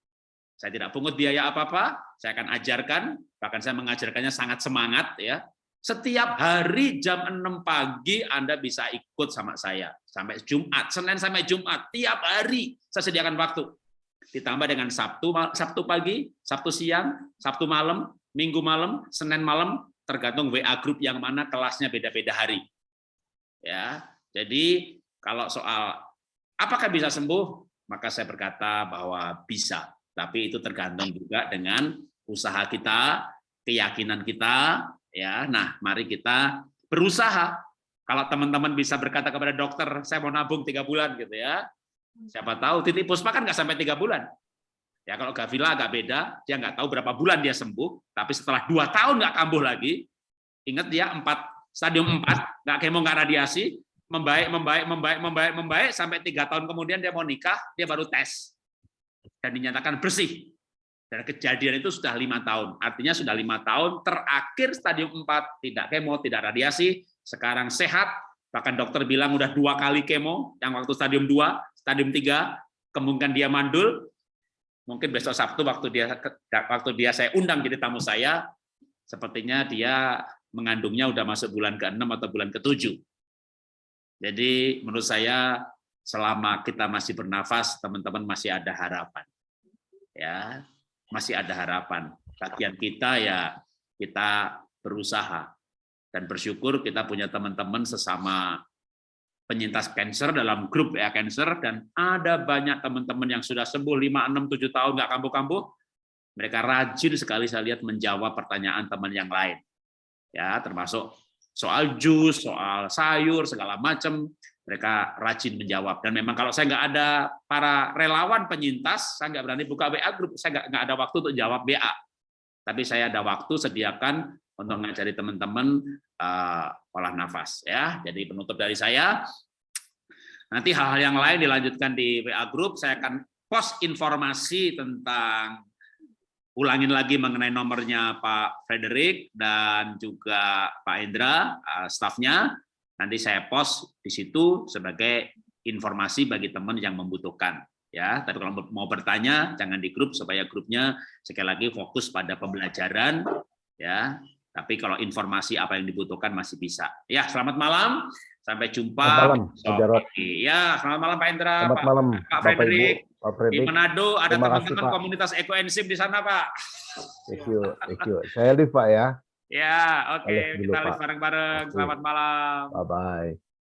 Saya tidak pungut biaya apa-apa, saya akan ajarkan, bahkan saya mengajarkannya sangat semangat ya. Setiap hari jam 6 pagi Anda bisa ikut sama saya sampai Jumat, Senin sampai Jumat, tiap hari saya sediakan waktu. Ditambah dengan Sabtu Sabtu pagi, Sabtu siang, Sabtu malam, Minggu malam, Senin malam, tergantung WA grup yang mana kelasnya beda-beda hari. Ya. Jadi kalau soal apakah bisa sembuh, maka saya berkata bahwa bisa. Tapi itu tergantung juga dengan usaha kita, keyakinan kita, ya nah mari kita berusaha. Kalau teman-teman bisa berkata kepada dokter saya mau nabung tiga bulan gitu ya. Siapa tahu titik puspa kan nggak sampai tiga bulan. Ya kalau Gavila agak beda dia nggak tahu berapa bulan dia sembuh tapi setelah dua tahun nggak kambuh lagi ingat dia empat stadium empat nggak kemo nggak radiasi membaik membaik membaik membaik membaik sampai tiga tahun kemudian dia mau nikah dia baru tes. Dan dinyatakan bersih dan kejadian itu sudah lima tahun, artinya sudah lima tahun terakhir stadium 4 tidak kemo, tidak radiasi, sekarang sehat, bahkan dokter bilang udah dua kali kemo, yang waktu stadium 2, stadium 3, kemungkinan dia mandul, mungkin besok Sabtu waktu dia waktu dia saya undang jadi tamu saya, sepertinya dia mengandungnya udah masuk bulan ke-6 atau bulan ke-7. Jadi menurut saya selama kita masih bernafas, teman-teman masih ada harapan. Ya, masih ada harapan. Bagian kita ya kita berusaha dan bersyukur kita punya teman-teman sesama penyintas cancer dalam grup ya cancer dan ada banyak teman-teman yang sudah sembuh 5 6 7 tahun nggak kambuh-kambuh. Mereka rajin sekali saya lihat menjawab pertanyaan teman yang lain. Ya, termasuk soal jus, soal sayur, segala macam mereka rajin menjawab. Dan memang kalau saya nggak ada para relawan penyintas, saya nggak berani buka WA grup, saya nggak, ada waktu untuk jawab WA. Tapi saya ada waktu sediakan untuk ngajari teman-teman uh, olah nafas. ya. Jadi penutup dari saya, nanti hal-hal yang lain dilanjutkan di WA grup, saya akan post informasi tentang ulangin lagi mengenai nomornya Pak Frederick dan juga Pak Indra, uh, stafnya nanti saya post di situ sebagai informasi bagi teman yang membutuhkan ya. Tapi kalau mau bertanya jangan di grup supaya grupnya sekali lagi fokus pada pembelajaran ya. Tapi kalau informasi apa yang dibutuhkan masih bisa. Ya selamat malam. Sampai jumpa selamat malam Pak ya selamat malam Pak Indra selamat Pak, malam Pak Frederick. di Manado ada teman-teman komunitas ekoenzim di sana Pak. Thank you thank you. Saya live Pak ya Ya, oke. Okay. Kita lihat bareng-bareng. Selamat malam. Bye-bye.